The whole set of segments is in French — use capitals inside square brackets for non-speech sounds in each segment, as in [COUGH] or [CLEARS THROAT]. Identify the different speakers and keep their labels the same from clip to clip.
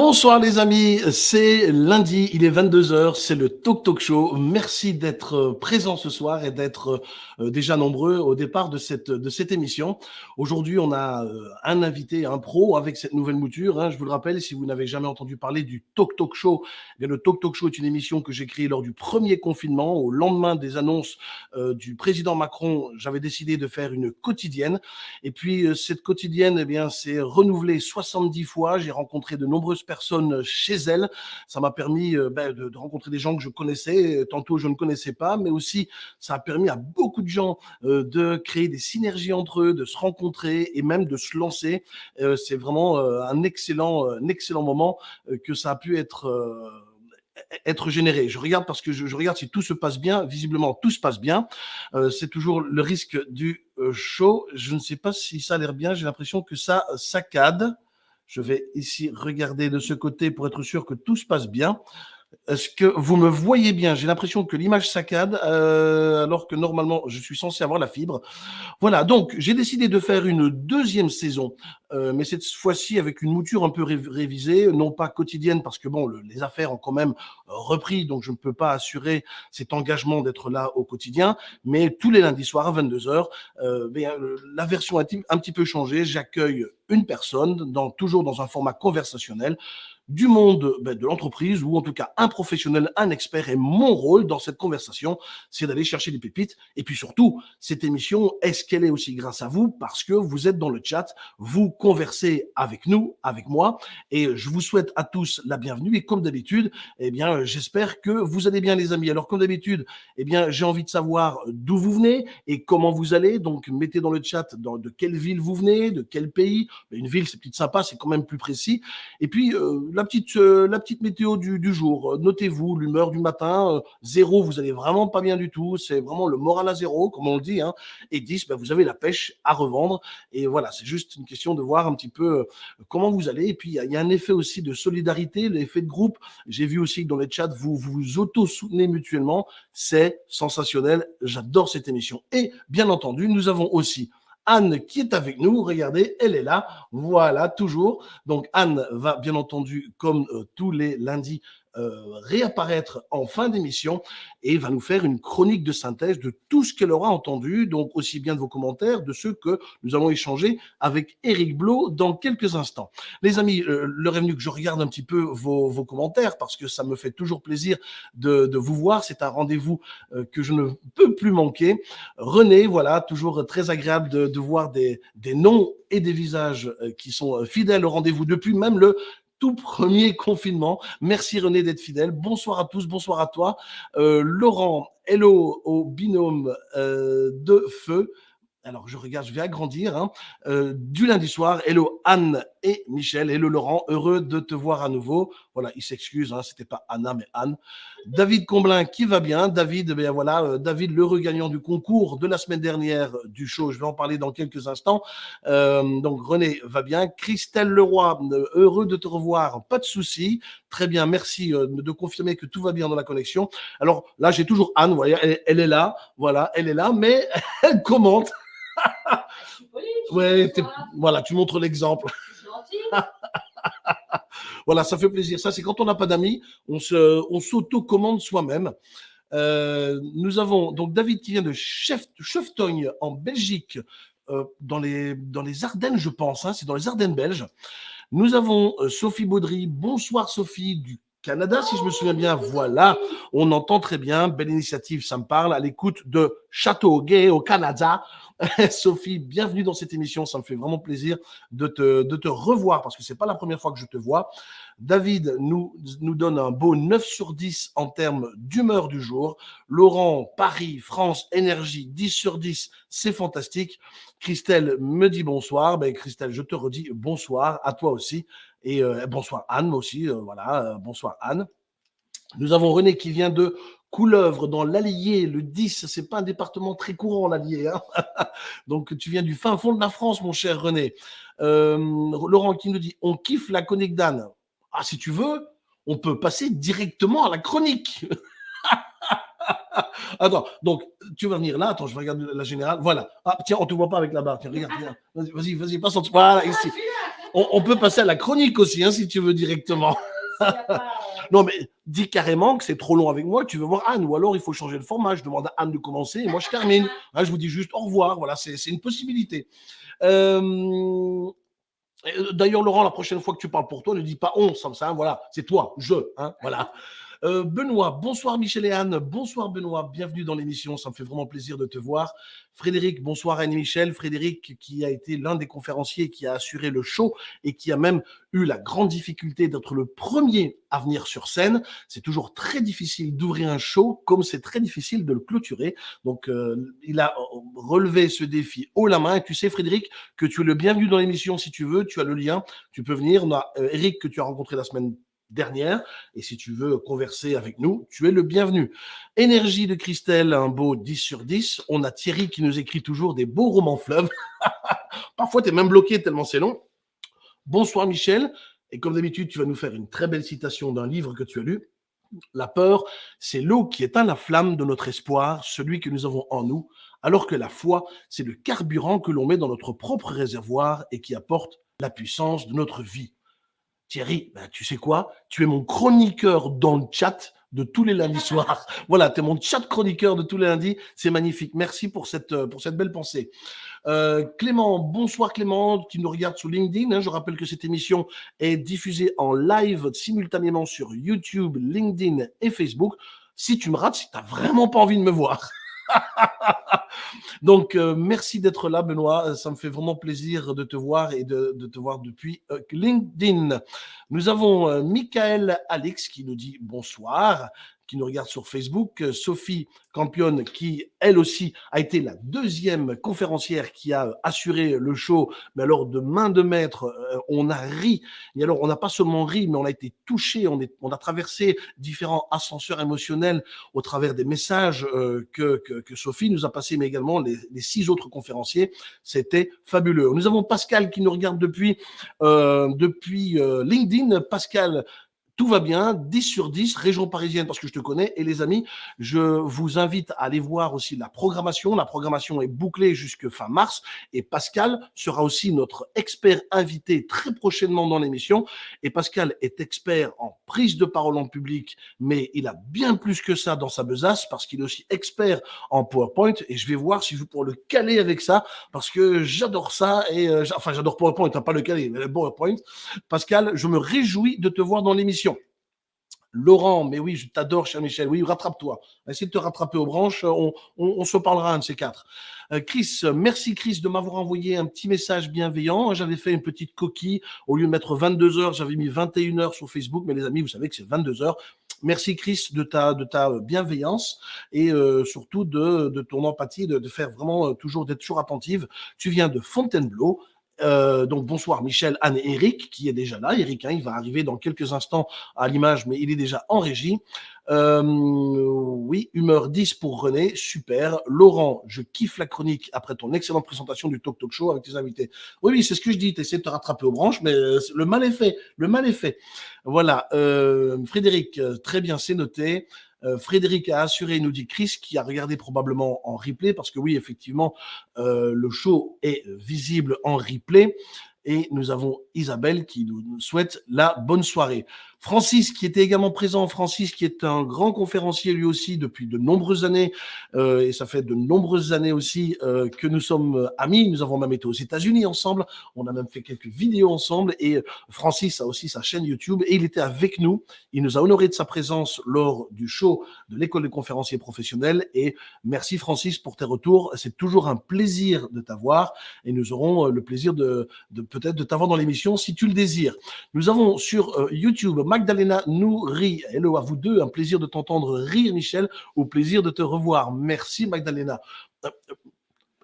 Speaker 1: Bonsoir les amis, c'est lundi, il est 22h, c'est le Talk Talk Show. Merci d'être euh, présent ce soir et d'être euh, déjà nombreux au départ de cette, de cette émission. Aujourd'hui, on a euh, un invité, un pro avec cette nouvelle mouture. Hein. Je vous le rappelle, si vous n'avez jamais entendu parler du Talk Talk Show, eh le Talk Talk Show est une émission que j'ai créée lors du premier confinement. Au lendemain des annonces du président Macron, j'avais décidé de faire une quotidienne. Et puis cette quotidienne, eh bien, c'est renouvelée 70 fois. J'ai rencontré de nombreux personnes chez elle. Ça m'a permis euh, ben, de, rencontrer des gens que je connaissais, tantôt je ne connaissais pas, mais aussi ça a permis à beaucoup de gens euh, de créer des synergies entre eux, de se rencontrer et même de se lancer. Euh, c'est vraiment un excellent, excellent moment que ça a pu être être généré. Je regarde parce que je, regarde si tout se passe bien. Visiblement, tout se passe bien. c'est toujours le risque du show. Je ne sais pas si ça a l'air bien. J'ai l'impression que ça saccade. Je vais ici regarder de ce côté pour être sûr que tout se passe bien. Est-ce que vous me voyez bien? J'ai l'impression que l'image saccade, euh, alors que normalement, je suis censé avoir la fibre. Voilà, donc j'ai décidé de faire une deuxième saison, euh, mais cette fois-ci avec une mouture un peu révisée, non pas quotidienne, parce que bon, les affaires ont quand même repris, donc je ne peux pas assurer cet engagement d'être là au quotidien, mais tous les lundis soirs à 22h, euh, la version a un petit peu changé. J'accueille une personne, dans, toujours dans un format conversationnel, du monde ben, de l'entreprise ou en tout cas un professionnel, un expert. Et mon rôle dans cette conversation, c'est d'aller chercher des pépites. Et puis surtout, cette émission, est-ce qu'elle est aussi grâce à vous? Parce que vous êtes dans le chat, vous conversez avec nous, avec moi. Et je vous souhaite à tous la bienvenue. Et comme d'habitude, eh bien, j'espère que vous allez bien, les amis. Alors, comme d'habitude, eh bien, j'ai envie de savoir d'où vous venez et comment vous allez. Donc, mettez dans le chat de quelle ville vous venez, de quel pays. Une ville, c'est peut-être sympa, c'est quand même plus précis. Et puis, euh, la petite, euh, la petite météo du, jour. Euh, notez-vous l'humeur du matin. Euh, zéro, vous allez vraiment pas bien du tout. C'est vraiment le moral à zéro, comme on le dit. Hein. Et 10, ben, vous avez la pêche à revendre. Et voilà, c'est juste une question de voir un petit peu comment vous allez. Et puis, il y, a un effet aussi de solidarité, l'effet de groupe. J'ai vu aussi que dans les chats, vous vous auto-soutenez mutuellement. C'est sensationnel. J'adore cette émission. Et bien entendu, nous avons aussi Anne qui est avec nous. Regardez, elle est là. Voilà, toujours. Donc Anne va bien entendu, comme euh, tous les lundis, euh, réapparaître en fin d'émission et va nous faire une chronique de synthèse de tout ce qu'elle aura entendu, donc aussi bien de vos commentaires, de ceux que nous allons échanger avec Eric Blo dans quelques instants. Les amis, euh, l'heure est venue que je regarde un petit peu vos, vos, commentaires parce que ça me fait toujours plaisir de, de vous voir. C'est un rendez-vous euh, que je ne peux plus manquer. René, voilà, toujours très agréable de, de voir des, des noms et des visages qui sont fidèles au rendez-vous depuis même le tout premier confinement. Merci René d'être fidèle. Bonsoir à tous, bonsoir à toi. Euh, Laurent, hello au binôme euh, de feu alors je regarde, je vais agrandir, hein. euh, du lundi soir. Hello Anne et Michel, hello Laurent, heureux de te voir à nouveau. Voilà, il s'excuse, hein, c'était pas Anna mais Anne. David Comblin qui va bien? David, ben voilà, euh, David l'heureux gagnant du concours de la semaine dernière du show. Je vais en parler dans quelques instants. Euh, donc René va bien. Christelle Leroy, heureux de te revoir, pas de souci. Très bien, merci de confirmer que tout va bien dans la connexion. Alors là, j'ai toujours Anne, voyez, elle est là, voilà, elle est là, mais [LAUGHS] elle commente ouais, voilà, tu montres l'exemple. Voilà, ça fait plaisir. Ça, c'est quand on n'a pas d'amis, on s'auto-commande soi-même. Euh, nous avons donc David qui vient de Cheftogne en Belgique, euh, dans, les, dans les Ardennes, je pense. Hein, c'est dans les Ardennes belges. Nous avons euh, Sophie Baudry. Bonsoir Sophie du Canada, si je me souviens bien. Voilà, on entend très bien. Belle initiative, ça me parle. À l'écoute de Château Gay au Canada. [LAUGHS] Sophie, bienvenue dans cette émission. Ça me fait vraiment plaisir de te, de te revoir parce que c'est pas la première fois que je te vois. David nous, nous donne un beau 9 sur 10 en termes d'humeur du jour. Laurent, Paris, France, énergie, 10 sur 10, c'est fantastique. Christelle me dit bonsoir. Ben, Christelle, je te redis bonsoir à toi aussi. Et euh, bonsoir Anne, aussi. Euh, voilà, euh, bonsoir Anne. Nous avons René qui vient de Couleuvre dans l'Allier, le 10, c'est pas un département très courant l'Allier. Hein [LAUGHS] Donc tu viens du fin fond de la France, mon cher René. Laurent qui nous dit on kiffe la chronique d'Anne. Ah, si tu veux, on peut passer directement à la chronique. [LAUGHS] Attends, donc tu vas venir là. Attends, je vais regarder la générale. Voilà. Ah, tiens, on te voit pas avec la barre. Tiens, regarde, Vas-y, vas-y, passe en Voilà, ici. On, peut passer à la chronique aussi, hein, si tu veux directement. [LAUGHS] non, mais dis carrément que c'est trop long avec moi, tu veux voir Anne, ou alors il faut changer le format. Je demande à Anne de commencer et moi je termine. [LAUGHS] Hein, je vous dis juste au revoir. Voilà, c'est une possibilité. Euh, d'ailleurs, Laurent, la prochaine fois que tu parles pour toi, ne dis pas on, ça, ça voilà, c'est toi, je, hein, voilà. Euh, Benoît, bonsoir Michel et Anne. Bonsoir Benoît, bienvenue dans l'émission. Ça me fait vraiment plaisir de te voir. Frédéric, bonsoir Anne et Michel. Frédéric, qui a été l'un des conférenciers qui a assuré le show et qui a même eu la grande difficulté d'être le premier à venir sur scène. C'est toujours très difficile d'ouvrir un show comme c'est très difficile de le clôturer. Donc, euh, il a relevé ce défi haut la main. Et tu sais, Frédéric, que tu es le bienvenu dans l'émission si tu veux. Tu as le lien. Tu peux venir. On a euh, Eric que tu as rencontré la semaine dernière. Et si tu veux converser avec nous, tu es le bienvenu. Énergie de Christelle, un beau 10 sur 10. On a Thierry qui nous écrit toujours des beaux romans fleuves. [LAUGHS] Parfois, tu es même bloqué tellement c'est long. Bonsoir Michel. Et comme d'habitude, tu vas nous faire une très belle citation d'un livre que tu as lu. La peur, c'est l'eau qui éteint la flamme de notre espoir, celui que nous avons en nous, alors que la foi, c'est le carburant que l'on met dans notre propre réservoir et qui apporte la puissance de notre vie. Thierry, ben, tu sais quoi? Tu es mon chroniqueur dans le chat de tous les lundis [LAUGHS] soirs. Voilà, tu es mon chat chroniqueur de tous les lundis. C'est magnifique. Merci pour cette, euh, pour cette belle pensée. Euh, Clément, bonsoir Clément, qui nous regarde sur LinkedIn. Hein. je rappelle que cette émission est diffusée en live simultanément sur YouTube, LinkedIn et Facebook. Si tu me rates, si tu n'as vraiment pas envie de me voir. [LAUGHS] Donc, euh, merci d'être là, Benoît. Ça me fait vraiment plaisir de te voir et de, te voir depuis euh, LinkedIn. Nous avons euh, Michael Alex qui nous dit bonsoir qui nous regarde sur Facebook, euh, Sophie Campion, qui elle aussi a été la deuxième conférencière qui a assuré le show, mais alors de main de maître, euh, on a ri, et alors on n'a pas seulement ri, mais on a été touché, on, on a traversé différents ascenseurs émotionnels au travers des messages euh, que, que, Sophie nous a passés, mais également les, six autres conférenciers, c'était fabuleux. Nous avons Pascal qui nous regarde depuis, depuis LinkedIn. Pascal, tout va bien, 10 sur 10, région parisienne parce que je te connais. Et les amis, je vous invite à aller voir aussi la programmation. La programmation est bouclée jusque fin mars et Pascal sera aussi notre expert invité très prochainement dans l'émission. Et Pascal est expert en prise de parole en public, mais il a bien plus que ça dans sa besace parce qu'il est aussi expert en PowerPoint et je vais voir si je pourrais le caler avec ça parce que j'adore ça et euh, enfin j'adore PowerPoint, hein, pas le caler, mais le PowerPoint. Pascal, je me réjouis de te voir dans l'émission. Laurent, mais oui, je t'adore, cher Michel. Oui, rattrape-toi. Essaye de te rattraper aux branches. On, se parlera un de ces quatre. Euh, Chris, merci Chris de m'avoir envoyé un petit message bienveillant. J'avais fait une petite coquille. Au lieu de mettre 22 heures, j'avais mis 21 heures sur Facebook. Mais les amis, vous savez que c'est 22 heures. Merci Chris de ta, de ta bienveillance et euh, surtout de, ton empathie, de, de faire vraiment euh, toujours, d'être toujours attentive. Tu viens de Fontainebleau. Euh, donc bonsoir Michel, Anne et Eric qui est déjà là. Eric, hein, va arriver dans quelques instants à l'image, mais il est déjà en régie. Euh, oui, humeur 10 pour René, super. Laurent, je kiffe la chronique après ton excellente présentation du Talk Talk Show avec tes invités. Oui, oui, c'est ce que je dis, tu essaies de te rattraper aux branches, mais euh, le mal est fait, le mal est fait. Voilà, Frédéric, très bien, c'est noté. Euh, Frédéric a assuré, nous dit Chris, qui a regardé probablement en replay, parce que oui, effectivement, euh, le show est visible en replay. Et nous avons Isabelle qui nous souhaite la bonne soirée. Francis, qui était également présent, Francis, qui est un grand conférencier lui aussi depuis de nombreuses années, euh, et ça fait de nombreuses années aussi euh, que nous sommes amis. Nous avons même été aux États-Unis ensemble, on a même fait quelques vidéos ensemble, et Francis a aussi sa chaîne YouTube, et il était avec nous. Il nous a honoré de sa présence lors du show de l'école des conférenciers professionnels, et merci Francis pour tes retours. C'est toujours un plaisir de t'avoir, et nous aurons le plaisir de, de peut-être de t'avoir dans l'émission si tu le désires. Nous avons sur euh, YouTube Magdalena Nouri. Hello à vous deux, un plaisir de t'entendre rire, Michel, au plaisir de te revoir. Merci, Magdalena. Euh, euh,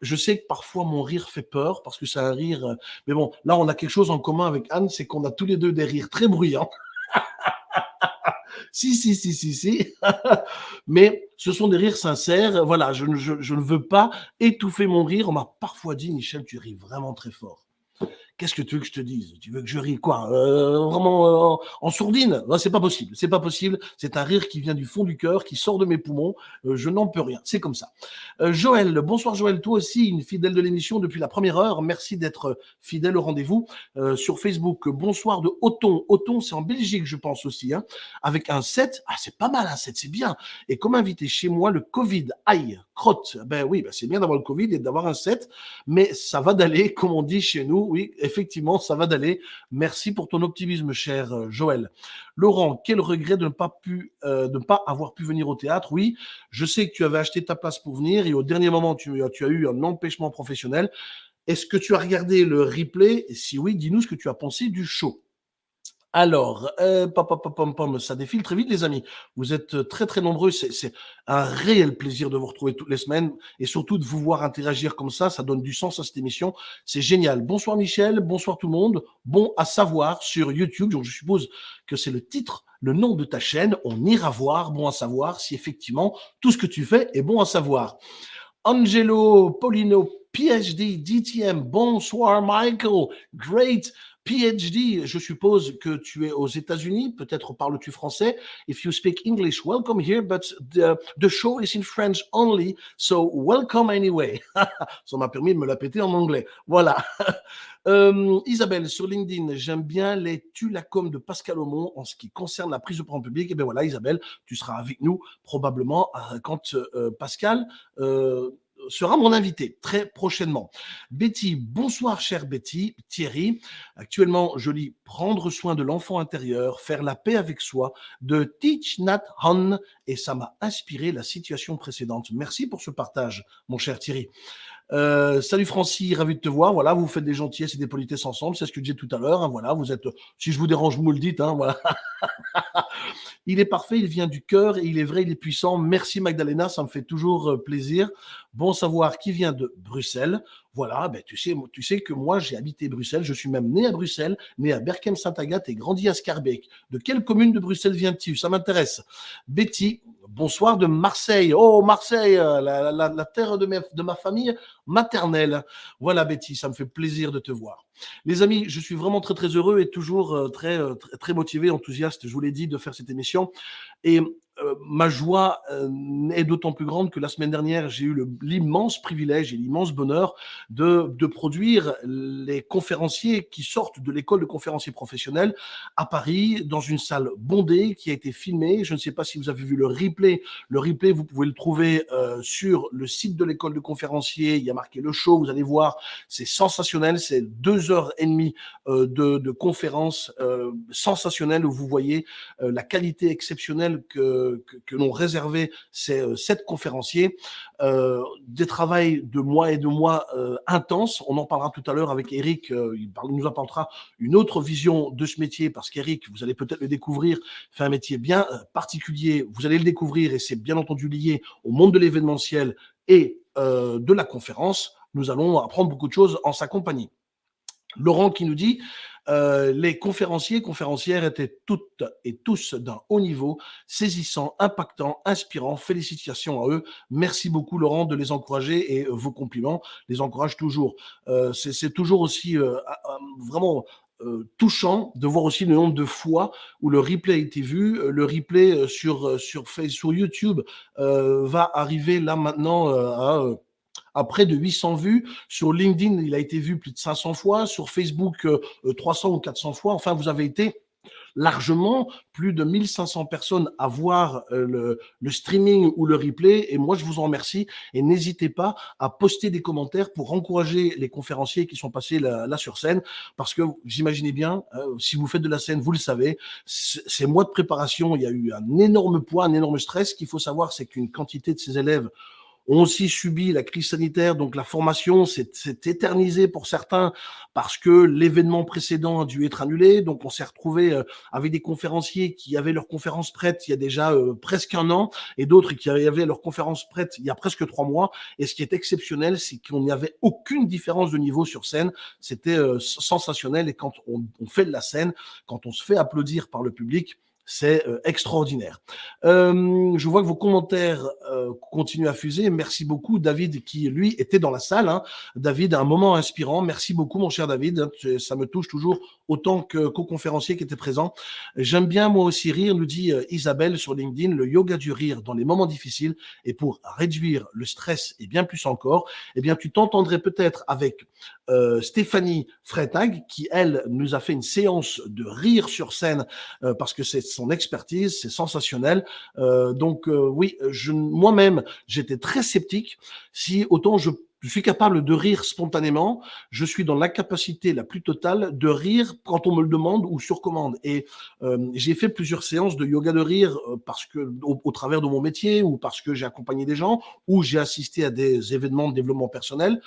Speaker 1: je sais que parfois mon rire fait peur parce que c'est un rire. Mais bon, là, on a quelque chose en commun avec Anne, c'est qu'on a tous les deux des rires très bruyants. [LAUGHS] si, si, si, si, si. [LAUGHS] Mais ce sont des rires sincères. Voilà, je, je ne veux pas étouffer mon rire. On m'a parfois dit, Michel, tu ris vraiment très fort. Qu'est-ce que tu veux que je te dise? Tu veux que je rie quoi? Euh, Vraiment euh, en, sourdine? C'est pas possible. C'est pas possible. C'est un rire qui vient du fond du cœur, qui sort de mes poumons. Euh, je n'en peux rien. C'est comme ça. Joël, bonsoir Joël. Toi aussi, une fidèle de l'émission depuis la première heure. Merci d'être fidèle au rendez-vous sur Facebook. Bonsoir de Othon. Othon, c'est en Belgique, je pense aussi. Hein, avec un 7. Ah, c'est pas mal, un 7, c'est bien. Et comme invité chez moi, le Covid. Aïe, crotte. Ben oui, ben c'est bien d'avoir le Covid et d'avoir un 7. Mais ça va d'aller, comme on dit chez nous. Oui, effectivement, ça va d'aller. Merci pour ton optimisme, cher euh, Joël. Laurent, quel regret de ne pas pu, euh, de ne pas avoir pu venir au théâtre? Oui, je sais que tu avais acheté ta place pour venir et au dernier moment, tu as eu un empêchement professionnel. Est-ce que tu as regardé le replay? Si oui, dis-nous ce que tu as pensé du show. Alors, euh, ça défile très vite, les amis. Vous êtes euh, très, très nombreux. C'est un réel plaisir de vous retrouver toutes les semaines et surtout de vous voir interagir comme ça. Ça donne du sens à cette émission. C'est génial. Bonsoir, Michel. Bonsoir, tout le monde. Bon à savoir sur YouTube. Je suppose que c'est le titre, le nom de ta chaîne. On ira voir. Bon à savoir si effectivement tout ce que tu fais est bon à savoir. Angelo, Polino, PhD, DTM. Bonsoir, Michael. Great. PhD, je suppose que tu es aux États-Unis, peut-être parles-tu français? If you speak English, welcome here, but the, show is in French only, so welcome anyway. [LAUGHS] Ça m'a permis de me la péter en anglais. Voilà. [LAUGHS] Euh, Isabelle, sur LinkedIn, j'aime bien les tulacom de Pascal Aumont en ce qui concerne la prise de parole publique. Et eh bien voilà, Isabelle, tu seras avec nous probablement euh, quand euh, Pascal sera mon invité très prochainement. Betty, bonsoir chère Betty. Thierry, actuellement je lis Prendre soin de l'enfant intérieur, faire la paix avec soi de Teach Nat Han et ça m'a inspiré la situation précédente. Merci pour ce partage, mon cher Thierry. Euh, salut Francis, ravi de te voir. Voilà, vous faites des gentillesses et des politesses ensemble, c'est ce que je disais tout à l'heure. Hein, voilà, vous êtes. Si je vous dérange, vous me le dites. Hein, voilà. [LAUGHS] il est parfait, il vient du cœur et il est vrai, il est puissant. Merci Magdalena, ça me fait toujours euh, plaisir. Bon savoir qui vient de Bruxelles. Voilà, ben tu sais, tu sais que moi j'ai habité Bruxelles, je suis même né à Bruxelles, né à Berkem-Saint-Agathe et grandi à Scarbeck. De quelle commune de Bruxelles viens-tu? Ça m'intéresse. Betty, bonsoir de Marseille. Oh Marseille, la, terre de, de ma famille maternelle. Voilà Betty, ça me fait plaisir de te voir. Les amis, je suis vraiment très très heureux et toujours euh, très, euh, très, très motivé, enthousiaste, je vous l'ai dit, de faire cette émission. Et euh, ma joie euh, est d'autant plus grande que la semaine dernière, j'ai eu l'immense privilège et l'immense bonheur de, produire les conférenciers qui sortent de l'école de conférenciers professionnels à Paris, dans une salle bondée qui a été filmée. Je ne sais pas si vous avez vu le replay. Le replay, vous pouvez le trouver euh, sur le site de l'école de conférenciers. Il y a marqué le show, vous allez voir, c'est sensationnel. C'est deux heures et demie de, de conférences sensationnelles où vous voyez la qualité exceptionnelle que que, l'on réservait ces euh, sept conférenciers, euh, des travails de mois et de mois euh, intenses. On en parlera tout à l'heure avec Eric, il, nous apportera une autre vision de ce métier, parce qu'Eric, vous allez peut-être le découvrir, fait un métier bien particulier, vous allez le découvrir, et c'est bien entendu lié au monde de l'événementiel et de la conférence. Nous allons apprendre beaucoup de choses en sa compagnie. Laurent qui nous dit euh, les conférenciers, conférencières étaient toutes et tous d'un haut niveau, saisissants, impactants, inspirants. Félicitations à eux. Merci beaucoup, Laurent, de les encourager et vos compliments les encouragent toujours. Euh, C'est toujours aussi euh, vraiment euh, touchant de voir aussi le nombre de fois où le replay a été vu. Le replay sur, sur, sur YouTube va arriver là maintenant à à près de 800 vues. Sur LinkedIn, il a été vu plus de 500 fois. Sur Facebook, 300 euh, euh, ou 400 fois. Enfin, vous avez été largement plus de 1500 personnes à voir euh, le, streaming ou le replay. Et moi, je vous en remercie. Et n'hésitez pas à poster des commentaires pour encourager les conférenciers qui sont passés là, sur scène. Parce que vous imaginez bien, si vous faites de la scène, vous le savez, ces mois de préparation, il y a eu un énorme poids, un énorme stress. Ce qu'il faut savoir, c'est qu'une quantité de ces élèves ont aussi subi la crise sanitaire, donc la formation s'est éternisée pour certains parce que l'événement précédent a dû être annulé. Donc on s'est retrouvé euh, avec des conférenciers qui avaient leur conférence prête il y a déjà euh, presque un an et d'autres qui avaient leur conférence prête il y a presque trois mois. Et ce qui est exceptionnel, c'est qu'on n'y avait aucune différence de niveau sur scène. C'était euh, sensationnel et quand on, on fait de la scène, quand on se fait applaudir par le public, c'est euh, extraordinaire. Euh, je vois que vos commentaires euh, continuent à fuser. Merci beaucoup, David, qui lui était dans la salle. Hein. David, un moment inspirant. Merci beaucoup, mon cher David. Ça me touche toujours autant que co-conférencier qui était présent. J'aime bien moi aussi rire, nous dit Isabelle sur LinkedIn, le yoga du rire dans les moments difficiles et pour réduire le stress et bien plus encore. Eh bien, tu t'entendrais peut-être avec Stéphanie Freitag, qui elle nous a fait une séance de rire sur scène parce que c'est son expertise, c'est sensationnel. Euh, donc euh, oui, moi-même, j'étais très sceptique. Si autant je suis capable de rire spontanément, je suis dans l'incapacité la plus totale de rire quand on me le demande ou sur commande. Et euh, j'ai fait plusieurs séances de yoga de rire parce que au, travers de mon métier ou parce que j'ai accompagné des gens ou j'ai assisté à des événements de développement personnel.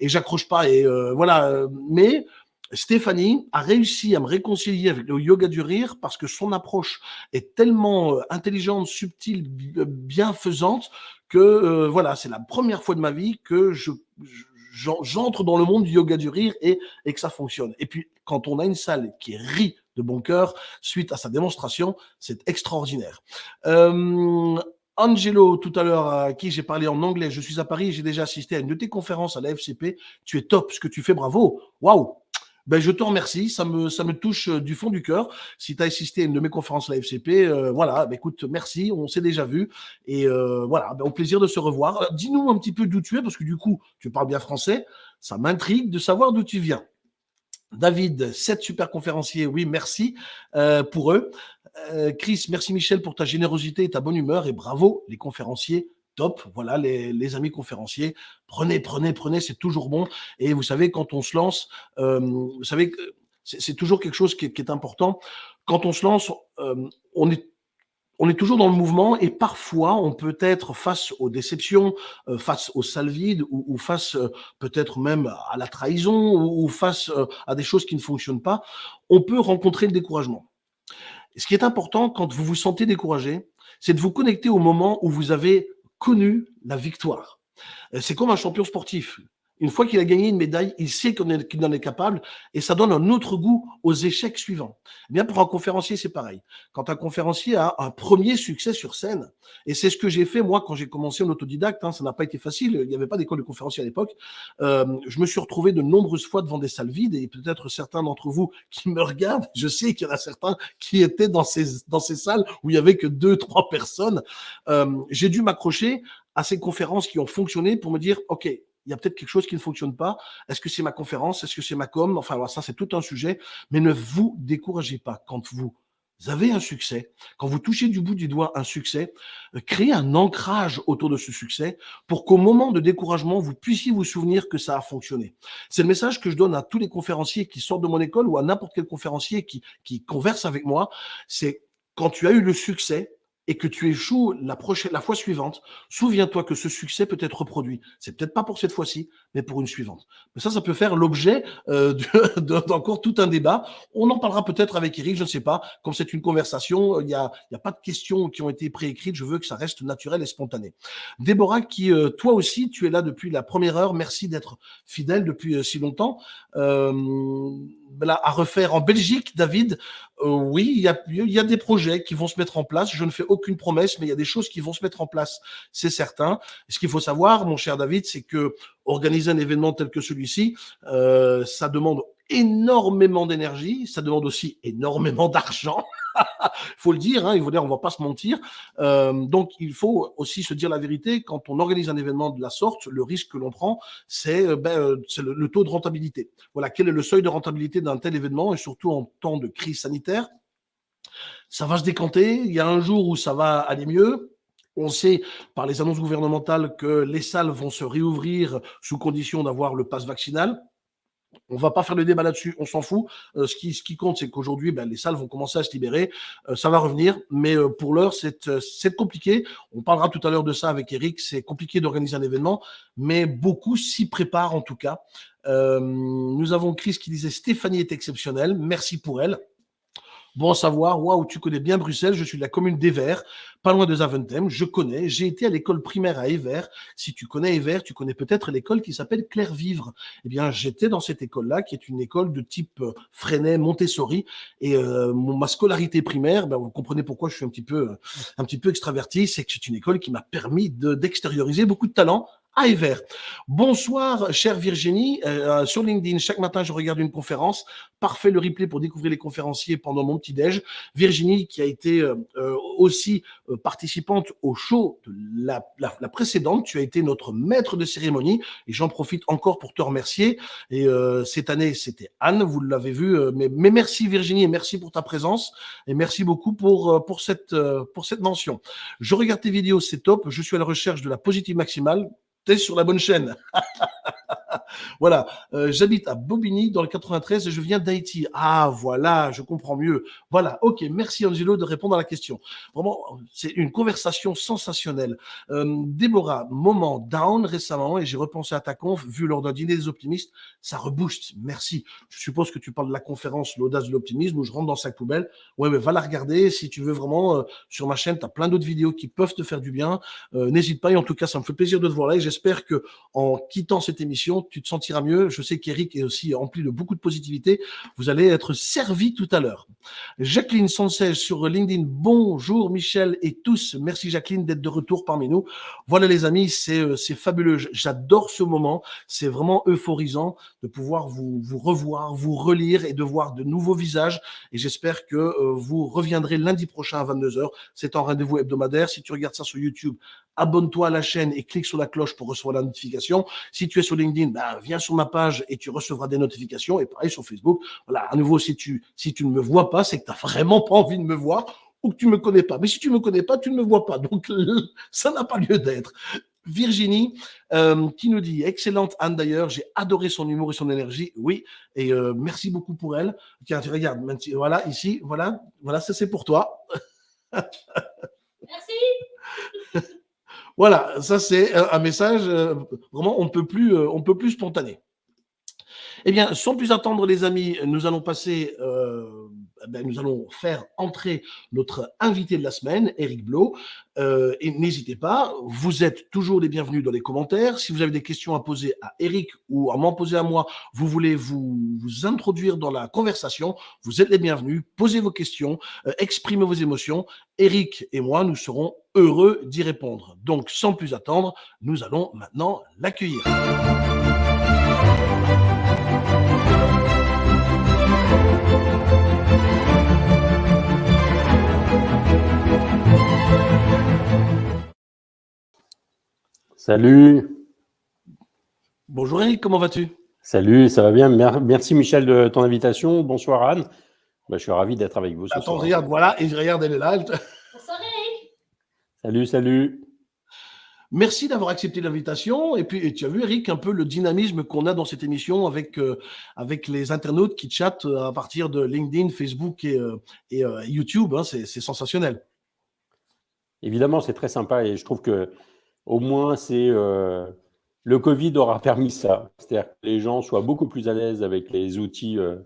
Speaker 1: Et j'accroche pas. Et voilà. Mais Stéphanie a réussi à me réconcilier avec le yoga du rire parce que son approche est tellement euh, intelligente, subtile, euh, bienfaisante que euh, voilà, c'est la première fois de ma vie que je, j'entre dans le monde du yoga du rire et, que ça fonctionne. Et puis, quand on a une salle qui rit de bon cœur suite à sa démonstration, c'est extraordinaire. Angelo, tout à l'heure, à qui j'ai parlé en anglais, je suis à Paris, j'ai déjà assisté à une de tes conférences à la FCP. Tu es top, ce que tu fais, bravo. Waouh ben, je te remercie, ça me, touche euh, du fond du cœur. Si tu as assisté à une de mes conférences à la FCP, euh, voilà, ben, écoute, merci, on s'est déjà vu. Et euh, voilà, ben, au plaisir de se revoir. Dis-nous un petit peu d'où tu es, parce que du coup, tu parles bien français. Ça m'intrigue de savoir d'où tu viens. David, sept super conférenciers, oui, merci pour eux. Chris, merci Michel pour ta générosité et ta bonne humeur. Et bravo les conférenciers top. Voilà, les, amis conférenciers, prenez, prenez, prenez, c'est toujours bon. Et vous savez, quand on se lance, euh, vous savez, c'est toujours quelque chose qui est, important. Quand on se lance, euh, on est on est toujours dans le mouvement et parfois on peut être face aux déceptions, euh, face aux salles vides ou, face peut-être même à la trahison ou, face à des choses qui ne fonctionnent pas. On peut rencontrer le découragement. Ce qui est important quand vous vous sentez découragé, c'est de vous connecter au moment où vous avez connu la victoire. Euh, c'est comme un champion sportif. Une fois qu'il a gagné une médaille, il sait qu'il en est capable et ça donne un autre goût aux échecs suivants. Eh bien, pour un conférencier, c'est pareil. Quand un conférencier a un premier succès sur scène, et c'est ce que j'ai fait moi quand j'ai commencé en autodidacte, hein, ça n'a pas été facile, il n'y avait pas d'école de conférencier à l'époque, euh, je me suis retrouvé de nombreuses fois devant des salles vides et peut-être certains d'entre vous qui me regardent, je sais qu'il y en a certains qui étaient dans ces, dans ces salles où il y avait que deux, trois personnes. Euh, j'ai dû m'accrocher à ces conférences qui ont fonctionné pour me dire, OK, il y a peut-être quelque chose qui ne fonctionne pas. Est-ce que c'est ma conférence? Est-ce que c'est ma com? Enfin, voilà, ça, c'est tout un sujet. Mais ne vous découragez pas quand vous avez un succès, quand vous touchez du bout du doigt un succès, euh, créez un ancrage autour de ce succès pour qu'au moment de découragement, vous puissiez vous souvenir que ça a fonctionné. C'est le message que je donne à tous les conférenciers qui sortent de mon école ou à n'importe quel conférencier qui, qui converse avec moi. C'est quand tu as eu le succès, et que tu échoues la prochaine, la fois suivante, souviens-toi que ce succès peut être reproduit. C'est peut-être pas pour cette fois-ci, mais pour une suivante. Mais ça, ça peut faire l'objet euh, [LAUGHS] d'encore tout un débat. On en parlera peut-être avec Eric, je ne sais pas. Comme c'est une conversation, il n'y a, pas de questions qui ont été préécrites. Je veux que ça reste naturel et spontané. Déborah, qui euh, toi aussi, tu es là depuis la première heure. Merci d'être fidèle depuis euh, si longtemps. Euh, à refaire en Belgique, David, euh, oui, il y, a, y, a, des projets qui vont se mettre en place. Je ne fais aucune promesse, mais il y a des choses qui vont se mettre en place, c'est certain. ce qu'il faut savoir, mon cher David, c'est que organiser un événement tel que celui-ci, euh, ça demande énormément d'énergie, ça demande aussi énormément [LAUGHS] d'argent. Faut le dire, hein, il faut dire, on va pas se mentir. Euh, donc, il faut aussi se dire la vérité. Quand on organise un événement de la sorte, le risque que l'on prend, c'est euh, ben, euh, le, le, taux de rentabilité. Voilà, quel est le seuil de rentabilité d'un tel événement, et surtout en temps de crise sanitaire? Ça va se décanter. Il y a un jour où ça va aller mieux. On sait par les annonces gouvernementales que les salles vont se réouvrir sous condition d'avoir le pass vaccinal. On va pas faire le débat là-dessus, on s'en fout. Euh, ce, qui, compte, c'est qu'aujourd'hui, ben, les salles vont commencer à se libérer. Euh, ça va revenir, mais euh, pour l'heure, c'est compliqué. On parlera tout à l'heure de ça avec Eric. C'est compliqué d'organiser un événement, mais beaucoup s'y préparent en tout cas. nous avons Chris qui disait Stéphanie est exceptionnelle. Merci pour elle. Bon savoir, waouh, tu connais bien Bruxelles, je suis de la commune d'Evers, pas loin de Zaventem, je connais, j'ai été à l'école primaire à Evers. Si tu connais Evers, tu connais peut-être l'école qui s'appelle Claire Vivre. Eh bien, j'étais dans cette école-là, qui est une école de type euh, Freinet, Montessori, et euh, ma scolarité primaire, ben, vous comprenez pourquoi je suis un petit peu, un petit peu extraverti, c'est que c'est une école qui m'a permis d'extérioriser beaucoup de talents à Ever. Bonsoir, chère Virginie. Euh, sur LinkedIn, chaque matin, je regarde une conférence. Parfait le replay pour découvrir les conférenciers pendant mon petit-déj. Virginie, qui a été euh, euh, aussi participante au show de la, la, précédente, tu as été notre maître de cérémonie et j'en profite encore pour te remercier. Et cette année, c'était Anne, vous l'avez vu. Mais, mais, merci Virginie et merci pour ta présence et merci beaucoup pour, pour, cette, pour cette mention. Je regarde tes vidéos, c'est top. Je suis à la recherche de la positive maximale tu es sur la bonne chaîne. [LAUGHS] voilà, euh, j'habite à Bobigny dans le 93 et je viens d'Haïti. Ah voilà, je comprends mieux. Voilà, ok, merci Angelo de répondre à la question. Vraiment, c'est une conversation sensationnelle. Euh, Déborah, moment down récemment et j'ai repensé à ta conf, vu lors d'un dîner des optimistes, ça rebooste. Merci. Je suppose que tu parles de la conférence L'audace de l'optimisme où je rentre dans sac poubelle. Ouais, mais va la regarder si tu veux vraiment. Euh, sur ma chaîne, tu as plein d'autres vidéos qui peuvent te faire du bien. N'hésite pas et en tout cas, ça me fait plaisir de te voir là et j'espère que en quittant cette émission, tu te sentiras mieux. Je sais qu'Eric est aussi rempli de beaucoup de positivité. Vous allez être servi tout à l'heure. Jacqueline Sanchez sur LinkedIn. Bonjour Michel et tous. Merci Jacqueline d'être de retour parmi nous. Voilà les amis, c'est euh, fabuleux. J'adore ce moment. C'est vraiment euphorisant de pouvoir vous, vous revoir, vous relire et de voir de nouveaux visages. Et j'espère que euh, vous reviendrez lundi prochain à 22h. C'est un rendez-vous hebdomadaire. Si tu regardes ça sur YouTube, abonne-toi à la chaîne et clique sur la cloche pour recevoir la notification. Si tu es sur LinkedIn, viens sur ma page et tu recevras des notifications. Et pareil sur Facebook. Voilà, à nouveau, si tu, si tu ne me vois pas, c'est que tu n'as vraiment pas envie de me voir ou que tu ne me connais pas. Mais si tu ne me connais pas, tu ne me vois pas. Donc, [LAUGHS] ça n'a pas lieu d'être. Virginie, euh, qui nous dit excellente Anne d'ailleurs, j'ai adoré son humour et son énergie. Oui, et euh, merci beaucoup pour elle. Tiens, tu regardes, voilà ici, voilà, voilà, ça c'est pour toi. [LAUGHS]
Speaker 2: Merci. [LAUGHS]
Speaker 1: Voilà, ça c'est un message euh, vraiment on peut plus, euh, on peut plus spontané. Eh bien, sans plus attendre, les amis, nous allons passer, euh, ben, nous allons faire entrer notre invité de la semaine, Eric Blo. Euh, et n'hésitez pas, vous êtes toujours les bienvenus dans les commentaires. Si vous avez des questions à poser à Eric ou à m'en poser à moi, vous voulez vous, vous introduire dans la conversation, vous êtes les bienvenus. Posez vos questions, euh, exprimez vos émotions. Eric et moi, nous serons heureux d'y répondre. Donc, sans plus attendre, nous allons maintenant l'accueillir.
Speaker 3: Salut.
Speaker 1: Bonjour Eric, comment vas-tu?
Speaker 3: Salut, ça va bien. Merci Michel de ton invitation. Bonsoir Anne. Bah, je suis ravi d'être avec vous.
Speaker 1: Attends, regarde, voilà, et je regarde, elle est là.
Speaker 2: Bonsoir Eric.
Speaker 3: Salut, salut.
Speaker 1: Merci d'avoir accepté l'invitation. Et puis, tu as vu, Eric, un peu le dynamisme qu'on a dans cette émission avec, euh, avec les internautes qui chattent euh, à partir de LinkedIn, Facebook et, euh, et YouTube. Hein, c'est sensationnel.
Speaker 3: Évidemment, c'est très sympa et je trouve que au moins, c'est euh, le Covid aura [LAUGHS] permis ça. C'est-à-dire que les gens soient beaucoup plus à l'aise avec les outils euh,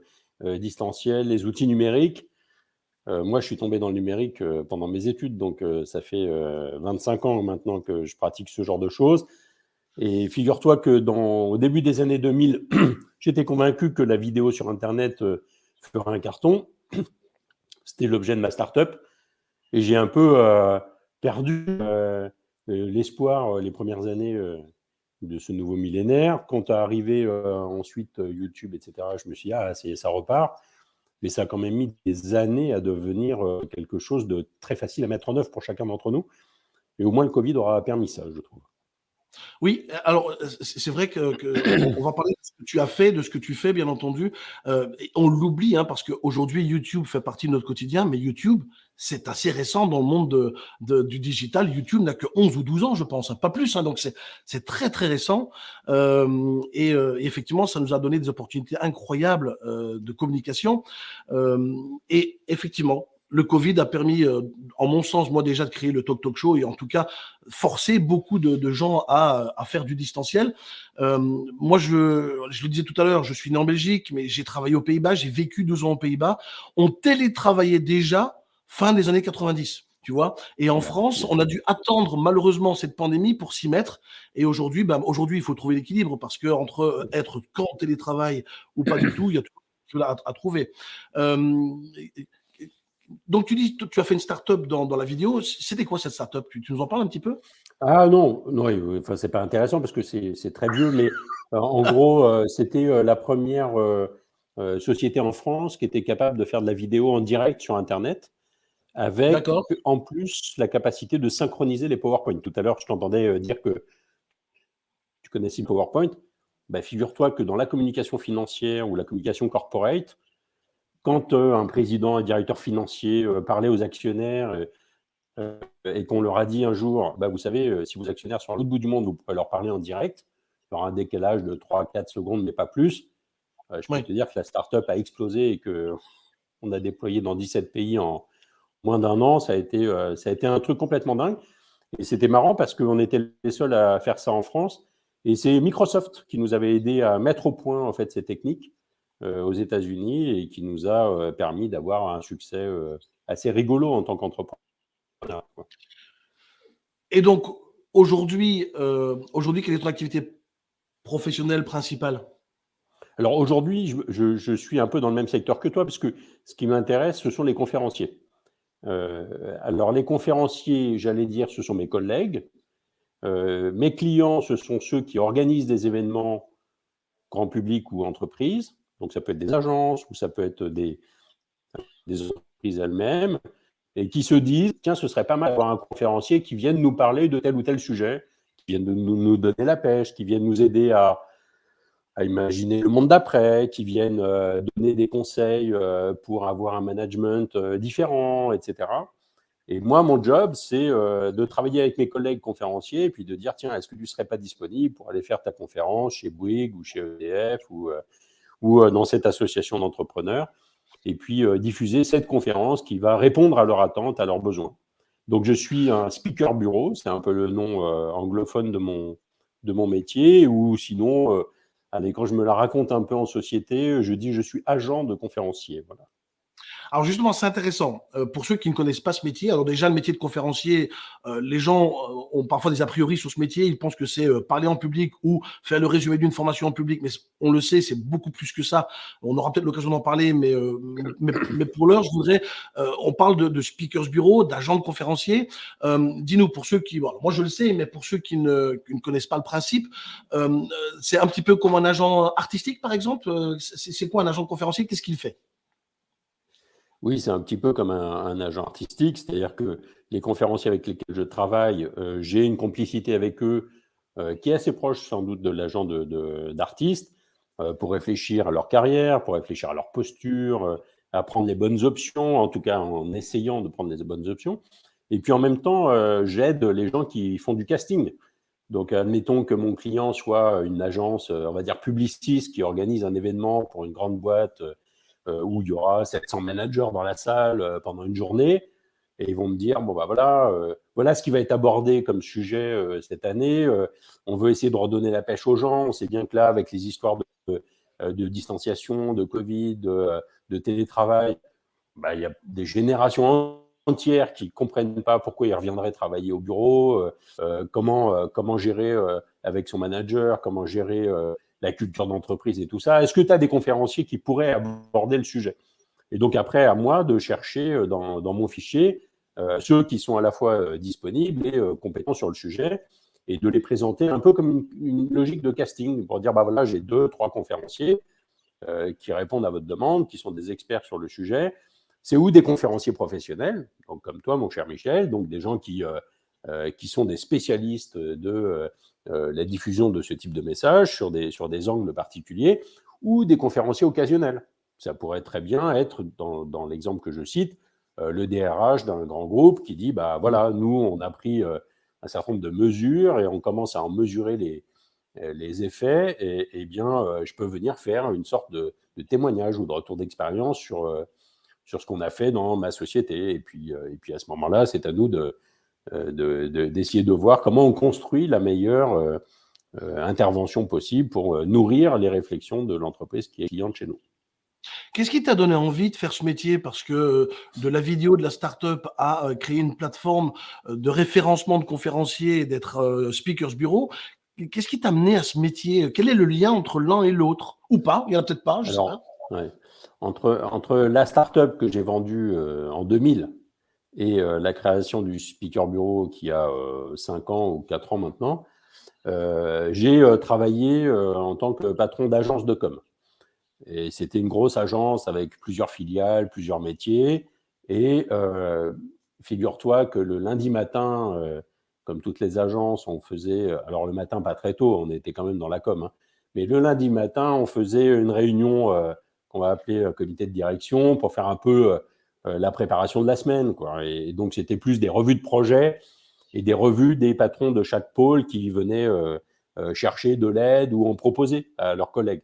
Speaker 3: euh, distanciels, les outils numériques. moi, je suis tombé dans le numérique pendant mes études, donc ça fait 25 ans maintenant que je pratique ce genre de choses. Et figure-toi que au début des années 2000, [CLEARS THROAT] j'étais convaincu que la vidéo sur Internet ferait un carton. C'était l'objet de ma start-up. Et j'ai un peu perdu l'espoir euh, les premières années euh, de ce nouveau millénaire. Quand est arrivé ensuite YouTube, etc., je me suis dit, ah, ça repart. Mais ça a quand même mis des années à devenir quelque chose de très facile à mettre en œuvre pour chacun d'entre nous. Et au moins, le Covid aura permis ça, je trouve.
Speaker 1: Oui, alors c'est vrai que, on va parler de ce que tu as fait, de ce que tu fais, bien entendu. on l'oublie hein, parce qu'aujourd'hui YouTube fait partie de notre quotidien, mais YouTube c'est assez récent dans le monde de, du digital. YouTube n'a que 11 ou 12 ans, je pense, hein, pas plus. Hein, donc c'est très très récent. Euh, et euh, effectivement, ça nous a donné des opportunités incroyables euh, de communication. Euh, et effectivement, le Covid a permis, en mon sens, moi déjà, de créer le Talk Talk Show et en tout cas, forcer beaucoup de, gens à, faire du distanciel. moi, je, le disais tout à l'heure, je suis né en Belgique, mais j'ai travaillé aux Pays-Bas, j'ai vécu 12 ans aux Pays-Bas. On télétravaillait déjà fin des années 90 tu vois. Et en France, on a dû attendre malheureusement cette pandémie pour s'y mettre. Et aujourd'hui, ben, aujourd'hui, il faut trouver l'équilibre parce que entre euh, être qu'en télétravail ou pas du tout, il y a tout à, à trouver. Euh, donc tu dis, tu as fait une start-up dans, dans la vidéo. C'était quoi cette start-up? Tu, nous en parles un petit peu?
Speaker 3: Ah non, non, enfin c'est pas intéressant parce que c'est très vieux, mais euh, en gros, c'était la première société en France qui était capable de faire de la vidéo en direct sur Internet avec en plus la capacité de synchroniser les PowerPoint. Tout à l'heure, je t'entendais euh, dire que tu connaissais le PowerPoint. Bah, Figure-toi que dans la communication financière ou la communication corporate, quand euh, un président, un directeur financier euh, parlait aux actionnaires et qu'on leur a dit un jour, bah, vous savez, si vos actionnaires sont à l'autre bout du monde, vous pouvez leur parler en direct, il y aura un décalage de 3-4 secondes, mais pas plus. je peux te dire que la startup a explosé et qu'on a déployé dans 17 pays en, moins d'un an, ça a, été, euh, ça a été un truc complètement dingue. Et c'était marrant parce qu'on était les seuls à faire ça en France. Et c'est Microsoft qui nous avait aidé à mettre au point en fait ces techniques euh, aux États-Unis et qui nous a euh, permis d'avoir un succès assez rigolo en tant qu'entrepreneur.
Speaker 1: Et donc aujourd'hui, aujourd'hui, quelle est ton activité professionnelle principale?
Speaker 3: Alors aujourd'hui, je, je, suis un peu dans le même secteur que toi parce que ce qui m'intéresse, ce sont les conférenciers. Euh, alors, les conférenciers, j'allais dire, ce sont mes collègues. Euh, mes clients, ce sont ceux qui organisent des événements grand public ou entreprises. Donc, ça peut être des agences ou ça peut être des, entreprises elles-mêmes et qui se disent, tiens, ce serait pas mal d'avoir un conférencier qui vienne nous parler de tel ou tel sujet, qui vienne nous, nous donner la pêche, qui vienne nous aider à, imaginer le monde d'après, qui viennent euh, donner des conseils euh, pour avoir un management euh, différent, etc. Et moi, mon job, c'est de travailler avec mes collègues conférenciers et puis de dire, tiens, est-ce que tu ne serais pas disponible pour aller faire ta conférence chez Bouygues ou chez EDF ou, ou dans cette association d'entrepreneurs et puis diffuser cette conférence qui va répondre à leurs attentes, à leurs besoins. Donc, je suis un speaker bureau, c'est un peu le nom anglophone de mon, de mon métier, ou sinon Allez, quand je me la raconte un peu en société, je dis je suis agent de conférencier. Voilà.
Speaker 1: Alors justement, c'est intéressant. Euh, pour ceux qui ne connaissent pas ce métier, alors déjà le métier de conférencier, euh, les gens euh, ont parfois des a priori sur ce métier. Ils pensent que c'est parler en public ou faire le résumé d'une formation en public, mais on le sait, c'est beaucoup plus que ça. On aura peut-être l'occasion d'en parler, mais, mais, pour l'heure, je voudrais, on parle de, speakers bureau, d'agents de conférenciers. Dis-nous pour ceux qui, moi je le sais, mais pour ceux ne, qui ne connaissent pas le principe, c'est un petit peu comme un agent artistique, par exemple. C'est quoi un agent de conférencier? Qu'est-ce qu'il fait?
Speaker 3: Oui, c'est un petit peu comme un, agent artistique, c'est-à-dire que les conférenciers avec lesquels je travaille, euh, j'ai une complicité avec eux euh, qui est assez proche sans doute de l'agent d'artiste euh, pour réfléchir à leur carrière, pour réfléchir à leur posture, à prendre les bonnes options, en tout cas en essayant de prendre les bonnes options. Et puis en même temps, j'aide les gens qui font du casting. Donc admettons que mon client soit une agence, on va dire publiciste, qui organise un événement pour une grande boîte où il y aura 700 managers dans la salle euh, pendant une journée. Et ils vont me dire, bon, bah voilà, euh, voilà ce qui va être abordé comme sujet cette année. on veut essayer de redonner la pêche aux gens. On sait bien que là, avec les histoires de, de distanciation, de Covid, de, télétravail, bah, il y a des générations entières qui ne comprennent pas pourquoi ils reviendraient travailler au bureau, comment, comment gérer avec son manager, comment gérer la culture d'entreprise et tout ça. Est-ce que tu as des conférenciers qui pourraient aborder le sujet? Et donc après, à moi de chercher euh, dans, mon fichier euh, ceux qui sont à la fois euh, disponibles et compétents sur le sujet et de les présenter un peu comme une, logique de casting pour dire, bah voilà, j'ai deux, trois conférenciers qui répondent à votre demande, qui sont des experts sur le sujet. C'est ou des conférenciers professionnels, donc comme toi, mon cher Michel, donc des gens qui, qui sont des spécialistes de la diffusion de ce type de message sur des, sur des angles particuliers, ou des conférenciers occasionnels. Ça pourrait très bien être, dans, l'exemple que je cite, euh, le DRH d'un grand groupe qui dit, bah voilà, nous, on a pris euh, un certain nombre de mesures et on commence à en mesurer les, les effets, et, bien, je peux venir faire une sorte de, témoignage ou de retour d'expérience sur, sur ce qu'on a fait dans ma société. Et puis, et puis à ce moment-là, c'est à nous de, d'essayer de, voir comment on construit la meilleure intervention possible pour nourrir les réflexions de l'entreprise qui est cliente chez nous.
Speaker 1: Qu'est-ce qui t'a donné envie de faire ce métier? Parce que de la vidéo, de la start-up à créer une plateforme de référencement de conférenciers et d'être speakers bureau, qu'est-ce qui t'a amené à ce métier? Quel est le lien entre l'un et l'autre? Ou pas? Il n'y en a peut-être pas, je sais pas.
Speaker 3: Entre, entre la start-up que j'ai vendue en 2000 et la création du speaker bureau qui a 5 ans ou 4 ans maintenant, j'ai travaillé en tant que patron d'agence de com. Et c'était une grosse agence avec plusieurs filiales, plusieurs métiers. Et euh, figure-toi que le lundi matin, euh, comme toutes les agences, on faisait, alors le matin pas très tôt, on était quand même dans la com, hein, mais le lundi matin, on faisait une réunion euh, qu'on va appeler comité de direction pour faire un peu la préparation de la semaine. Quoi. Et, donc c'était plus des revues de projet et des revues des patrons de chaque pôle qui venaient chercher de l'aide ou en proposer à leurs collègues.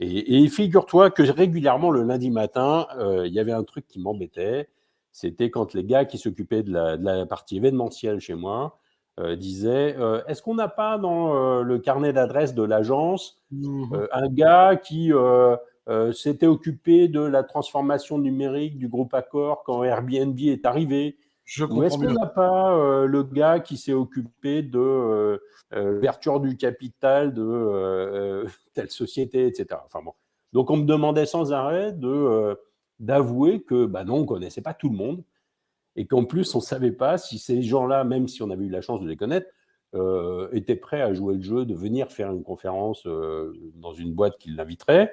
Speaker 3: Et, figure-toi que régulièrement, le lundi matin, euh, il y avait un truc qui m'embêtait. C'était quand les gars qui s'occupaient de, la, partie événementielle chez moi euh, disaient euh, Est-ce qu'on n'a pas dans le carnet d'adresse de l'agence mmh un gars qui s'était occupé de la transformation numérique du groupe Accor quand Airbnb est arrivé ou est-ce qu'on n'a pas euh, le gars qui s'est occupé de euh, euh, l'ouverture du capital de [LAUGHS] telle société, etc. Enfin bon. Donc on me demandait sans arrêt de d'avouer que bah non, on ne connaissait pas tout le monde et qu'en plus on ne savait pas si ces gens-là, même si on avait eu la chance de les connaître, étaient prêts à jouer le jeu de venir faire une conférence dans une boîte qui l'inviterait.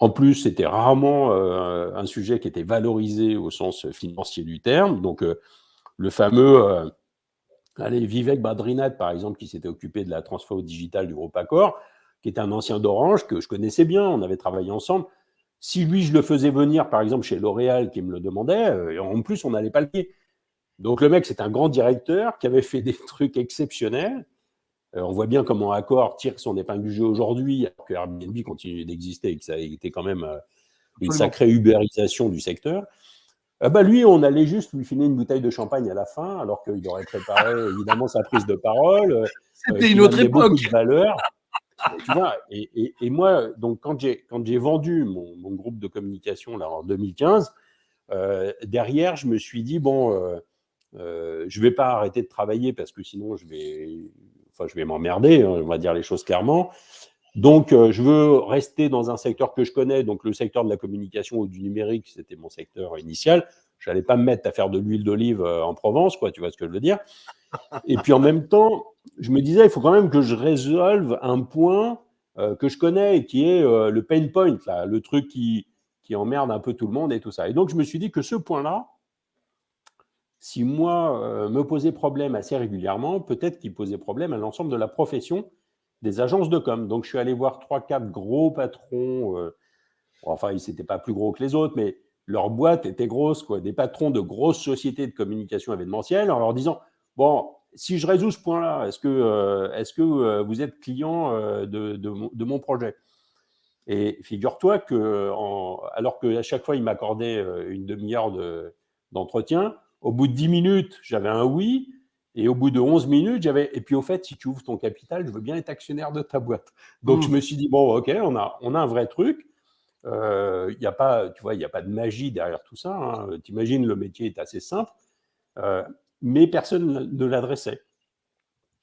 Speaker 3: En plus, c'était rarement euh, un sujet qui était valorisé au sens financier du terme. Donc, euh, le fameux euh, Vivek Badrinath, par exemple, qui s'était occupé de la transfo digitale du groupe Accor, qui était un ancien d'Orange, que je connaissais bien, on avait travaillé ensemble. Si lui, je le faisais venir, par exemple, chez L'Oréal, qui me le demandait, en plus, on n'allait pas le payer. Donc, le mec, c'est un grand directeur qui avait fait des [LAUGHS] trucs exceptionnels euh, on voit bien comment Accor tire son épingle du jeu aujourd'hui, alors que Airbnb continue d'exister et que ça a été quand même euh, une sacrée ubérisation du secteur. Ah bah lui, on allait juste lui filer une bouteille de champagne à la fin, alors qu'il aurait préparé [LAUGHS] évidemment sa prise de parole. Euh,
Speaker 1: C'était une autre époque.
Speaker 3: de valeur. et, moi, donc quand j'ai quand j'ai vendu mon, groupe de communication là en 2015, derrière, je me suis dit bon, euh, je vais pas arrêter de travailler parce que sinon je vais enfin, je vais m'emmerder, hein, on va dire les choses clairement. Donc, euh, je veux rester dans un secteur que je connais, donc le secteur de la communication ou du numérique, c'était mon secteur initial. Je n'allais pas me mettre à faire de l'huile d'olive euh, en Provence, quoi, tu vois ce que je veux dire. Et puis en même temps, je me disais, il faut quand même que je résolve un point euh, que je connais et qui est le pain point, là, le truc qui, qui emmerde un peu tout le monde et tout ça. Et donc, je me suis dit que ce point-là, si moi euh, me posais problème assez régulièrement, peut-être qu'il posait problème à l'ensemble de la profession des agences de com. Donc je suis allé voir trois, quatre gros patrons. Euh, enfin, ils n'étaient pas plus gros que les autres, mais leur boîte était grosse, quoi. Des patrons de grosses sociétés de communication événementielle, en leur disant bon, si je résous ce point-là, est-ce que, euh, vous êtes client de, mon, projet? Et figure-toi que, alors qu'à chaque fois, ils m'accordaient une demi-heure d'entretien, au bout de 10 minutes, j'avais un oui. Et au bout de 11 minutes, j'avais. Et puis, au fait, si tu ouvres ton capital, je veux bien être actionnaire de ta boîte. Donc, je hmm. me suis dit, bon, OK, on a, on a un vrai truc. Il euh, n'y a pas, tu vois, il n'y a pas de magie derrière tout ça. Hein. Tu imagines, le métier est assez simple. Euh, mais personne ne l'adressait.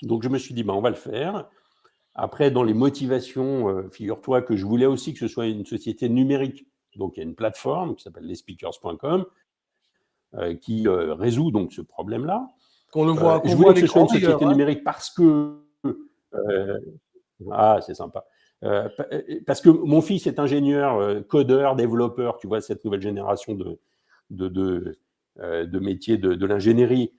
Speaker 3: Donc, je me suis dit, ben, on va le faire. Après, dans les motivations, euh, figure-toi que je voulais aussi que ce soit une société numérique. Donc, il y a une plateforme qui s'appelle lesspeakers.com qui euh, résout donc ce problème-là.
Speaker 1: Qu'on le voit,
Speaker 3: euh, je voulais que ce soit une société numérique parce que ah, c'est sympa. parce que mon fils est ingénieur, codeur, développeur, tu vois, cette nouvelle génération de, de, de, de métiers de, l'ingénierie.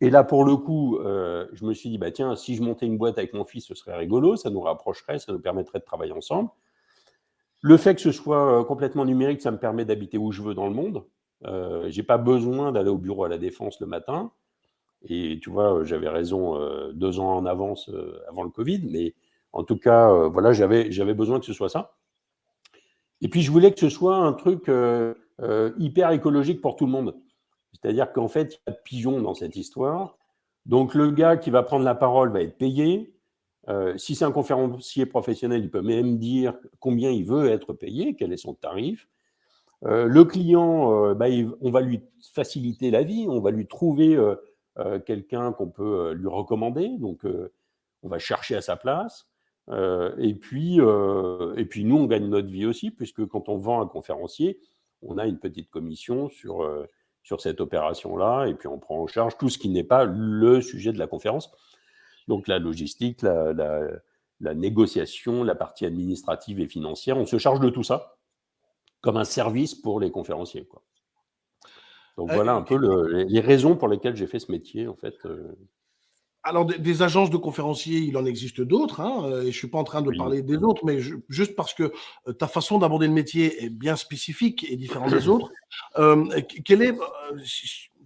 Speaker 3: Et là, pour le coup, je me suis dit, bah, tiens, si je montais une boîte avec mon fils, ce serait rigolo, ça nous rapprocherait, ça nous permettrait de travailler ensemble. Le fait que ce soit complètement numérique, ça me permet d'habiter où je veux dans le monde. Euh, j'ai pas besoin d'aller au bureau à la Défense le matin. Et tu vois, j'avais raison euh, deux ans en avance euh, avant le Covid, mais en tout cas, voilà, j'avais besoin que ce soit ça. Et puis, je voulais que ce soit un truc hyper écologique pour tout le monde. C'est-à-dire qu'en fait, il y a de pigeons dans cette histoire. Donc, le gars qui va prendre la parole va être payé. si c'est un conférencier professionnel, il peut même dire combien il veut être payé, quel est son tarif. Le client, bah, on va lui faciliter la vie, on va lui trouver quelqu'un qu'on peut lui recommander. Donc, on va chercher à sa place. et, puis, et puis, nous, on gagne notre vie aussi, puisque quand on vend un conférencier, on a une petite commission sur, sur cette opération-là, et puis on prend en charge tout ce qui n'est pas le sujet de la conférence. Donc la logistique, la, négociation, la partie administrative et financière, on se charge de tout ça comme un service pour les conférenciers. Quoi. Donc voilà un peu les raisons pour lesquelles j'ai fait ce métier, en fait.
Speaker 1: Alors, des, agences de conférenciers, il en existe d'autres, hein, euh, et je ne suis pas en train de parler des autres, mais juste parce que euh, ta façon d'aborder le métier est bien spécifique et différente des autres. [COUGHS] Euh, quelle, est,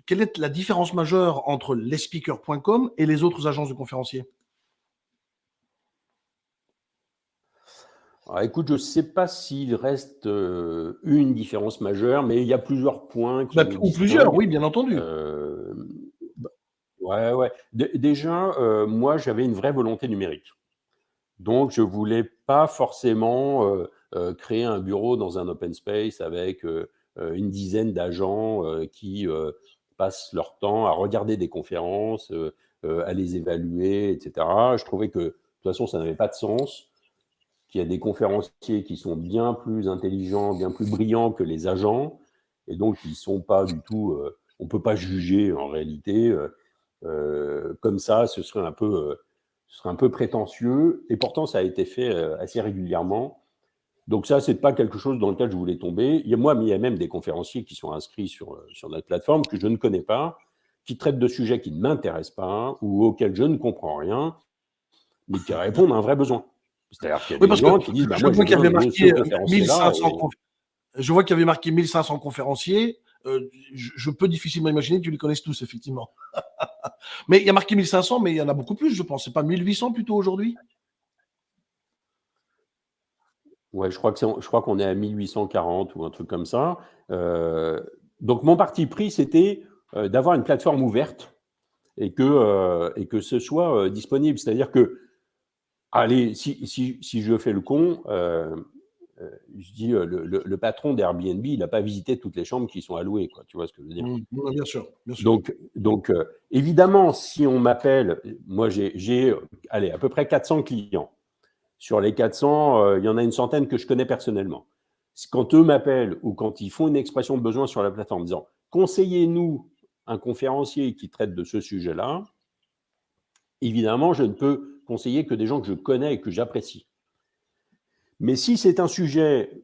Speaker 1: quelle est la différence majeure entre lespeakers.com et les autres agences de conférenciers?
Speaker 3: Alors, écoute, je ne sais pas s'il reste une différence majeure, mais il y a plusieurs points.
Speaker 1: Qui bah, ou plusieurs, oui, bien entendu.
Speaker 3: Ouais, ouais. déjà, euh, moi, j'avais une vraie volonté numérique. Donc, je voulais pas forcément euh, euh, créer un bureau dans un open space avec une dizaine d'agents qui passent leur temps à regarder des conférences, à les évaluer, etc. Je trouvais que, de toute façon, ça n'avait pas de sens, qu'il y a des conférenciers qui sont bien plus intelligents, bien plus brillants que les agents, et donc ils sont pas du tout, on peut pas juger en réalité. Euh, comme ça, ce serait un peu, euh, ce serait un peu prétentieux. Et pourtant, ça a été fait euh, assez régulièrement. Donc ça, c'est pas quelque chose dans lequel je voulais tomber. Il y a moi, mais il y a même des conférenciers qui sont inscrits sur, sur notre plateforme que je ne connais pas, qui traitent de sujets qui ne m'intéressent pas ou auxquels je ne comprends rien, mais qui répondent à un vrai besoin.
Speaker 1: C'est-à-dire qu'il y a des gens qui disent, bah, moi, je vois qu'il y avait marqué 1500 Je vois qu'il y avait marqué 1500 conférenciers. je, peux difficilement imaginer que tu les connaisses tous, effectivement. [LAUGHS] mais il y a marqué 1500, mais il y en a beaucoup plus, je pense. C'est pas 1800 plutôt aujourd'hui?
Speaker 3: Ouais, je crois que qu'on est à 1840 ou un truc comme ça. Euh, donc mon parti pris, c'était euh, d'avoir une plateforme ouverte et que, euh, et que ce soit disponible. C'est-à-dire que, allez, si, si, si, je fais le con, euh, je dis, euh, le, patron d'Airbnb, il n'a pas visité toutes les chambres qui sont allouées, quoi. Tu vois ce que je veux dire mmh,
Speaker 1: bien, sûr,
Speaker 3: Donc, donc euh, évidemment, si on m'appelle, moi j'ai, allez, à peu près 400 clients. Sur les 400, il y en a une centaine que je connais personnellement. Quand eux m'appellent ou quand ils font une expression de besoin sur la plateforme en disant conseillez-nous un conférencier qui traite de ce sujet-là, évidemment, je ne peux conseiller que des gens que je connais et que j'apprécie. Mais si c'est un sujet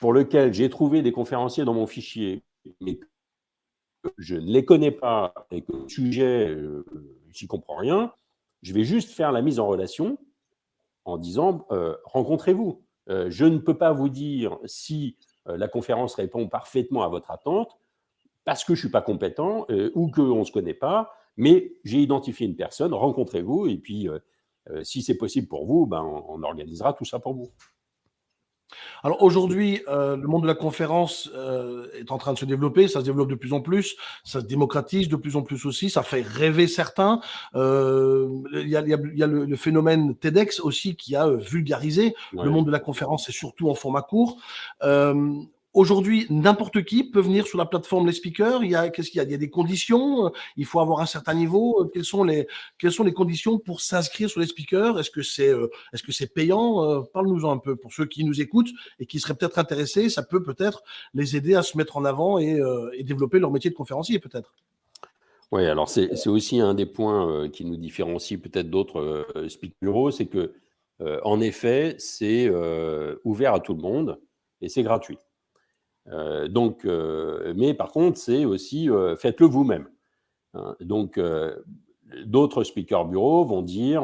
Speaker 3: pour lequel j'ai trouvé des conférenciers dans mon fichier, mais que je ne les connais pas et que le sujet, euh, j'y comprends rien, je vais juste faire la mise en relation en disant euh, rencontrez-vous. Euh, je ne peux pas vous dire si la conférence répond parfaitement à votre attente parce que je ne suis pas compétent ou qu'on ne se connaît pas, mais j'ai identifié une personne, rencontrez-vous et puis euh, si c'est possible pour vous, ben, on, organisera tout ça pour vous.
Speaker 1: Alors aujourd'hui, euh, le monde de la conférence euh, est en train de se développer, ça se développe de plus en plus, ça se démocratise de plus en plus aussi, ça fait rêver certains. Il y, a, le, phénomène TEDx aussi qui a vulgarisé le monde de la conférence et surtout en format court. Aujourd'hui, n'importe qui peut venir sur la plateforme Les Speakers. Il y a, qu'est-ce qu'il y a? Il y a des conditions. Il faut avoir un certain niveau. Quelles sont les, quelles sont les conditions pour s'inscrire sur Les Speakers? Est-ce que c'est, euh, est-ce que c'est payant? Euh, Parle-nous-en un peu pour ceux qui nous écoutent et qui seraient peut-être intéressés. Ça peut peut-être les aider à se mettre en avant et, euh, et développer leur métier de conférencier, peut-être.
Speaker 3: Oui, alors c'est, aussi un des points qui nous différencie peut-être d'autres speak bureaux, c'est que en effet, c'est ouvert à tout le monde et c'est gratuit. Euh, donc, euh, mais par contre, c'est aussi euh, faites-le vous-même. Hein. donc, d'autres speakers bureaux vont dire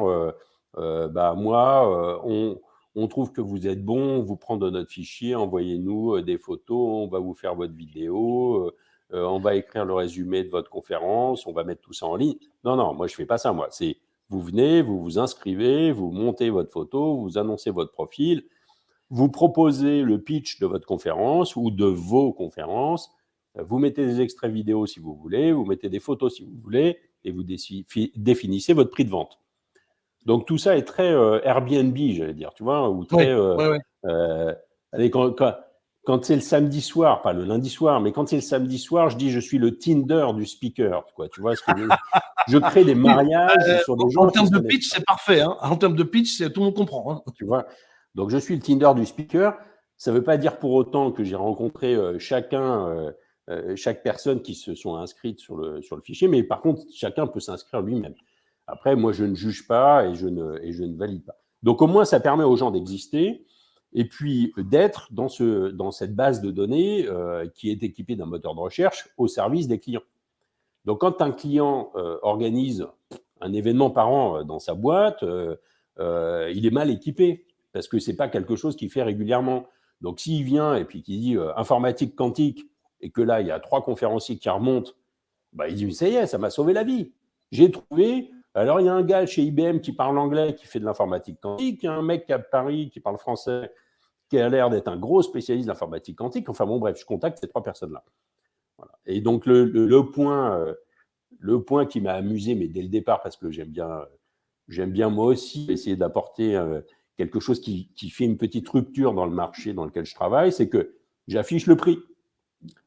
Speaker 3: bah, moi, on, trouve que vous êtes bon, on vous prend notre fichier, envoyez-nous des photos, on va vous faire votre vidéo, on va écrire le résumé de votre conférence, on va mettre tout ça en ligne. Non, non, moi je fais pas ça, moi. C'est vous venez, vous vous inscrivez, vous montez votre photo, vous annoncez votre profil, vous proposez le pitch de votre conférence ou de vos conférences, vous mettez des extraits vidéo si vous voulez, vous mettez des photos si vous voulez, et vous définissez votre prix de vente. Donc tout ça est très euh, Airbnb, j'allais dire, tu vois, ou très. Euh, euh, allez, quand, quand, c'est le samedi soir, pas le lundi soir, mais quand c'est le samedi soir, je dis je suis le Tinder du speaker, quoi. Tu vois ce que je, [LAUGHS] crée des mariages sur des gens.
Speaker 1: En termes de pitch, c'est parfait. Hein. En termes de pitch, tout le monde comprend. Hein.
Speaker 3: Tu vois? Donc je suis le Tinder du speaker. Ça ne veut pas dire pour autant que j'ai rencontré chacun. chaque personne qui se sont inscrites sur le, fichier, mais par contre, chacun peut s'inscrire lui-même. Après, moi, je ne juge pas et je ne, valide pas. Donc, au moins, ça permet aux gens d'exister et puis d'être dans, ce, dans cette base de données euh, qui est équipée d'un moteur de recherche au service des clients. Donc, quand un client euh, organise un événement par an euh, dans sa boîte, il est mal équipé parce que ce n'est pas quelque chose qu'il fait régulièrement. Donc, s'il vient et puis qu'il dit informatique quantique et que là, il y a trois conférenciers qui remontent, bah, il dit, ça y est, ça m'a sauvé la vie. J'ai trouvé alors, il y a un gars chez IBM qui parle anglais, qui fait de l'informatique quantique, un mec à Paris qui parle français, qui a l'air d'être un gros spécialiste d'informatique quantique. Enfin bon, bref, je contacte ces trois personnes-là. Et donc, le, point, euh, le point qui m'a amusé, mais dès le départ, parce que j'aime bien, j'aime bien moi aussi essayer d'apporter euh, quelque chose qui, fait une petite rupture dans le marché dans lequel je travaille, c'est que j'affiche le prix.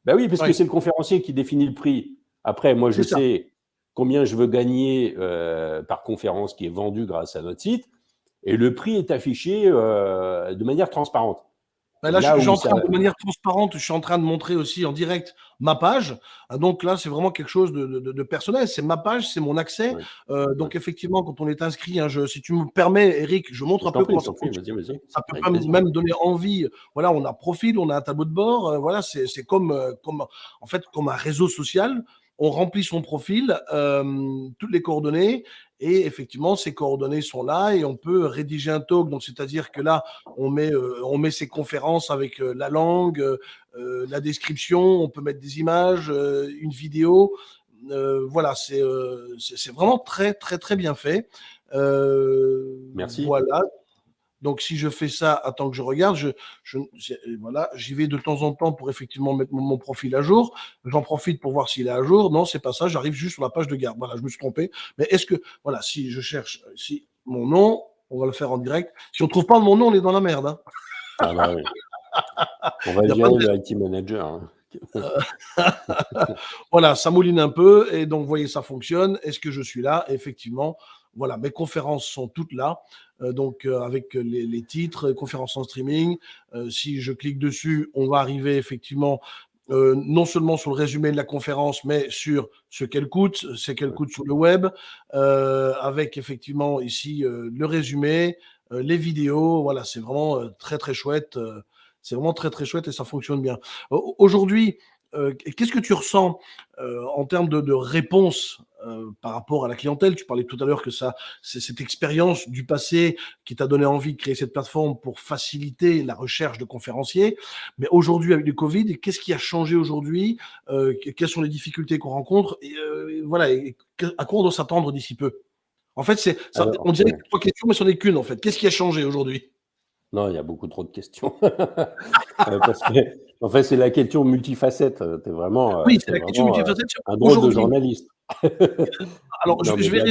Speaker 3: Ben oui, parce que c'est le conférencier qui définit le prix. Après, moi, je sais combien je veux gagner euh, par conférence qui est vendue grâce à notre site, et le prix est affiché euh, de manière transparente.
Speaker 1: Là, je, suis en train, de manière transparente, je suis en train de montrer aussi en direct ma page. Ah, donc là, c'est vraiment quelque chose de, personnel. C'est ma page, c'est mon accès. Euh, donc effectivement, quand on est inscrit, hein, si tu me permets, Eric, je montre un peu comment ça fonctionne. Ça peut même donner envie. Voilà, on a profil, on a un tableau de bord. voilà, c'est comme, comme, en fait, comme un réseau social on remplit son profil, euh, toutes les coordonnées, et effectivement, ces coordonnées sont là et on peut rédiger un talk. Donc, c'est-à-dire que là, on met, euh, on met ses conférences avec euh, la langue, la description, on peut mettre des images, une vidéo. voilà, c'est vraiment très, très, très bien fait.
Speaker 3: Merci.
Speaker 1: Voilà. Donc, si je fais ça, attends que je regarde, je, voilà, j'y vais de temps en temps pour effectivement mettre mon, profil à jour. J'en profite pour voir s'il est à jour. Non, c'est pas ça. J'arrive juste sur la page de garde. Voilà, je me suis trompé. Mais est-ce que, voilà, si je cherche si mon nom, on va le faire en direct. Si on trouve pas mon nom, on est dans la merde. Hein.
Speaker 3: Ah bah oui. [LAUGHS] On va dire le IT manager. Hein. [LAUGHS]
Speaker 1: voilà, ça mouline un peu et donc vous voyez ça fonctionne. Est-ce que je suis là? Effectivement, voilà, mes conférences sont toutes là. Euh, donc euh, avec les, titres, conférences en streaming. Euh, si je clique dessus, on va arriver effectivement non seulement sur le résumé de la conférence, mais sur ce qu'elle coûte, ce qu'elle coûte sur le web, avec effectivement ici le résumé, les vidéos. Voilà, c'est vraiment très très chouette. c'est vraiment très très chouette et ça fonctionne bien. Aujourd'hui, euh, qu'est-ce que tu ressens euh, en termes de, réponse euh, par rapport à la clientèle? Tu parlais tout à l'heure que ça, c'est cette expérience du passé qui t'a donné envie de créer cette plateforme pour faciliter la recherche de conférenciers. Mais aujourd'hui, avec le Covid, qu'est-ce qui a changé aujourd'hui? Quelles sont les difficultés qu'on rencontre? Et, Voilà, à quoi on doit s'attendre d'ici peu? En fait, c'est, on dirait que trois questions, mais ce n'est qu'une en fait. Qu'est-ce qui a changé aujourd'hui?
Speaker 3: Non, il y a beaucoup trop de questions. [LAUGHS] Parce que, en fait, c'est la question multifacette. Es vraiment,
Speaker 1: oui, c'est la question multifacette.
Speaker 3: Un drôle de journaliste. [LAUGHS]
Speaker 1: Alors, je, vais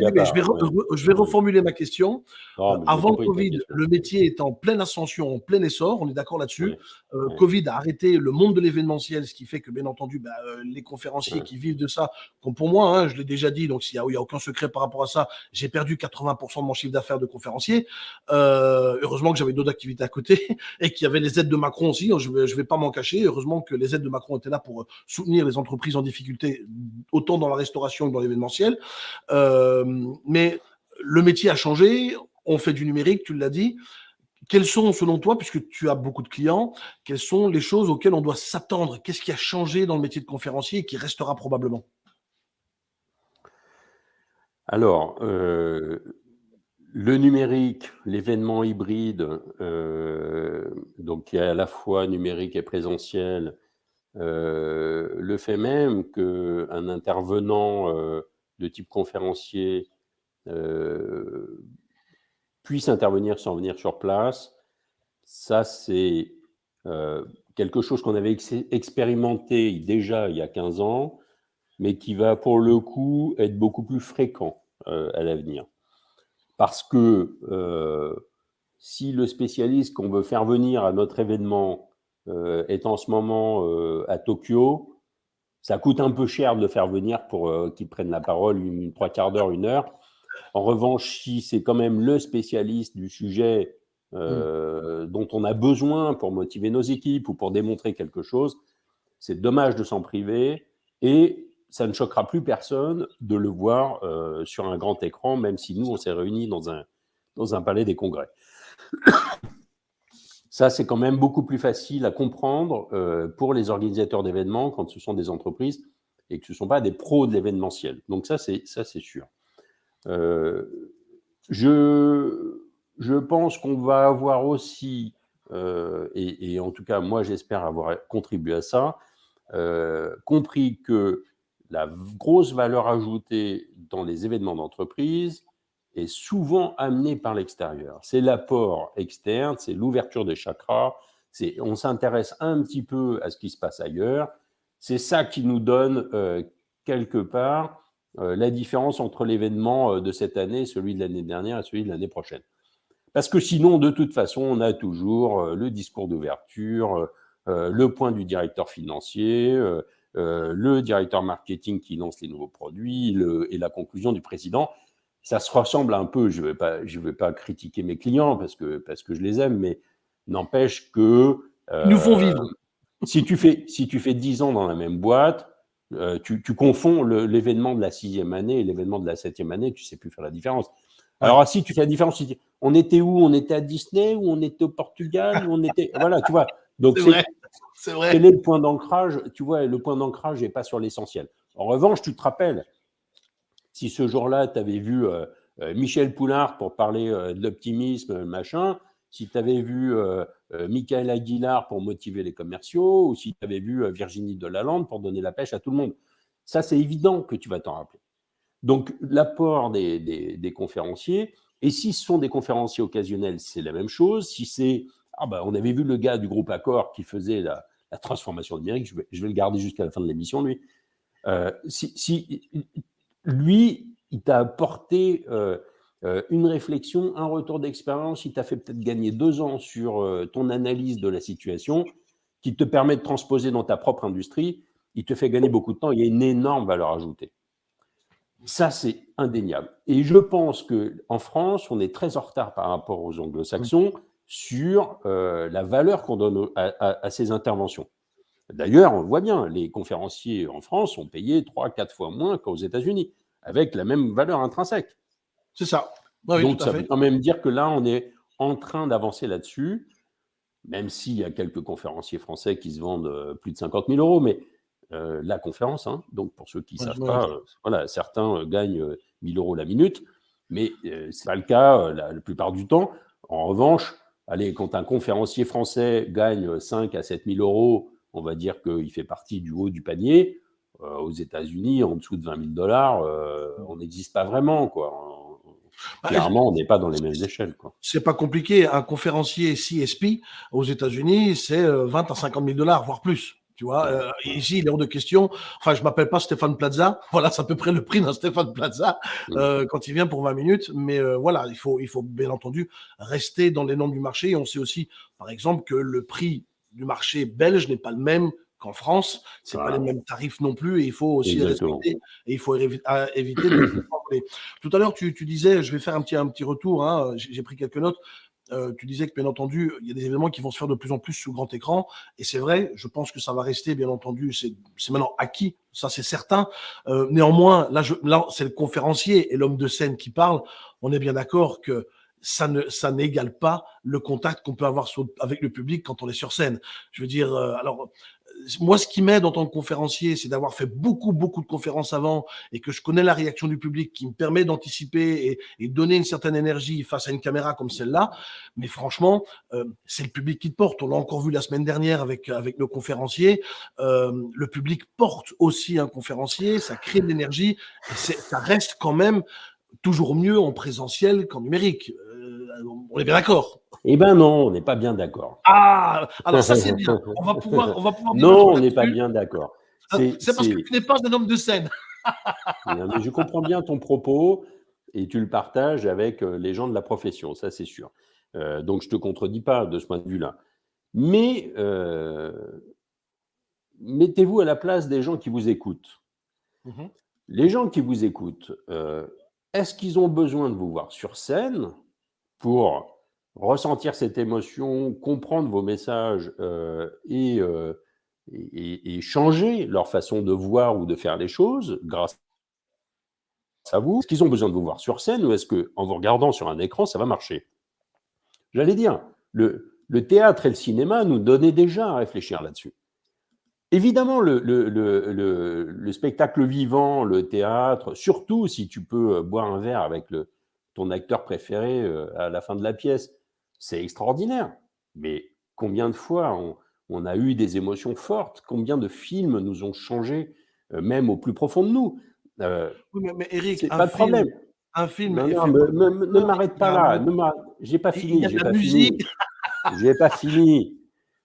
Speaker 1: je, vais reformuler ma question. Euh, avant le Covid, le métier est en pleine ascension, en plein essor, on est d'accord là-dessus. Euh, Covid a arrêté le monde de l'événementiel, ce qui fait que, bien entendu, bah, euh, les conférenciers qui vivent de ça, comme pour moi, hein, je l'ai déjà dit, donc il n'y a, a, aucun secret par rapport à ça, j'ai perdu 80% de mon chiffre d'affaires de conférencier. heureusement que j'avais d'autres activités à côté [LAUGHS] et qu'il y avait les aides de Macron aussi, hein, je ne vais, vais pas m'en cacher. Heureusement que les aides de Macron étaient là pour soutenir les entreprises en difficulté, autant dans la restauration que dans l'événementiel. Euh, mais le métier a changé, on fait du numérique, tu l'as dit. Quelles sont, selon toi, puisque tu as beaucoup de clients, quelles sont les choses auxquelles on doit s'attendre? Qu'est-ce qui a changé dans le métier de conférencier et qui restera probablement?
Speaker 3: Alors, euh, le numérique, l'événement hybride, euh, donc qui est à la fois numérique et présentiel, le fait même qu'un intervenant de type conférencier euh, puisse intervenir sans venir sur place, Ça, c'est euh, quelque chose qu'on avait expérimenté déjà il y a 15 ans, mais qui va pour le coup être beaucoup plus fréquent euh, à l'avenir. Parce que euh, si le spécialiste qu'on veut faire venir à notre événement est en ce moment à Tokyo, ça coûte un peu cher de le faire venir pour qu'il prenne la parole une, trois quarts d'heure, une heure. En revanche, si c'est quand même le spécialiste du sujet euh, dont on a besoin pour motiver nos équipes ou pour démontrer quelque chose, c'est dommage de s'en priver et ça ne choquera plus personne de le voir euh, sur un grand écran, même si nous, on s'est réunis dans un, dans un palais des congrès. Ça, c'est quand même beaucoup plus facile à comprendre euh, pour les organisateurs d'événements quand ce sont des entreprises et que ce ne sont pas des pros de l'événementiel. Donc ça, c'est sûr. je je pense qu'on va avoir aussi, euh, et, en tout cas, moi, j'espère avoir contribué à ça, euh, compris que la grosse valeur ajoutée dans les événements d'entreprise est souvent amenée par l'extérieur. C'est l'apport externe, c'est l'ouverture des chakras, on s'intéresse un petit peu à ce qui se passe ailleurs. C'est ça qui nous donne euh, quelque part la différence entre l'événement de cette année, celui de l'année dernière et celui de l'année prochaine. Parce que sinon, de toute façon, on a toujours euh, le discours d'ouverture, euh, euh, le point du directeur financier, le directeur marketing qui lance les nouveaux produits et la conclusion du président. Ça se ressemble un peu, je ne vais, pas, vais pas critiquer mes clients parce que, parce que je les aime, mais n'empêche que...
Speaker 1: Ils nous font vivre.
Speaker 3: Si tu, fais, si tu fais 10 ans dans la même boîte, tu, tu, confonds l'événement de la sixième année et l'événement de la septième année, tu ne sais plus faire la différence. Alors, si tu fais la différence, on était où? On était à Disney ou on était au Portugal ou on était. Voilà, tu vois. Donc, c'est vrai. Quel est le point d'ancrage? Tu vois, le point d'ancrage n'est pas sur l'essentiel. En revanche, tu te rappelles, si ce jour-là, tu avais vu euh, euh, Michel Poulard pour parler euh, de l'optimisme, machin, si tu avais vu Michael Aguilar pour motiver les commerciaux, ou si tu avais vu Virginie Delalande pour donner la pêche à tout le monde, ça, c'est évident que tu vas t'en rappeler. Donc, l'apport des, conférenciers, et si ce sont des conférenciers occasionnels, c'est la même chose. Si c'est, ah ben, on avait vu le gars du groupe Accor qui faisait la, transformation numérique, je vais, je vais, le garder jusqu'à la fin de l'émission, lui. Euh, si, lui, il t'a apporté euh, euh, une réflexion, un retour d'expérience, il t'a fait peut-être gagner deux ans sur ton analyse de la situation, qui te permet de transposer dans ta propre industrie, il te fait gagner beaucoup de temps, il y a une énorme valeur ajoutée. Ça, c'est indéniable. Et je pense qu'en France, on est très en retard par rapport aux anglo-saxons sur euh, la valeur qu'on donne à, ces interventions. D'ailleurs, on voit bien, les conférenciers en France sont payés 3-4 fois moins qu'aux États-Unis, avec la même valeur intrinsèque.
Speaker 1: C'est ça.
Speaker 3: Donc, ça veut quand même dire que là, on est en train d'avancer là-dessus, même s'il y a quelques conférenciers français qui se vendent euh, plus de 50 000 euros, mais euh, la conférence. Hein. Donc, pour ceux qui ne savent pas, euh, voilà, certains gagnent 1000 euros la minute, mais ce n'est pas le cas la, plupart du temps. En revanche, allez, quand un conférencier français gagne 5 à 7 000 euros, on va dire qu'il fait partie du haut du panier. aux États-Unis, en dessous de 20 000 dollars, on n'existe pas vraiment. Quoi. Bah, Clairement, on n'est pas dans les mêmes échelles.
Speaker 1: C'est pas compliqué. Un conférencier CSP aux États-Unis, c'est 20 à 50 000 dollars, voire plus. Tu vois, euh, ici, il est hors de question. Enfin, je m'appelle pas Stéphane Plaza. [LAUGHS] Voilà, c'est à peu près le prix d'un Stéphane Plaza euh, quand il vient pour 20 minutes. Mais euh, voilà, il faut, il faut bien entendu rester dans les normes du marché. Et on sait aussi, par exemple, que le prix du marché belge n'est pas le même qu'en France. C'est pas les mêmes tarifs non plus. Et il faut aussi respecter. Et il faut éviter de Tout à l'heure, tu, tu, disais, je vais faire un petit, un petit retour. Hein, J'ai pris quelques notes. Euh, tu disais que bien entendu, il y a des événements qui vont se faire de plus en plus sous grand écran, et c'est vrai, je pense que ça va rester, bien entendu, c'est maintenant acquis, ça c'est certain. Euh, néanmoins, là, là c'est le conférencier et l'homme de scène qui parle, on est bien d'accord que ça ne ça n'égale pas le contact qu'on peut avoir avec le public quand on est sur scène. Je veux dire, euh, alors moi, ce qui m'aide en tant que conférencier, c'est d'avoir fait beaucoup, beaucoup de conférences avant et que je connais la réaction du public qui me permet d'anticiper et, donner une certaine énergie face à une caméra comme celle-là. Mais franchement, euh, c'est le public qui te porte. On l'a encore vu la semaine dernière avec, avec nos conférenciers. Euh, le public porte aussi un conférencier, ça crée de l'énergie. Ça reste quand même toujours mieux en présentiel qu'en numérique. Euh, on est bien d'accord.
Speaker 3: Eh ben non, on n'est pas bien d'accord.
Speaker 1: Ah, alors ça c'est bien. On va pouvoir, on va pouvoir [LAUGHS]
Speaker 3: Non, on n'est pas bien d'accord.
Speaker 1: Ah, C'est parce que tu n'es pas un homme de scène. [LAUGHS]
Speaker 3: Mais je comprends bien ton propos et tu le partages avec euh, les gens de la profession, ça c'est sûr. Euh, donc je ne te contredis pas de ce point de vue-là. Mais euh, mettez-vous à la place des gens qui vous écoutent.
Speaker 1: Mhm.
Speaker 3: Les gens qui vous écoutent, euh, est-ce qu'ils ont besoin de vous voir sur scène pour ressentir cette émotion, comprendre vos messages euh, et, euh, et- et- changer leur façon de voir ou de faire les choses grâce à vous Est-ce qu'ils ont besoin de vous voir sur scène ou est-ce qu'en vous regardant sur un écran, ça va marcher? J'allais dire, le, le théâtre et le cinéma nous donnaient déjà à réfléchir là-dessus. Évidemment, le- le- le spectacle vivant, le théâtre, surtout si tu peux euh, boire un verre avec le, ton acteur préféré euh, à la fin de la pièce, c'est extraordinaire. Mais combien de fois on, on a eu des émotions fortes? Combien de films nous ont changé, euh, même au plus profond de nous? Euh,
Speaker 1: Oui, mais, mais Eric,
Speaker 3: pas de
Speaker 1: film,
Speaker 3: problème.
Speaker 1: un film.
Speaker 3: Non,
Speaker 1: est
Speaker 3: non,
Speaker 1: fait
Speaker 3: me-
Speaker 1: par-
Speaker 3: me- me- ne m'arrête pas là. ne J'ai pas fini. J'ai pas fini. [LAUGHS] J'ai pas fini.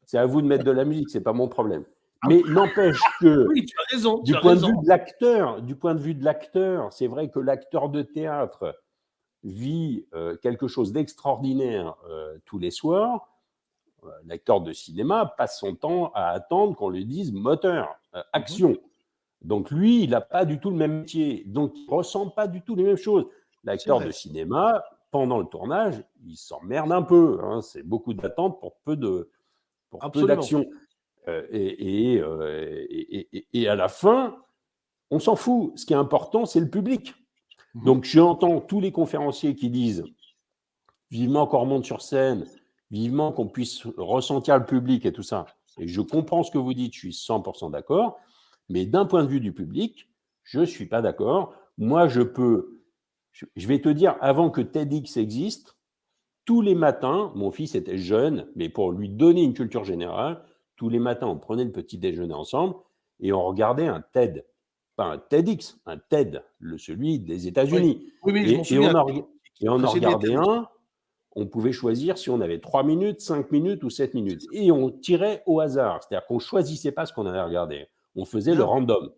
Speaker 3: C'est à vous de mettre de la musique, c'est pas mon problème.
Speaker 1: Ah.
Speaker 3: Mais n'empêche que [LAUGHS]
Speaker 1: Oui, tu as raison.
Speaker 3: du
Speaker 1: as
Speaker 3: point de vue de l'acteur, du point de vue de l'acteur, c'est vrai que l'acteur de théâtre vit euh, quelque chose d'extraordinaire euh, tous les soirs. Euh, L'acteur de cinéma passe son temps à attendre qu'on lui dise moteur, euh, action. Donc lui, il n'a pas du tout le même métier, donc il ne ressent pas du tout les mêmes choses. L'acteur de cinéma, pendant le tournage, il s'emmerde un peu. hein. C'est beaucoup d'attente pour peu de pour peu d'action. Euh, et, et, euh, et- et- et à la fin, on s'en fout. Ce qui est important, c'est le public.
Speaker 1: Mhm.
Speaker 3: Donc, j'entends tous les conférenciers qui disent vivement qu'on remonte sur scène, vivement qu'on puisse ressentir le public et tout ça. Et je comprends ce que vous dites, je suis 100% d'accord. Mais d'un point de vue du public, je ne suis pas d'accord. Moi, je peux. Je je vais te dire, avant que TEDx existe, tous les matins, mon fils était jeune, mais pour lui donner une culture générale, tous les matins, on prenait le petit déjeuner ensemble et on regardait un TED. Pas un TEDx, un TED, le, celui des États-Unis.
Speaker 1: Oui, oui, je
Speaker 3: Et, on en, reg- et on en
Speaker 1: Précédé
Speaker 3: regardait un, on pouvait choisir si on avait 3 minutes, 5 minutes ou 7 minutes. Et on tirait au hasard, c'est-à-dire qu'on ne choisissait pas ce qu'on allait regarder. On faisait le random.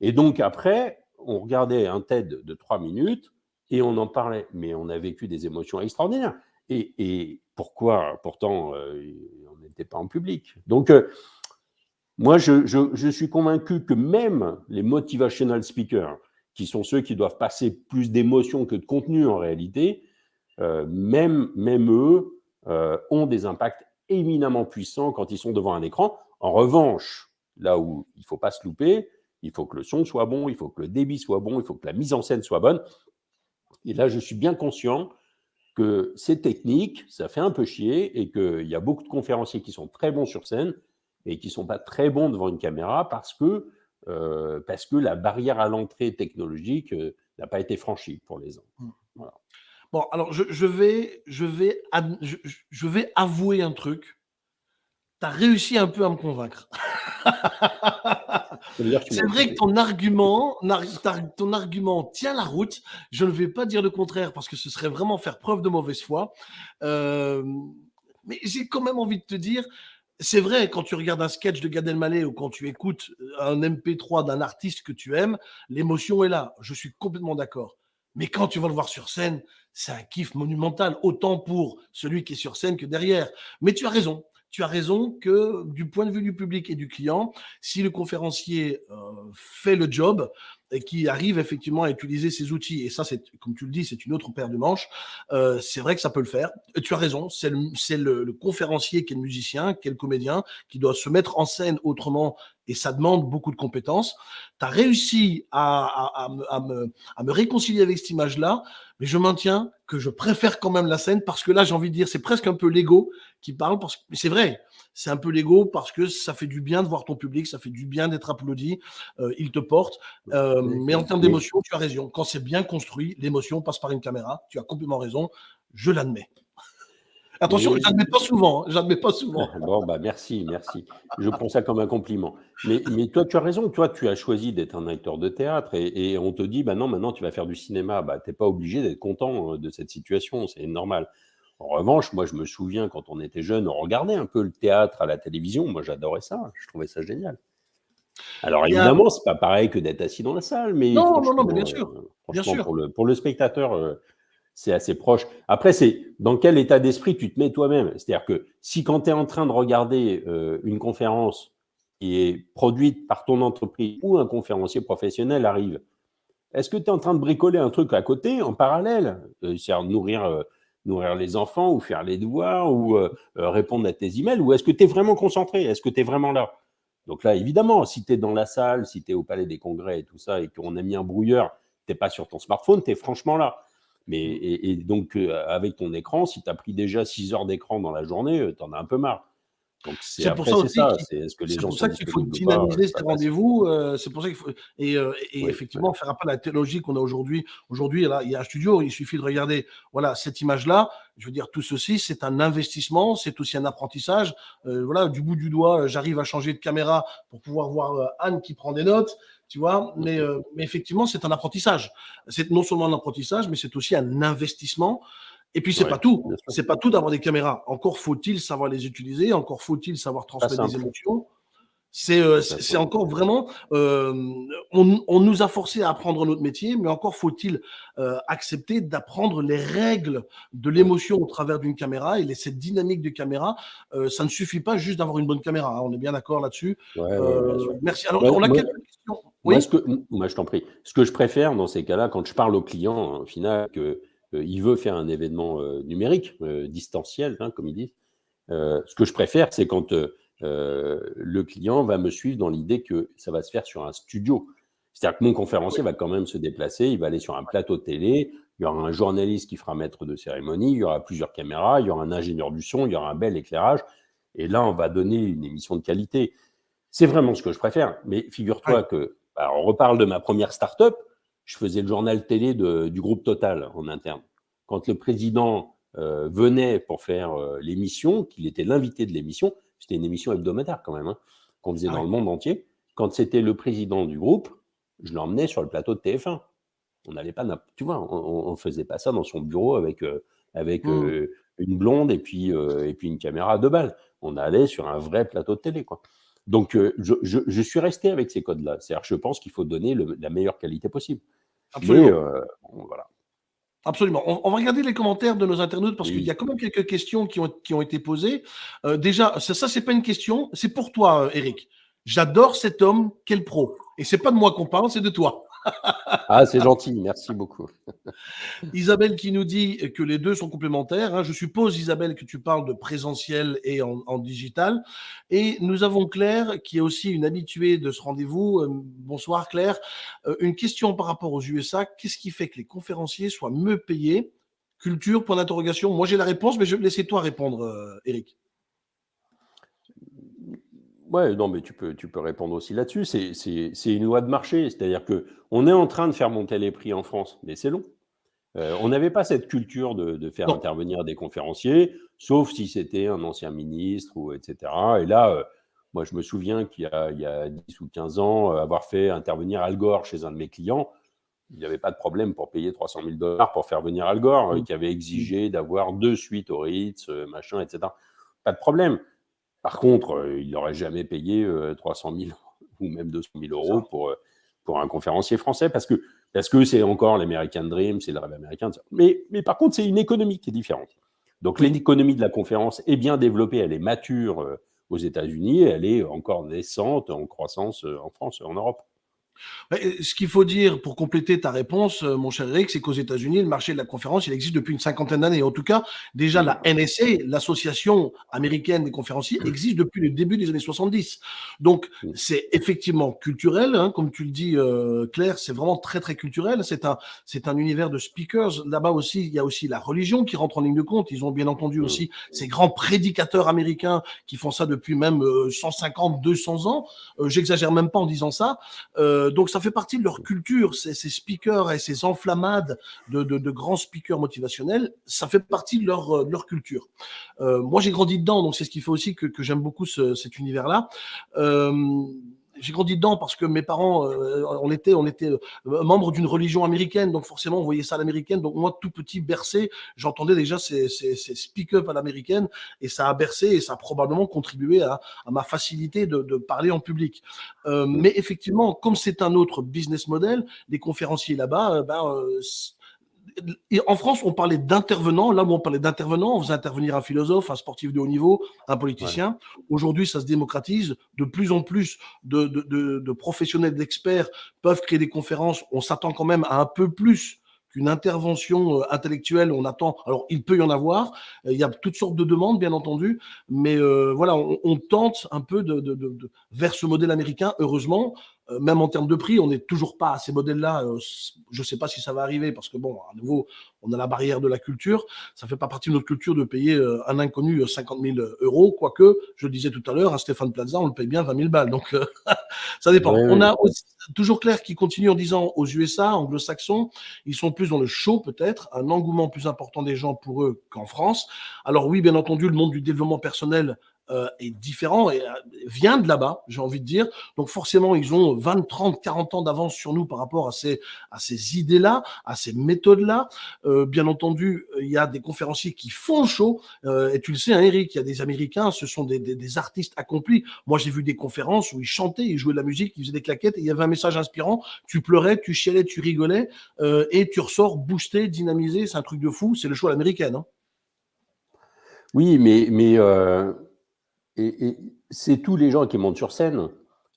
Speaker 3: Et donc après, on regardait un TED de 3 minutes et on en parlait. Mais on a vécu des émotions extraordinaires. Et, et pourquoi Pourtant, euh, on n'était pas en public. Donc, euh, moi, je, suis convaincu que même les motivational speakers, qui sont ceux qui doivent passer plus d'émotions que de contenu en réalité, euh, même, même eux euh, ont des impacts éminemment puissants quand ils sont devant un écran. En revanche, là où il ne faut pas se louper, il faut que le son soit bon, il faut que le débit soit bon, il faut que la mise en scène soit bonne. Et là, je suis bien conscient que c'est technique, ça fait un peu chier et qu'il y a beaucoup de conférenciers qui sont très bons sur scène et qui ne sont pas très bons devant une caméra parce que, euh, parce que la barrière à l'entrée technologique euh, n'a pas été franchie pour les uns.
Speaker 1: Bon, alors je, je vais, je, vais, je, vais avouer un truc. Tu as réussi un peu à me convaincre. C'est vrai que ton argument, ton argument tient la route. Je ne vais pas dire le contraire parce que ce serait vraiment faire preuve de mauvaise foi. Euh, mais j'ai quand même envie de te dire, c'est vrai, quand tu regardes un sketch de Gad Elmaleh ou quand tu écoutes un MP3 d'un artiste que tu aimes, l'émotion est là. Je suis complètement d'accord. Mais quand tu vas le voir sur scène, c'est un kiff monumental, autant pour celui qui est sur scène que derrière. Mais tu as raison. Tu as raison que du point de vue du public et du client, si le conférencier euh, fait le job et qui arrive effectivement à utiliser ses outils, et ça, c'est comme tu le dis, c'est une autre paire de manches, euh, c'est vrai que ça peut le faire. Et tu as raison, c'est le, le, le conférencier qui est le musicien, qui est le comédien, qui doit se mettre en scène autrement, et ça demande beaucoup de compétences. Tu as réussi à, à, à me, à, me, réconcilier avec cette image-là, mais je maintiens que je préfère quand même la scène parce que là, j'ai envie de dire, c'est presque un peu l'ego qui parle, parce que mais c'est vrai, c'est un peu l'ego parce que ça fait du bien de voir ton public, ça fait du bien d'être applaudi, euh, il te porte. Euh, mais en termes d'émotion, tu as raison. Quand c'est bien construit, l'émotion passe par une caméra. Tu as complètement raison. Je l'admets. Attention,
Speaker 3: Mais-
Speaker 1: je l'admets pas souvent. hein, J'admets pas souvent. [LAUGHS]
Speaker 3: Bon, bah merci, merci. Je prends ça comme un compliment. Mais, mais toi, tu as raison. Toi, tu as choisi d'être un acteur de théâtre et, et on te dit, bah non, maintenant, tu vas faire du cinéma. Bah, tu n'es pas obligé d'être content euh, de cette situation. C'est normal. En revanche, moi, je me souviens quand on était jeune, on regardait un peu le théâtre à la télévision. Moi, j'adorais ça. Je trouvais ça génial. Alors, évidemment, c'est pas pareil que d'être assis dans la salle, mais
Speaker 1: non, non, non, bien sûr.
Speaker 3: Euh, bien sûr. Pour, le, pour le spectateur, euh, c'est assez proche. Après, c'est dans quel état d'esprit tu te mets toi-même. C'est-à-dire que si quand tu es en train de regarder euh, une conférence qui est produite par ton entreprise ou un conférencier professionnel arrive, est-ce que tu es en train de bricoler un truc à côté, en parallèle? C'est-à-dire nourrir nourrir les enfants ou faire les devoirs ou répondre à tes emails Ou est-ce que tu es vraiment concentré? Est-ce que tu es vraiment là? Donc là, évidemment, si tu es dans la salle, si tu es au Palais des Congrès et tout ça, et qu'on a mis un brouilleur, tu n'es pas sur ton smartphone, tu es franchement là. Mais, et, donc, euh, avec ton écran, si tu as pris déjà 6 heures d'écran dans la journée, euh, tu en as un peu marre.
Speaker 1: C'est pour ça aussi qu'il faut dynamiser ces rendez-vous. Euh, c'est pour ça qu'il faut et, effectivement faire appel à la technologie qu'on a aujourd'hui. Aujourd'hui, il y a un studio. Il suffit de regarder voilà cette image-là. Je veux dire, tout ceci, c'est un investissement, c'est aussi un apprentissage. Euh, voilà, du bout du doigt, j'arrive à changer de caméra pour pouvoir voir euh, Anne qui prend des notes tu vois. Mais, mais effectivement, c'est un apprentissage. C'est non seulement un apprentissage, mais c'est aussi un investissement. Et puis, c'est pas tout. C'est pas tout d'avoir des caméras. Encore faut-il savoir les utiliser. Encore faut-il savoir transmettre des émotions. C'est euh, encore vraiment. Euh, on, nous a forcé à apprendre notre métier, mais encore faut-il euh, accepter d'apprendre les règles de l'émotion au travers d'une caméra et cette dynamique de caméra. ça ne suffit pas juste d'avoir une bonne caméra. Hein. on est bien d'accord là-dessus. merci. Alors, on a quelques questions.
Speaker 3: Oui. Moi, je t'en prie. Ce que je préfère dans ces cas-là, quand je parle au client, au final, que euh, veut faire un événement euh, numérique, euh, distanciel, hein, comme il dit. ce que je préfère, c'est quand le client va me suivre dans l'idée que ça va se faire sur un studio. C'est-à-dire que mon conférencier va quand même se déplacer, il va aller sur un plateau de télé, il y aura un journaliste qui fera maître de cérémonie, il y aura plusieurs caméras, il y aura un ingénieur du son, il y aura un bel éclairage, et là, on va donner une émission de qualité. C'est vraiment ce que je préfère. Mais figure-toi que, bah, on reparle de ma première start-up, je faisais le journal télé du groupe Total en interne. Quand le président euh, venait pour faire euh, l'émission, qu'il était l'invité de l'émission, c'était une émission hebdomadaire quand même, hein, qu'on faisait ah dans le monde entier. Quand c'était le président du groupe, je l'emmenais sur le plateau de TF1. On n'allait pas, tu vois, on, ne faisait pas ça dans son bureau avec, euh, avec mmh. une blonde et puis, et puis une caméra à deux balles. On allait sur un vrai plateau de télé, quoi. Donc, je, suis resté avec ces codes-là. C'est-à-dire, je pense qu'il faut donner la meilleure qualité possible.
Speaker 1: Absolument. Euh, voilà. Absolument. On, va regarder les commentaires de nos internautes parce qu'il y a quand même quelques questions qui ont, qui ont été posées. Euh, déjà, ça, ça c'est pas une question, c'est pour toi, euh, Eric. J'adore cet homme, quel pro. Et c'est pas de moi qu'on parle, c'est de toi [LAUGHS]
Speaker 3: ah, c'est gentil, merci beaucoup. [LAUGHS]
Speaker 1: Isabelle qui nous dit que les deux sont complémentaires. Hein. Je suppose, Isabelle, que tu parles de présentiel et en, digital. Et nous avons Claire, qui est aussi une habituée de ce rendez-vous. Euh, bonsoir Claire. Euh, une question par rapport aux USA. Qu'est-ce qui fait que les conférenciers soient mieux payés? Culture, point d'interrogation. Moi, j'ai la réponse, mais je vais laisser toi répondre, euh, Eric.
Speaker 3: Ouais, non, mais tu peux, tu peux répondre aussi là-dessus. C'est une loi de marché. C'est-à-dire qu'on est en train de faire monter les prix en France, mais c'est long. Euh, on n'avait pas cette culture de, faire intervenir des conférenciers, sauf si c'était un ancien ministre, ou etc. Et là, euh, moi, je me souviens qu'il y, a, il y a 10 ou 15 ans, euh, avoir fait intervenir Al Gore chez un de mes clients, il n'y avait pas de problème pour payer 300 000 dollars pour faire venir Al Gore, mmh. qui avait exigé d'avoir deux suites au Ritz, machin, etc. Pas de problème. Par contre, euh, il n'aurait jamais payé 300 euh, 000 [LAUGHS] ou même 200 000 euros pour, euh, pour un conférencier français parce que parce que c'est encore l'American Dream, c'est le rêve américain. Mais, mais par contre, c'est une économie qui est différente. Donc l'économie de la conférence est bien développée, elle est mature aux États-Unis, elle est encore naissante en croissance en France et en Europe.
Speaker 1: Ce qu'il faut dire pour compléter ta réponse, euh, mon cher Eric, c'est qu'aux États-Unis, le marché de la conférence, il existe depuis une cinquantaine d'années. En tout cas, déjà la NSA, l'association américaine des conférenciers, existe depuis le début des années 70. Donc, c'est effectivement culturel, hein, comme tu le dis, euh, Claire, c'est vraiment très très culturel. C'est un c'est un univers de speakers. Là-bas aussi, il y a aussi la religion qui rentre en ligne de compte. Ils ont bien entendu aussi ces grands prédicateurs américains qui font ça depuis même 150, euh, 200 ans. J'exagère même pas en disant ça. Euh, donc ça fait partie de leur culture, ces, speakers et ces enflammades de, grands speakers motivationnels, ça fait partie de leur, euh, leur culture. Euh, moi j'ai grandi dedans, donc c'est ce qui fait aussi que, j'aime beaucoup cet univers-là. J'ai grandi dedans parce que mes parents, euh, on était, on était euh, membres d'une religion américaine, donc forcément on voyait ça à l'américaine. Donc moi, tout petit bercé, j'entendais déjà ces, ces, ces speak-up à l'américaine et ça a bercé et ça a probablement contribué à, à ma facilité de, de, parler en public. Euh, mais effectivement, comme c'est un autre business model, des conférenciers là-bas, euh, ben, euh, en France, on parlait d'intervenants. Là où on parlait d'intervenants, on faisait intervenir un philosophe, un sportif de haut niveau, un politicien. Ouais. Aujourd'hui, ça se démocratise. De plus en plus de, de, de, de professionnels, d'experts peuvent créer des conférences. On s'attend quand même à un peu plus qu'une intervention euh, intellectuelle. On attend. Alors, il peut y en avoir. Il y a toutes sortes de demandes, bien entendu. Mais euh, voilà, on, on, tente un peu de, vers ce modèle américain. Heureusement, euh, même en termes de prix, on n'est toujours pas à ces modèles-là. Euh, je ne sais pas si ça va arriver parce que, bon, à nouveau, on a la barrière de la culture. Ça ne fait pas partie de notre culture de payer euh, un inconnu 50 000 euros, quoique, je le disais tout à l'heure, à Stéphane Plaza, on le paye bien 20 000 balles. Donc, [LAUGHS] ça dépend. On a aussi, toujours Claire qui continue en disant aux USA, anglo-saxons, ils sont plus dans le show peut-être, un engouement plus important des gens pour eux qu'en France. Alors oui, bien entendu, le monde du développement personnel euh, est différent et euh, vient de là-bas, j'ai envie de dire. Donc forcément, ils ont 20, 30, 40 ans d'avance sur nous par rapport à ces, à ces idées-là, à ces méthodes-là. Euh, bien entendu, il y a des conférenciers qui font show. Euh, et tu le sais, hein, Eric, il y a des Américains, ce sont des, des, des artistes accomplis. Moi, j'ai vu des conférences où ils chantaient, ils jouaient de la musique, ils faisaient des claquettes et il y avait un message inspirant. Tu pleurais, tu chialais, tu rigolais euh, et tu ressors boosté, dynamisé. C'est un truc de fou. C'est le show à l'américaine. Hein.
Speaker 3: Oui, mais, mais euh, et, et c'est tous les gens qui montent sur scène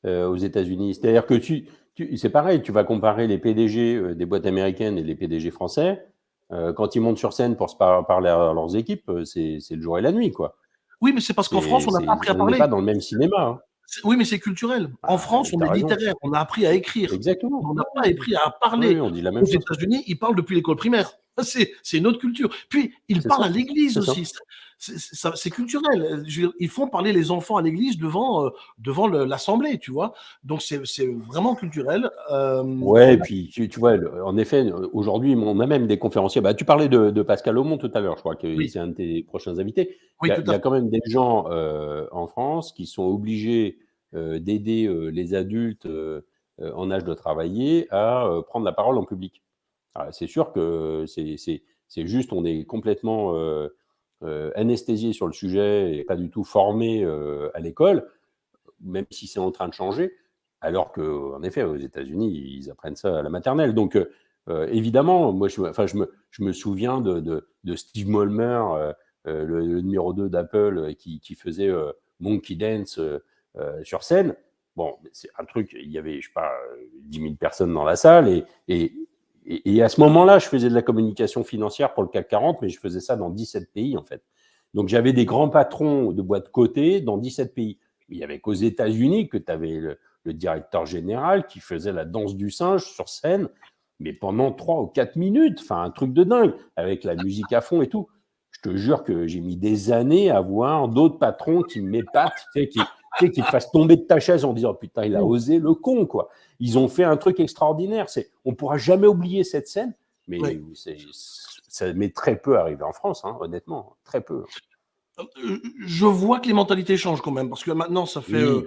Speaker 3: euh, aux États-Unis. C'est-à-dire que tu, tu c'est pareil, tu vas comparer les PDG euh, des boîtes américaines et les PDG français. Euh, quand ils montent sur scène pour se par parler à leurs équipes, c'est le jour et la nuit, quoi.
Speaker 1: Oui, mais c'est parce qu'en France, on n'a pas appris à parler.
Speaker 3: On n'est pas dans le même cinéma. Hein.
Speaker 1: Oui, mais c'est culturel. En ah, France, on est raison. littéraire. On a appris à écrire.
Speaker 3: Exactement.
Speaker 1: On n'a pas appris à parler.
Speaker 3: Oui, on dit la même
Speaker 1: Aux États-Unis, ils parlent depuis l'école primaire. C'est une autre culture. Puis, ils parlent ça. à l'église aussi. C'est culturel. Ils font parler les enfants à l'église devant, euh, devant l'assemblée, tu vois. Donc, c'est vraiment culturel.
Speaker 3: Euh, ouais, et puis, tu, tu, vois, en effet, aujourd'hui, on a même des conférenciers. Bah, tu parlais de, de Pascal Aumont tout à l'heure, je crois que oui. c'est un de tes prochains invités. Oui, il, y a, il y a quand même des gens euh, en France qui sont obligés euh, d'aider les adultes en âge de travailler à prendre la parole en public. C'est sûr que c'est juste, on est complètement euh, euh, anesthésié sur le sujet et pas du tout formé euh, à l'école, même si c'est en train de changer, alors qu'en effet, aux États-Unis, ils apprennent ça à la maternelle. Donc, évidemment, moi, je, enfin, je, me, je me souviens de, de, Steve Molmer, le, numéro 2 d'Apple, qui, faisait Monkey Dance sur scène. Bon, c'est un truc, il y avait, je sais pas, 10 000 personnes dans la salle et et, à ce moment-là, je faisais de la communication financière pour le CAC 40, mais je faisais ça dans 17 pays, en fait. Donc, j'avais des grands patrons de boîtes cotées dans 17 pays. Il n'y avait qu'aux États-Unis que tu avais le, directeur général qui faisait la danse du singe sur scène, mais pendant 3 ou 4 minutes, enfin, un truc de dingue, avec la musique à fond et tout. Je te jure que j'ai mis des années à voir d'autres patrons qui m'épatent, qui, sais, qu'ils te fassent tomber de ta chaise en disant putain, il a osé le con, quoi. Ils ont fait un truc extraordinaire. C'est, on pourra jamais oublier cette scène, mais oui. ça m'est très peu arrivé en France, hein, honnêtement, très peu.
Speaker 1: Euh, je vois que les mentalités changent quand même, parce que maintenant, ça fait oui. euh,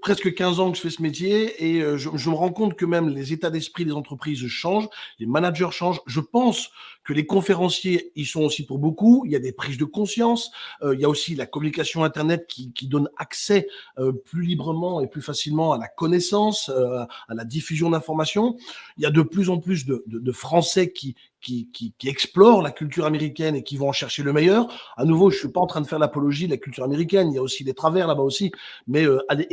Speaker 1: presque 15 ans que je fais ce métier et euh, je, je, me rends compte que même les états d'esprit des entreprises changent, les managers changent. Je pense que les conférenciers, ils sont aussi pour beaucoup. Il y a des prises de conscience. Euh, il y a aussi la communication Internet qui, qui donne accès euh, plus librement et plus facilement à la connaissance, à la diffusion d'informations. Il y a de plus en plus de, de, de Français qui, qui, qui, qui, explorent la culture américaine et qui vont en chercher le meilleur. À nouveau, je suis pas en train de faire l'apologie de la culture américaine. Il y a aussi des travers là-bas aussi, mais euh, aller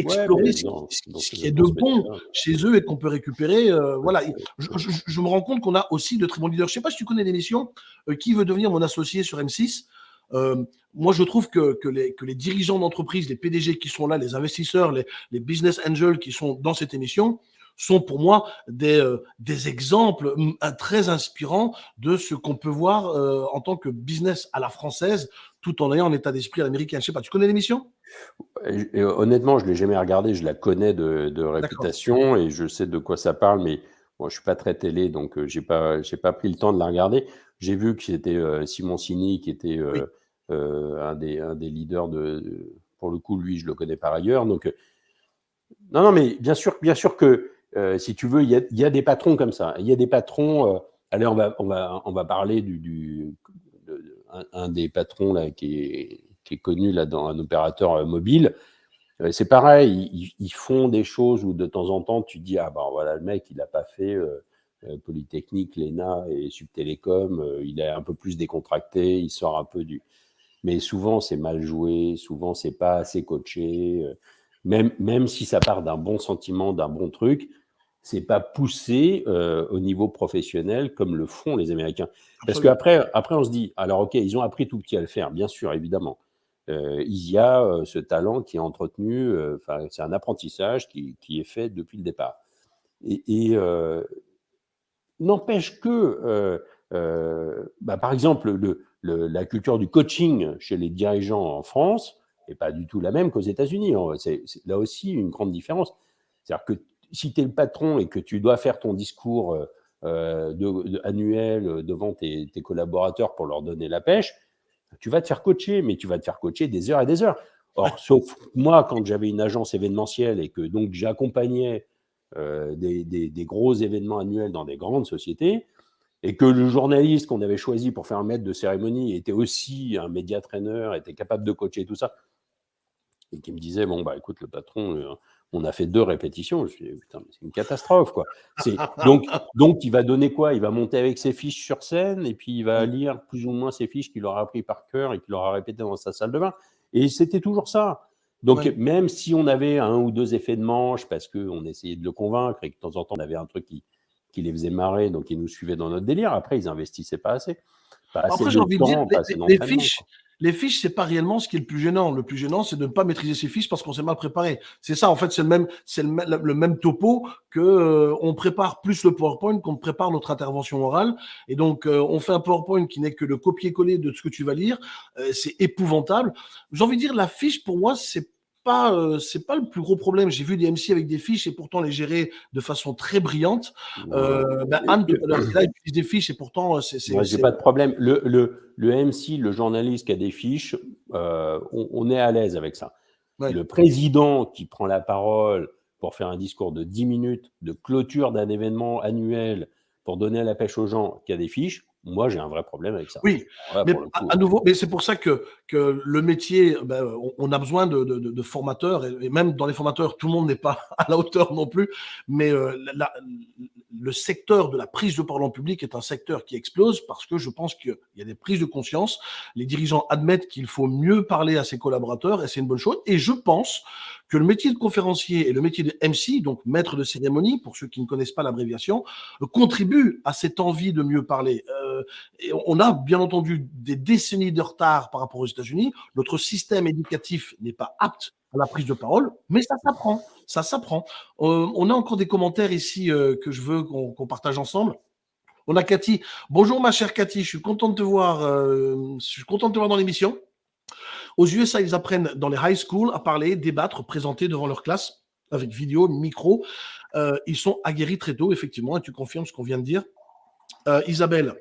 Speaker 1: ce, qui est de bon chez eux et qu'on peut récupérer. Euh, voilà, je, je, je, me rends compte qu'on a aussi de très bons leaders. Je sais pas si tu connais l'émission euh, Qui veut devenir mon associé sur M6. Euh, moi, je trouve que, que, les, que les dirigeants d'entreprise, les PDG qui sont là, les investisseurs, les, les business angels qui sont dans cette émission, sont pour moi des, euh, des exemples très inspirants de ce qu'on peut voir euh, en tant que business à la française, tout en ayant un état d'esprit à l'américain. Je sais pas, tu connais l'émission?
Speaker 3: Honnêtement, je l'ai jamais regardée, je la connais de, de réputation et je sais de quoi ça parle, mais bon, je suis pas très télé, donc euh, j'ai pas j'ai pas pris le temps de la regarder. J'ai vu que c'était euh, Simon Sini qui était oui. un, des, un des leaders de, pour le coup, lui, je le connais par ailleurs, donc Non, non, mais bien sûr, bien sûr que si tu veux, il y, a, des patrons comme ça. Il y a des patrons. allez, on va, on va, on va parler du, un, des patrons là qui est, connu là dans un opérateur mobile. C'est pareil, ils, font des choses où de temps en temps tu dis ah ben voilà le mec il n'a pas fait Polytechnique, l'ENA et Subtélécom, il est un peu plus décontracté, il sort un peu du. Mais souvent c'est mal joué, souvent c'est pas assez coaché même, même si ça part d'un bon sentiment, d'un bon truc, c'est pas poussé euh, au niveau professionnel comme le font les Américains. Parce qu'après, après, on se dit, alors ok, ils ont appris tout petit à le faire, bien sûr, évidemment. Euh, il y a euh, ce talent qui est entretenu, c'est un apprentissage qui, qui, est fait depuis le départ. Et, n'empêche que, bah, par exemple, le, la culture du coaching chez les dirigeants en France, n'est pas du tout la même qu'aux États-Unis. C'est là aussi une grande différence. C'est-à-dire que si tu es le patron et que tu dois faire ton discours euh, euh, annuel euh, devant tes, collaborateurs pour leur donner la pêche, tu vas te faire coacher, mais tu vas te faire coacher des heures et des heures. Or, sauf moi, quand j'avais une agence événementielle et que donc j'accompagnais des, des, gros événements annuels dans des grandes sociétés, et que le journaliste qu'on avait choisi pour faire un maître de cérémonie était aussi un média trainer, était capable de coacher tout ça, et qui me disait bon bah écoute le patron on a fait deux répétitions je me suis putain c'est une catastrophe quoi. Donc donc il va donner quoi? Il va monter avec ses fiches sur scène et puis il va mmh. lire plus ou moins ses fiches qu'il aura appris par cœur et qu'il aura répété dans sa salle de bain. Et c'était toujours ça. Donc même si on avait un ou deux effets de manche parce qu'on essayait de le convaincre et que de temps en temps on avait un truc qui, qui les faisait marrer donc ils nous suivaient dans notre délire. Après ils investissaient pas assez. Pas assez
Speaker 1: après j'ai envie de dire les, fiches les fiches, c'est pas réellement ce qui est le plus gênant. Le plus gênant, c'est de ne pas maîtriser ses fiches parce qu'on s'est mal préparé. C'est ça, en fait, c'est le même, c'est le, même topo que euh, on prépare plus le PowerPoint qu'on prépare notre intervention orale. Et donc, euh, on fait un PowerPoint qui n'est que le copier-coller de ce que tu vas lire. Euh, c'est épouvantable. J'ai envie de dire, la fiche, pour moi, c'est pas, euh, c'est pas le plus gros problème. J'ai vu des MC avec des fiches et pourtant les gérer de façon très brillante. Euh, ben, Anne, là, utilise des fiches et pourtant, euh, c'est.
Speaker 3: Moi, j'ai pas de problème. Le, le, le, MC, le journaliste qui a des fiches, euh, on, est à l'aise avec ça. Le président qui prend la parole pour faire un discours de 10 minutes de clôture d'un événement annuel pour donner la pêche aux gens qui a des fiches, moi, j'ai un vrai problème avec ça.
Speaker 1: Oui, mais à, nouveau, mais c'est pour ça que, que le métier, ben, on, a besoin de, de, formateurs, et, même dans les formateurs, tout le monde n'est pas [LAUGHS] à la hauteur non plus, mais euh, le secteur de la prise de parole en public est un secteur qui explose parce que je pense qu'il y a des prises de conscience. Les dirigeants admettent qu'il faut mieux parler à ses collaborateurs, et c'est une bonne chose. Et je pense que le métier de conférencier et le métier de MC, donc maître de cérémonie, pour ceux qui ne connaissent pas l'abréviation, contribuent à cette envie de mieux parler. Euh, on a bien entendu des décennies de retard par rapport aux États-Unis. Notre système éducatif n'est pas apte à la prise de parole, mais ça s'apprend. Ça s'apprend. Euh, on a encore des commentaires ici euh, que je veux qu'on partage ensemble. On a Cathy. Bonjour ma chère Cathy, je suis content de te voir. je suis content de te voir dans l'émission. Aux USA, ils apprennent dans les high schools à parler, débattre, présenter devant leur classe avec vidéo, micro. Euh, ils sont aguerris très tôt, effectivement, et tu confirmes ce qu'on vient de dire. Euh, Isabelle,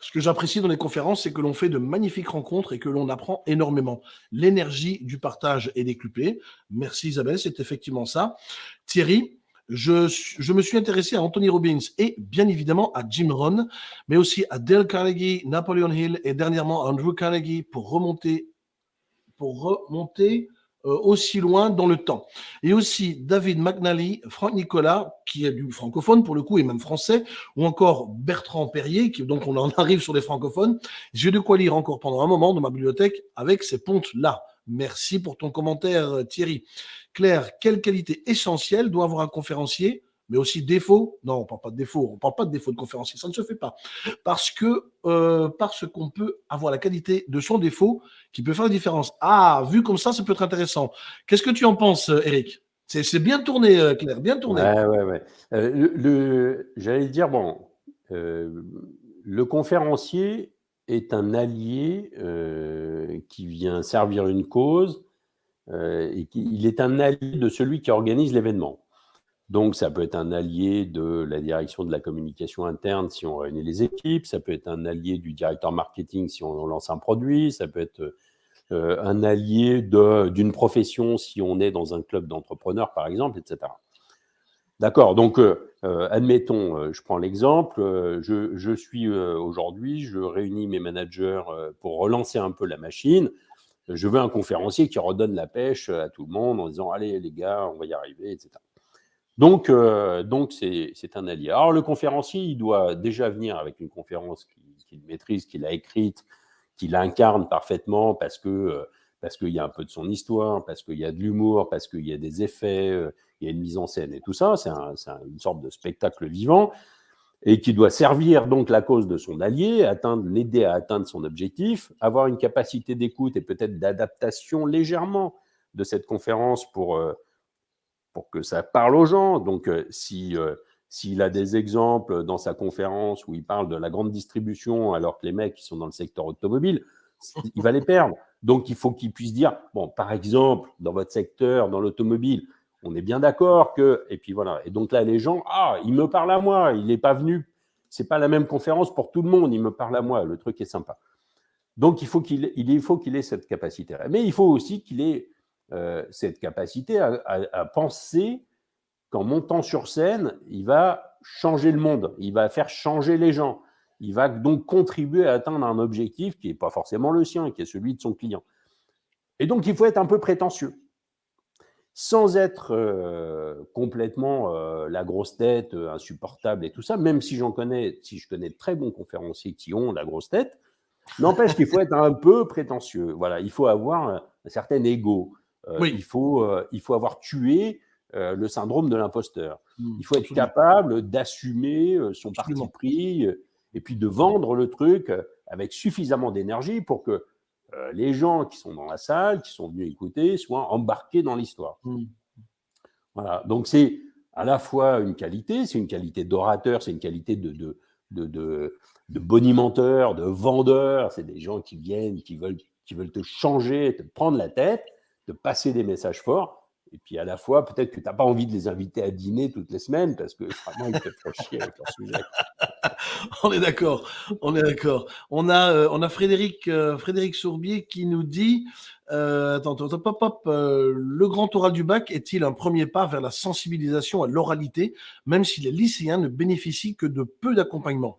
Speaker 1: ce que j'apprécie dans les conférences, c'est que l'on fait de magnifiques rencontres et que l'on apprend énormément. L'énergie du partage est décuplée. Merci Isabelle, c'est effectivement ça. Thierry, je, me suis intéressé à Anthony Robbins et bien évidemment à Jim Rohn, mais aussi à Dale Carnegie, Napoleon Hill et dernièrement Andrew Carnegie pour remonter aussi loin dans le temps. Et aussi David McNally, Franck Nicolas, qui est du francophone pour le coup, et même français, ou encore Bertrand Perrier, qui, donc on en [LAUGHS] arrive sur les francophones. J'ai de quoi lire encore pendant un moment dans ma bibliothèque avec ces pontes-là. Merci pour ton commentaire, Thierry. Claire, quelle qualité essentielle doit avoir un conférencier mais aussi défaut. Non, on ne parle pas de défaut, on ne parle pas de défaut de conférencier, ça ne se fait pas. Parce que euh, parce qu'on peut avoir la qualité de son défaut qui peut faire la différence. Ah, vu comme ça, ça peut être intéressant. Qu'est-ce que tu en penses, Eric? C'est bien tourné, euh, Claire, bien tourné.
Speaker 3: Ouais, ouais, ouais. Euh, J'allais dire, bon, le conférencier est un allié qui vient servir une cause et il est un allié de celui qui organise l'événement. Donc, ça peut être un allié de la direction de la communication interne si on réunit les équipes, ça peut être un allié du directeur marketing si on lance un produit, ça peut être un allié d'une profession si on est dans un club d'entrepreneurs, par exemple, etc. D'accord, donc admettons, je prends l'exemple, je, je, suis aujourd'hui, je réunis mes managers pour relancer un peu la machine, je veux un conférencier qui redonne la pêche à tout le monde en disant allez les gars, on va y arriver, etc. Donc, euh, donc c'est un allié. Alors, le conférencier, il doit déjà venir avec une conférence qu'il maîtrise, qu'il a écrite, qu'il incarne parfaitement parce que euh, parce qu'il y a un peu de son histoire, parce qu'il y a de l'humour, parce qu'il y a des effets, euh, il y a une mise en scène et tout ça. C'est une sorte de spectacle vivant et qui doit servir donc la cause de son allié, atteindre, l'aider à atteindre son objectif, avoir une capacité d'écoute et peut-être d'adaptation légèrement de cette conférence pour pour que ça parle aux gens. Donc, euh, si euh, s'il a des exemples dans sa conférence où il parle de la grande distribution alors que les mecs qui sont dans le secteur automobile, il va les perdre. Donc, il faut qu'il puisse dire, bon, par exemple, dans votre secteur, dans l'automobile, on est bien d'accord que, et puis voilà. Et donc là, les gens, ah, il me parle à moi, il n'est pas venu, c'est pas la même conférence pour tout le monde, il me parle à moi, le truc est sympa. Donc, il faut qu'il il faut qu'il ait cette capacité. Mais il faut aussi qu'il ait euh, cette capacité à, penser qu'en montant sur scène, il va changer le monde, il va faire changer les gens. Il va donc contribuer à atteindre un objectif qui n'est pas forcément le sien, qui est celui de son client. Et donc, il faut être un peu prétentieux, sans être euh, complètement euh, la grosse tête, insupportable et tout ça, même si j'en connais, si je connais de très bons conférenciers qui ont la grosse tête, n'empêche qu'il faut être un peu prétentieux. Voilà, il faut avoir un certain ego. Euh, il, faut, euh, il faut avoir tué euh, le syndrome de l'imposteur. Mmh, il faut être capable d'assumer son parti pris et puis de vendre le truc avec suffisamment d'énergie pour que les gens qui sont dans la salle, qui sont venus écouter, soient embarqués dans l'histoire. Mmh. Voilà. Donc c'est à la fois une qualité, c'est une qualité d'orateur, c'est une qualité de, de, de, de, de bonimenteur, de vendeur. C'est des gens qui viennent, qui veulent, qui veulent te changer, te prendre la tête de passer des messages forts. Et puis à la fois, peut-être que tu n'as pas envie de les inviter à dîner toutes les semaines parce que vraiment, ils te font chier avec leur sujet. [LAUGHS]
Speaker 1: on est d'accord, on est d'accord. On a, euh, on a Frédéric, euh, Frédéric Sourbier qui nous dit euh, attends, attends, pop, pop, le grand oral du bac est-il un premier pas vers la sensibilisation à l'oralité, même si les lycéens ne bénéficient que de peu d'accompagnement?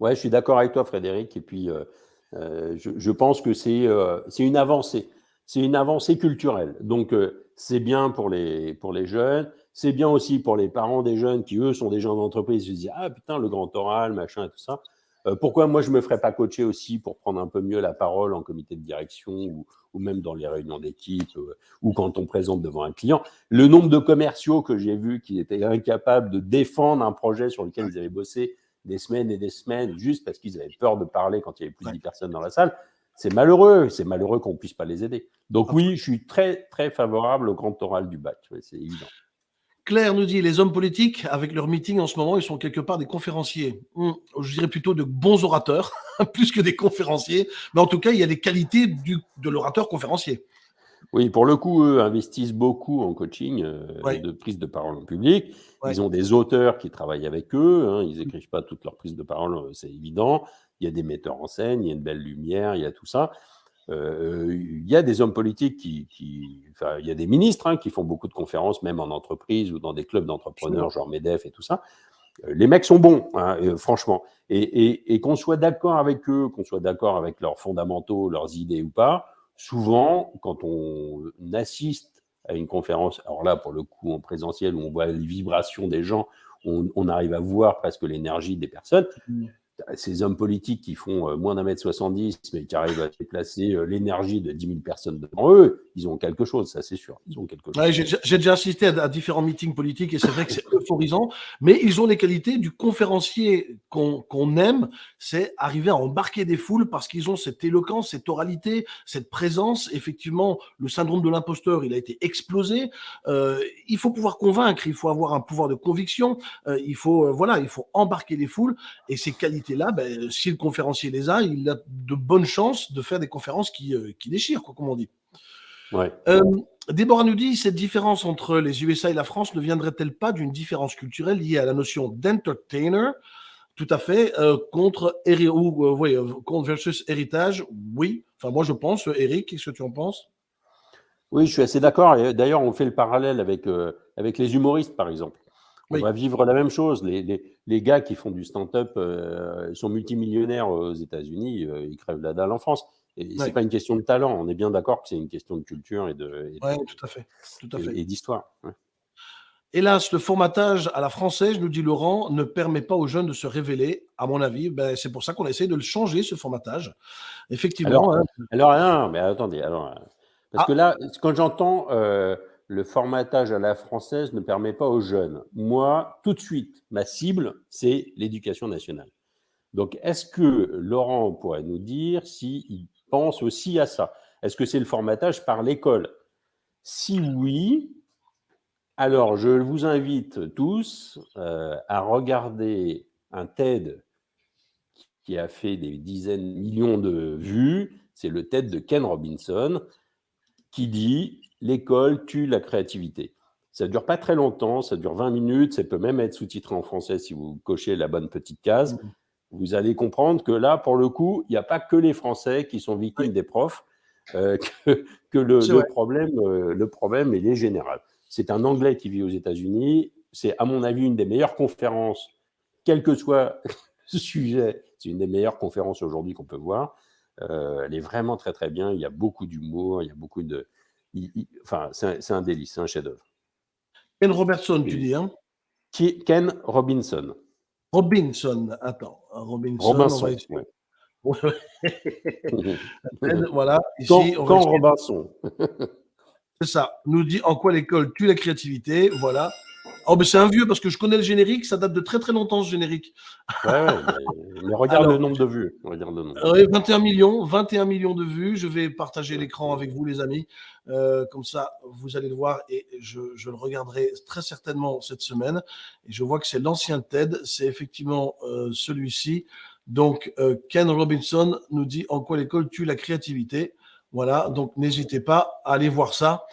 Speaker 3: Ouais, je suis d'accord avec toi, Frédéric. Et puis, je, je, pense que c'est une avancée c'est une avancée culturelle. Donc, euh, c'est bien pour les, pour les jeunes, c'est bien aussi pour les parents des jeunes qui, eux, sont des gens d'entreprise, ils se disent « Ah putain, le grand oral, machin et tout ça. Euh, pourquoi moi, je me ferais pas coacher aussi pour prendre un peu mieux la parole en comité de direction ou, ou même dans les réunions d'équipe euh, ou quand on présente devant un client? Le nombre de commerciaux que j'ai vus qui étaient incapables de défendre un projet sur lequel ils avaient bossé des semaines et des semaines juste parce qu'ils avaient peur de parler quand il y avait plus de 10 personnes dans la salle, c'est malheureux, c'est malheureux qu'on ne puisse pas les aider. Donc oui, je suis très, très favorable au grand oral du bac, c'est évident.
Speaker 1: Claire nous dit, les hommes politiques, avec leur meeting en ce moment, ils sont quelque part des conférenciers. Hmm, je dirais plutôt de bons orateurs, [LAUGHS] plus que des conférenciers. Mais en tout cas, il y a des qualités du, de l'orateur conférencier.
Speaker 3: Oui, pour le coup, eux investissent beaucoup en coaching euh, de prise de parole en public. Ils ont des auteurs qui travaillent avec eux. Hein, ils n'écrivent pas toutes leurs prises de parole, euh, c'est évident il y a des metteurs en scène, il y a une belle lumière, il y a tout ça. Euh, il y a des hommes politiques qui, enfin, il y a des ministres hein, qui font beaucoup de conférences, même en entreprise ou dans des clubs d'entrepreneurs, genre MEDEF et tout ça. Euh, les mecs sont bons, hein, euh, franchement. Et, qu'on soit d'accord avec eux, qu'on soit d'accord avec leurs fondamentaux, leurs idées ou pas, souvent, quand on assiste à une conférence, alors là, pour le coup, en présentiel, où on voit les vibrations des gens, on, on arrive à voir presque l'énergie des personnes. Mmh ces hommes politiques qui font euh, moins d'un mètre 70, mais qui arrivent à déplacer euh, l'énergie de 10 000 personnes devant eux, ils ont quelque chose, ça c'est sûr. Ils ont quelque chose.
Speaker 1: J'ai déjà assisté à, différents meetings politiques et c'est vrai que c'est euphorisant, mais ils ont les qualités du conférencier qu'on aime, c'est arriver à embarquer des foules parce qu'ils ont cette éloquence, cette oralité, cette présence. Effectivement, le syndrome de l'imposteur, il a été explosé. Euh, il faut pouvoir convaincre, il faut avoir un pouvoir de conviction, il faut voilà, il faut embarquer les foules et ces qualités là ben, si le conférencier les a, il a de bonnes chances de faire des conférences qui, euh, qui déchirent, quoi, comme on dit.
Speaker 3: Ouais.
Speaker 1: Euh, Déborah nous dit, cette différence entre les USA et la France ne viendrait-elle pas d'une différence culturelle liée à la notion d'entertainer? Tout à fait. Euh, contre, ou, contre versus héritage, oui. Enfin, moi, je pense. Eric, qu'est-ce que tu en penses?
Speaker 3: Oui, je suis assez d'accord. D'ailleurs, on fait le parallèle avec, euh, avec les humoristes, par exemple. On
Speaker 1: Oui.
Speaker 3: va vivre la même chose. Les, les- les gars qui font du stand-up euh, sont multimillionnaires aux États-Unis, euh, ils crèvent la dalle en France. Et c'est
Speaker 1: Ouais.
Speaker 3: pas une question de talent. On est bien d'accord que c'est une question de culture et de et de-
Speaker 1: Oui, tout à fait. Tout à fait.
Speaker 3: et- et d'histoire. Ouais.
Speaker 1: Hélas, le formatage à la française, nous dit Laurent, ne permet pas aux jeunes de se révéler, à mon avis. Ben, c'est pour ça qu'on essaie de le changer, ce formatage. Effectivement.
Speaker 3: Alors,
Speaker 1: hein.
Speaker 3: Alors, non, mais attendez, alors, euh, parce
Speaker 1: Ah.
Speaker 3: que là, quand j'entends euh, le formatage à la française ne permet pas aux jeunes, moi, tout de suite, ma cible, c'est l'éducation nationale. Donc, est-ce que Laurent pourrait nous dire s'il pense aussi à ça Est-ce que c'est le formatage par l'école? Si oui, alors je vous invite tous euh, à regarder un TED qui a fait des dizaines de millions de vues. C'est le TED de Ken Robinson qui dit l'école tue la créativité. Ça ne dure pas très longtemps, ça dure 20 minutes, ça peut même être sous-titré en français si vous cochez la bonne petite case.
Speaker 1: Mhm.
Speaker 3: Vous allez comprendre que là, pour le coup, il n'y a pas que les Français qui sont victimes
Speaker 1: Oui.
Speaker 3: des profs, euh, [LAUGHS] que, que le, problème, euh, le problème, il est général. C'est un Anglais qui vit aux États-Unis. C'est, à mon avis, une des meilleures conférences, quel que soit [LAUGHS] le sujet. C'est une des meilleures conférences aujourd'hui qu'on peut voir. Euh, elle est vraiment très très bien. Il y a beaucoup d'humour, il y a beaucoup de. il- il- enfin, c'est un, délice, c'est un chef-d'œuvre.
Speaker 1: Ken Robertson, tu dis. Hein?
Speaker 3: Ken Robinson.
Speaker 1: Robinson. Attends. Robinson. on
Speaker 3: Robinson.
Speaker 1: va essayer. [LAUGHS]
Speaker 3: ouais. [LAUGHS]
Speaker 1: Voilà. Ici,
Speaker 3: Quand,
Speaker 1: on
Speaker 3: Robinson.
Speaker 1: C'est ça. Nous dit en quoi l'école tue la créativité. Voilà. Oh, mais c'est un vieux parce que je connais le générique. Ça date de très très longtemps ce générique.
Speaker 3: Ouais, [LAUGHS] mais, mais regarde
Speaker 1: Alors-
Speaker 3: le nombre de vues. Regarde le nombre.
Speaker 1: Euh, oui, 21 millions, 21 millions de vues. Je vais partager l'écran avec vous, les amis. Euh, comme ça, vous allez le voir et je, je le regarderai très certainement cette semaine. Et je vois que c'est l'ancien TED. C'est effectivement euh, celui-ci. Donc, euh, Ken Robinson nous dit en quoi l'école tue la créativité. Voilà. Donc, n'hésitez pas à aller voir ça.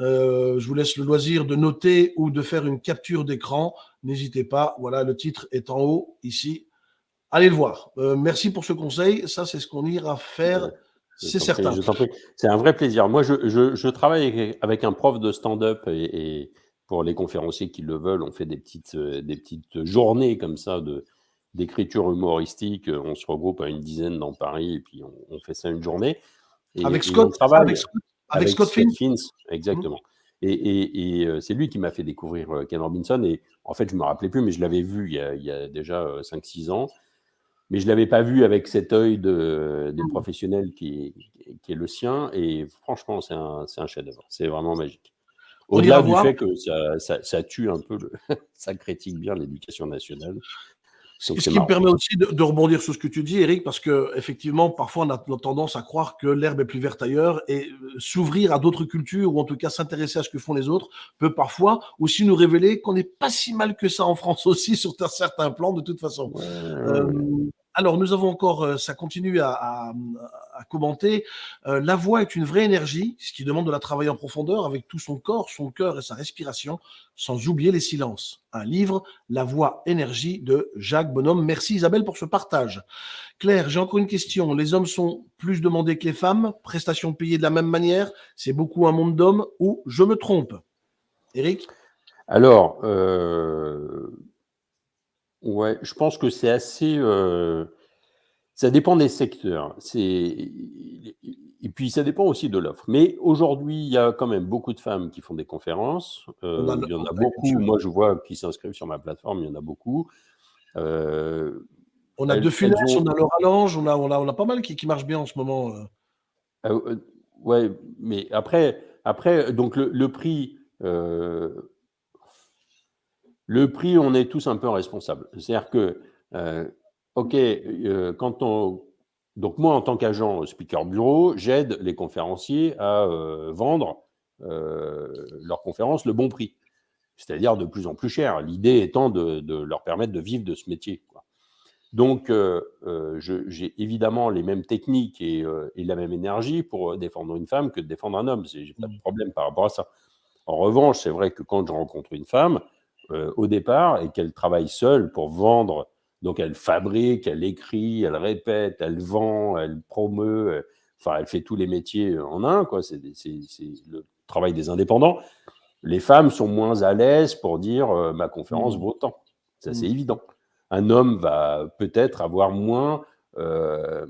Speaker 1: Euh, je vous laisse le loisir de noter ou de faire une capture d'écran. N'hésitez pas. Voilà, le titre est en haut ici. Allez le voir. Euh, merci pour ce conseil. Ça, c'est ce qu'on ira faire. C'est certain.
Speaker 3: C'est un vrai plaisir. Moi, je, je- je travaille avec, un prof de stand-up et, et pour les conférenciers qui le veulent, on fait des petites, euh, des petites journées comme ça de d'écriture humoristique. On se regroupe à une dizaine dans Paris et puis on, on fait ça une journée. Et-
Speaker 1: Avec
Speaker 3: on
Speaker 1: Scott,
Speaker 3: travaille
Speaker 1: avec Scott, avec Scott Finn. Mhm.
Speaker 3: exactement. Et, et- et, euh, c'est lui qui m'a fait découvrir euh, Ken Robinson. Et en fait, je ne me rappelais plus, mais je l'avais vu il y a, il y a déjà 5-6 ans. Mais je ne l'avais pas vu avec cet œil de, des
Speaker 1: Mhm.
Speaker 3: professionnels qui est, qui est le sien. Et franchement, c'est un, un chef-d'œuvre. C'est vraiment magique. Au-delà du
Speaker 1: voir.
Speaker 3: fait que ça, ça- ça tue un peu, le- [LAUGHS] ça critique bien l'éducation nationale.
Speaker 1: Ce qui me permet aussi de, de rebondir sur ce que tu dis, Eric, parce que effectivement, parfois, on a, tendance à croire que l'herbe est plus verte ailleurs et euh, s'ouvrir à d'autres cultures ou en tout cas s'intéresser à ce que font les autres peut parfois aussi nous révéler qu'on n'est pas si mal que ça en France [LAUGHS] aussi sur un certain plan de toute façon.
Speaker 3: Ouais,
Speaker 1: Euh, alors, nous avons encore, euh, ça continue à, à- à commenter. Euh, la voix est une vraie énergie, ce qui demande de la travailler en profondeur avec tout son corps, son cœur et sa respiration, sans oublier les silences. Un livre, La voix énergie de Jacques Bonhomme. Merci Isabelle pour ce partage. Claire, j'ai encore une question. Les hommes sont plus demandés que les femmes, prestations payées de la même manière, c'est beaucoup un monde d'hommes ou je me trompe? Eric
Speaker 3: Alors, euh, ouais, je pense que c'est assez. euh, ça dépend des secteurs. Et puis ça dépend aussi de l'offre. Mais aujourd'hui, il y a quand même beaucoup de femmes qui font des conférences. Euh,
Speaker 1: a
Speaker 3: il y en a beaucoup. Moi, je vois qui s'inscrivent sur ma plateforme. Il y en a beaucoup. Euh,
Speaker 1: On a
Speaker 3: Elles-
Speaker 1: De Funès,
Speaker 3: ont-
Speaker 1: on a Laura Lange, on a, on, a, on a pas mal qui, qui marchent bien en ce moment. euh.
Speaker 3: Euh, ouais, mais après, après donc le, le prix, le prix, on est tous un peu responsables. C'est-à-dire que, ok, euh, quand on, donc moi en tant qu'agent speaker bureau, j'aide les conférenciers à euh, vendre euh, leurs conférences le bon prix, c'est-à-dire de plus en plus cher. L'idée étant de, de leur permettre de vivre de ce métier. quoi. Donc, euh, euh, j'ai évidemment les mêmes techniques et, euh, et la même énergie pour euh, défendre une femme que de défendre un homme. Je n'ai pas de problème par rapport à ça. En revanche, c'est vrai que quand je rencontre une femme, euh, au départ, et qu'elle travaille seule pour vendre, donc elle fabrique, elle écrit, elle répète, elle vend, elle promeut, euh, enfin, elle fait tous les métiers en un, quoi. C'est le travail des indépendants. Les femmes sont moins à l'aise pour dire euh, ma conférence mmh. vaut tant. Ça, c'est mmh. évident. Un homme va peut-être avoir moins, euh,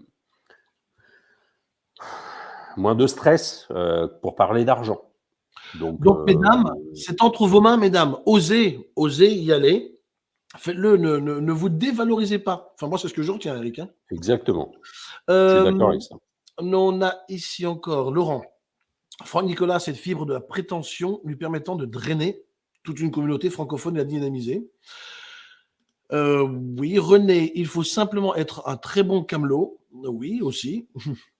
Speaker 3: moins de stress euh, pour parler d'argent.
Speaker 1: Donc, mesdames, c'est entre vos mains, mesdames. Osez, osez y aller. Faites-le, ne, vous dévalorisez pas. Enfin, moi, c'est ce que je retiens, Eric. Hein.
Speaker 3: Exactement. je suis d'accord avec ça.
Speaker 1: On a ici encore Laurent. Franck Nicolas a cette fibre de la prétention lui permettant de drainer toute une communauté francophone et la dynamiser. Euh, oui, René, il faut simplement être un très bon camelot. Oui, aussi. [LAUGHS]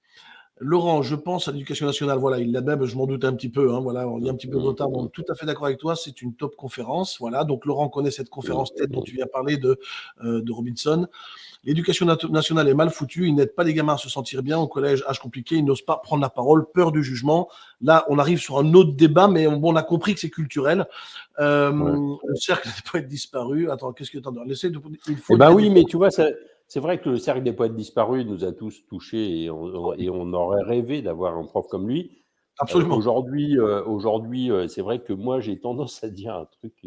Speaker 1: Laurent, je pense à l'éducation nationale. Voilà, il l'a même, je m'en doute un petit peu. Hein, voilà, on y a un petit peu de retard. On est tout à fait d'accord avec toi. C'est une top conférence. Voilà, donc Laurent connaît cette conférence tête dont tu viens parler de, euh, de Robinson. L'éducation nationale est mal foutue, ils n'aident pas les gamins à se sentir bien au collège, âge compliqué, ils n'osent pas prendre la parole, peur du jugement. Là, on arrive sur un autre débat, mais on, a compris que c'est culturel. Euh, le cercle [LAUGHS] des poètes disparus. Attends, qu'est-ce que tu en Laissez de...
Speaker 3: Il faut eh ben oui, mais tu vois, c'est vrai que le cercle des poètes disparus nous a tous touchés et on, aurait rêvé d'avoir un prof comme lui.
Speaker 1: Absolument.
Speaker 3: Euh, aujourd'hui, euh, aujourd'hui, c'est vrai que moi, j'ai tendance à dire un truc.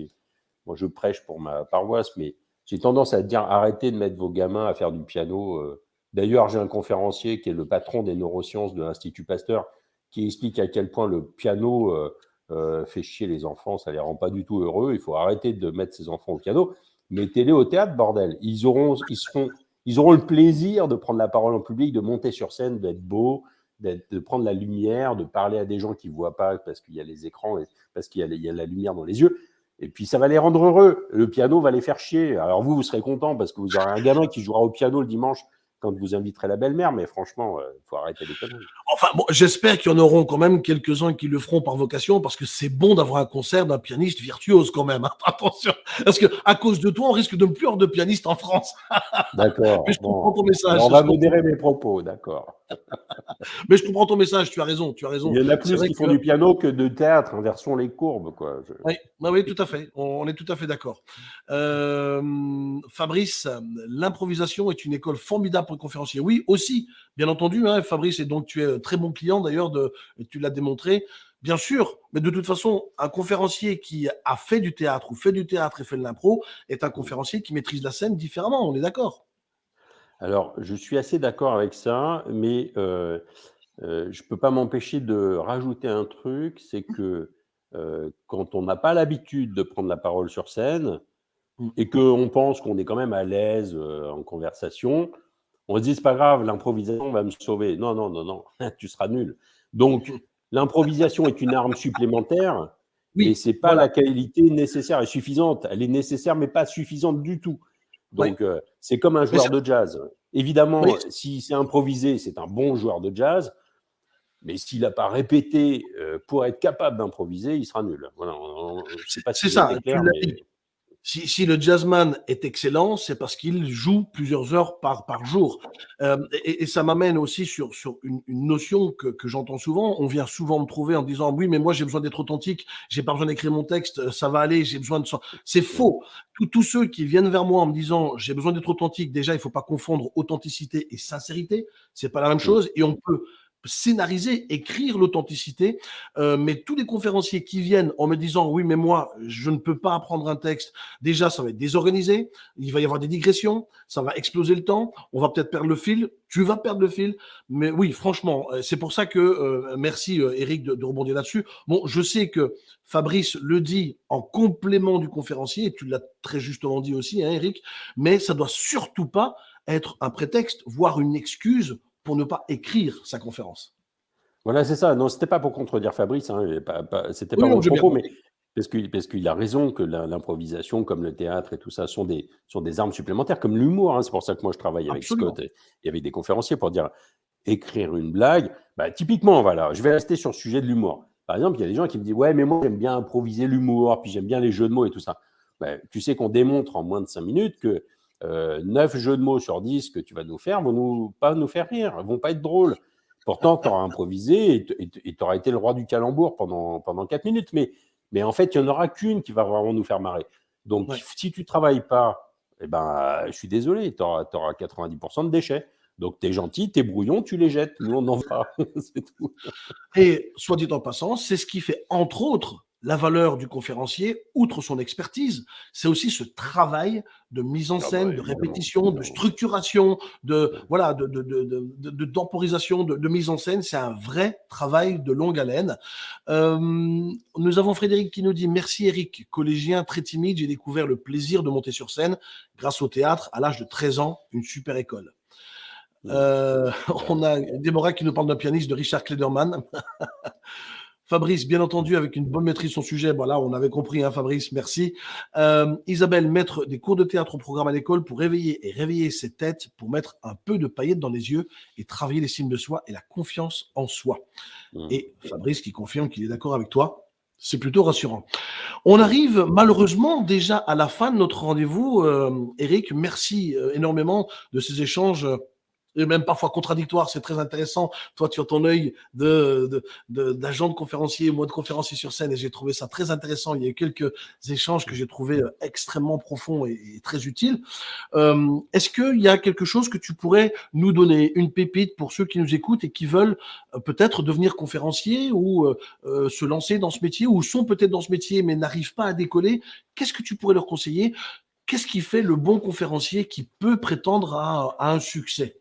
Speaker 3: moi, je prêche pour ma paroisse, mais j'ai tendance à dire arrêtez de mettre vos gamins à faire du piano. Euh. D'ailleurs, j'ai un conférencier qui est le patron des neurosciences de l'Institut Pasteur qui explique à quel point le piano euh, euh, fait chier les enfants, ça les rend pas du tout heureux. Il faut arrêter de mettre ses enfants au piano. Mettez-les au théâtre, bordel. Ils auront, ils, seront, ils auront le plaisir de prendre la parole en public, de monter sur scène, d'être beau, de prendre la lumière, de parler à des gens qui ne voient pas parce qu'il y a les écrans parce qu'il y, y, a la lumière dans les yeux. Et puis ça va les rendre heureux. Le piano va les faire chier. Alors vous, vous serez content parce que vous aurez un gamin qui jouera au piano le dimanche quand vous inviterez la belle-mère, mais franchement, il euh, faut arrêter les conneries.
Speaker 1: Enfin, bon, j'espère qu'il y en auront quand même quelques-uns qui le feront par vocation, parce que c'est bon d'avoir un concert d'un pianiste virtuose quand même. Hein. [LAUGHS] Attention, parce que à cause de toi, on risque de ne plus avoir de pianiste en France.
Speaker 3: D'accord. [LAUGHS]
Speaker 1: je comprends ton message.
Speaker 3: On va modérer mes propos, d'accord.
Speaker 1: Mais je comprends ton message. Tu as raison. Tu as raison.
Speaker 3: Il y en a plus qui font du piano que de théâtre. Inversons les courbes, quoi.
Speaker 1: Oui, bah oui, tout à fait. On, est tout à fait d'accord. Euh, Fabrice, l'improvisation est une école formidable conférencier. Oui, aussi, bien entendu, hein, Fabrice, et donc tu es très bon client d'ailleurs, de, tu l'as démontré. Bien sûr, mais de toute façon, un conférencier qui a fait du théâtre ou fait du théâtre et fait de l'impro est un conférencier qui maîtrise la scène différemment, on est d'accord
Speaker 3: Alors, je suis assez d'accord avec ça, mais euh, euh, je ne peux pas m'empêcher de rajouter un truc, c'est que euh, quand on n'a pas l'habitude de prendre la parole sur scène, mmh. et qu'on pense qu'on est quand même à l'aise en conversation, on se dit, c'est pas grave, l'improvisation va me sauver. Non, non, non, non, [LAUGHS] tu seras nul. Donc, [LAUGHS] l'improvisation est une arme supplémentaire, oui, et c'est pas la qualité nécessaire et suffisante. Elle est nécessaire, mais pas suffisante du tout. Donc, euh, c'est comme un joueur de jazz. Évidemment, si c'est improvisé, c'est un bon joueur de jazz, mais s'il n'a pas répété euh, pour être capable d'improviser, il sera nul. Voilà,
Speaker 1: c'est ça. Si, le jazzman est excellent, c'est parce qu'il joue plusieurs heures par, par jour. Euh, et, ça m'amène aussi sur, sur une, notion que, que j'entends souvent. On vient souvent me trouver en disant oui, mais moi j'ai besoin d'être authentique, j'ai pas besoin d'écrire mon texte, ça va aller, j'ai besoin de ça. C'est faux. Tous ceux qui viennent vers moi en me disant j'ai besoin d'être authentique, déjà il faut pas confondre authenticité et sincérité. C'est pas la même chose. Et on peut scénariser, écrire l'authenticité. Euh, mais tous les conférenciers qui viennent en me disant oui, mais moi, je ne peux pas apprendre un texte, déjà, ça va être désorganisé, il va y avoir des digressions, ça va exploser le temps, on va peut-être perdre le fil, tu vas perdre le fil. Mais oui, franchement, euh, c'est pour ça que, euh, merci Eric de, rebondir là-dessus. Bon, je sais que Fabrice le dit en complément du conférencier, et tu l'as très justement dit aussi, hein, Eric, mais ça doit surtout pas être un prétexte, voire une excuse pour ne pas écrire sa conférence.
Speaker 3: Voilà, c'est ça. Non, c'était pas pour contredire Fabrice, hein, pas, pas, c'était pas mon propos, mais parce qu'il parce a raison que l'improvisation, comme le théâtre et tout ça, sont des, sont des armes supplémentaires, comme l'humour. Hein. c'est pour ça que moi je travaille avec Scott et, avec des conférenciers pour dire écrire une blague. Bah, typiquement, voilà, je vais rester sur le sujet de l'humour. Par exemple, il y a des gens qui me disent Ouais, mais moi j'aime bien improviser l'humour, puis j'aime bien les jeux de mots et tout ça. Bah, tu sais qu'on démontre en moins de cinq minutes que euh, 9 jeux de mots sur 10 que tu vas nous faire vont nous, pas nous faire rire, vont pas être drôles. Pourtant, tu auras improvisé et tu auras été le roi du calembour pendant, pendant 4 minutes. Mais, mais en fait, il n'y en aura qu'une qui va vraiment nous faire marrer. Donc, si tu ne travailles pas, eh ben, je suis désolé, tu auras, 90% de déchets. Donc, tu es gentil, tu es brouillon, tu les jettes. Nous, on en va. [LAUGHS] c'est tout.
Speaker 1: Et soit dit en passant, c'est ce qui fait, entre autres, la valeur du conférencier, outre son expertise, c'est aussi ce travail de mise en
Speaker 3: Ah bah,
Speaker 1: scène, de
Speaker 3: évidemment,
Speaker 1: répétition, de structuration, de voilà, de, de, de, de, de- de temporisation, de, de mise en scène. C'est un vrai travail de longue haleine. Euh, nous avons Frédéric qui nous dit merci Eric, collégien très timide, j'ai découvert le plaisir de monter sur scène grâce au théâtre à l'âge de 13 ans, une super école. Euh, [LAUGHS] on a Déborah qui nous parle d'un pianiste de Richard Klederman. [LAUGHS] Fabrice, bien entendu, avec une bonne maîtrise de son sujet. Voilà, on avait compris, hein, Fabrice, merci. Euh, Isabelle, mettre des cours de théâtre au programme à l'école pour réveiller et réveiller ses têtes, pour mettre un peu de paillettes dans les yeux et travailler l'estime de soi et la confiance en soi.
Speaker 3: Mm.
Speaker 1: Et Fabrice qui confirme qu'il est d'accord avec toi. C'est plutôt rassurant. On arrive malheureusement déjà à la fin de notre rendez-vous. Euh, Eric, merci euh, énormément de ces échanges. Et même parfois contradictoires, c'est très intéressant. Toi, tu as ton œil de, de, de- d'agent de conférencier, moi de conférencier sur scène, et j'ai trouvé ça très intéressant. Il y a eu quelques échanges que j'ai trouvé euh, extrêmement profonds et, et très utiles. Euh, est-ce qu'il y a quelque chose que tu pourrais nous donner, une pépite pour ceux qui nous écoutent et qui veulent euh, peut-être devenir conférencier ou euh, euh, se lancer dans ce métier, ou sont peut-être dans ce métier mais n'arrivent pas à décoller? Qu'est-ce que tu pourrais leur conseiller? Qu'est-ce qui fait le bon conférencier qui peut prétendre à, à un succès?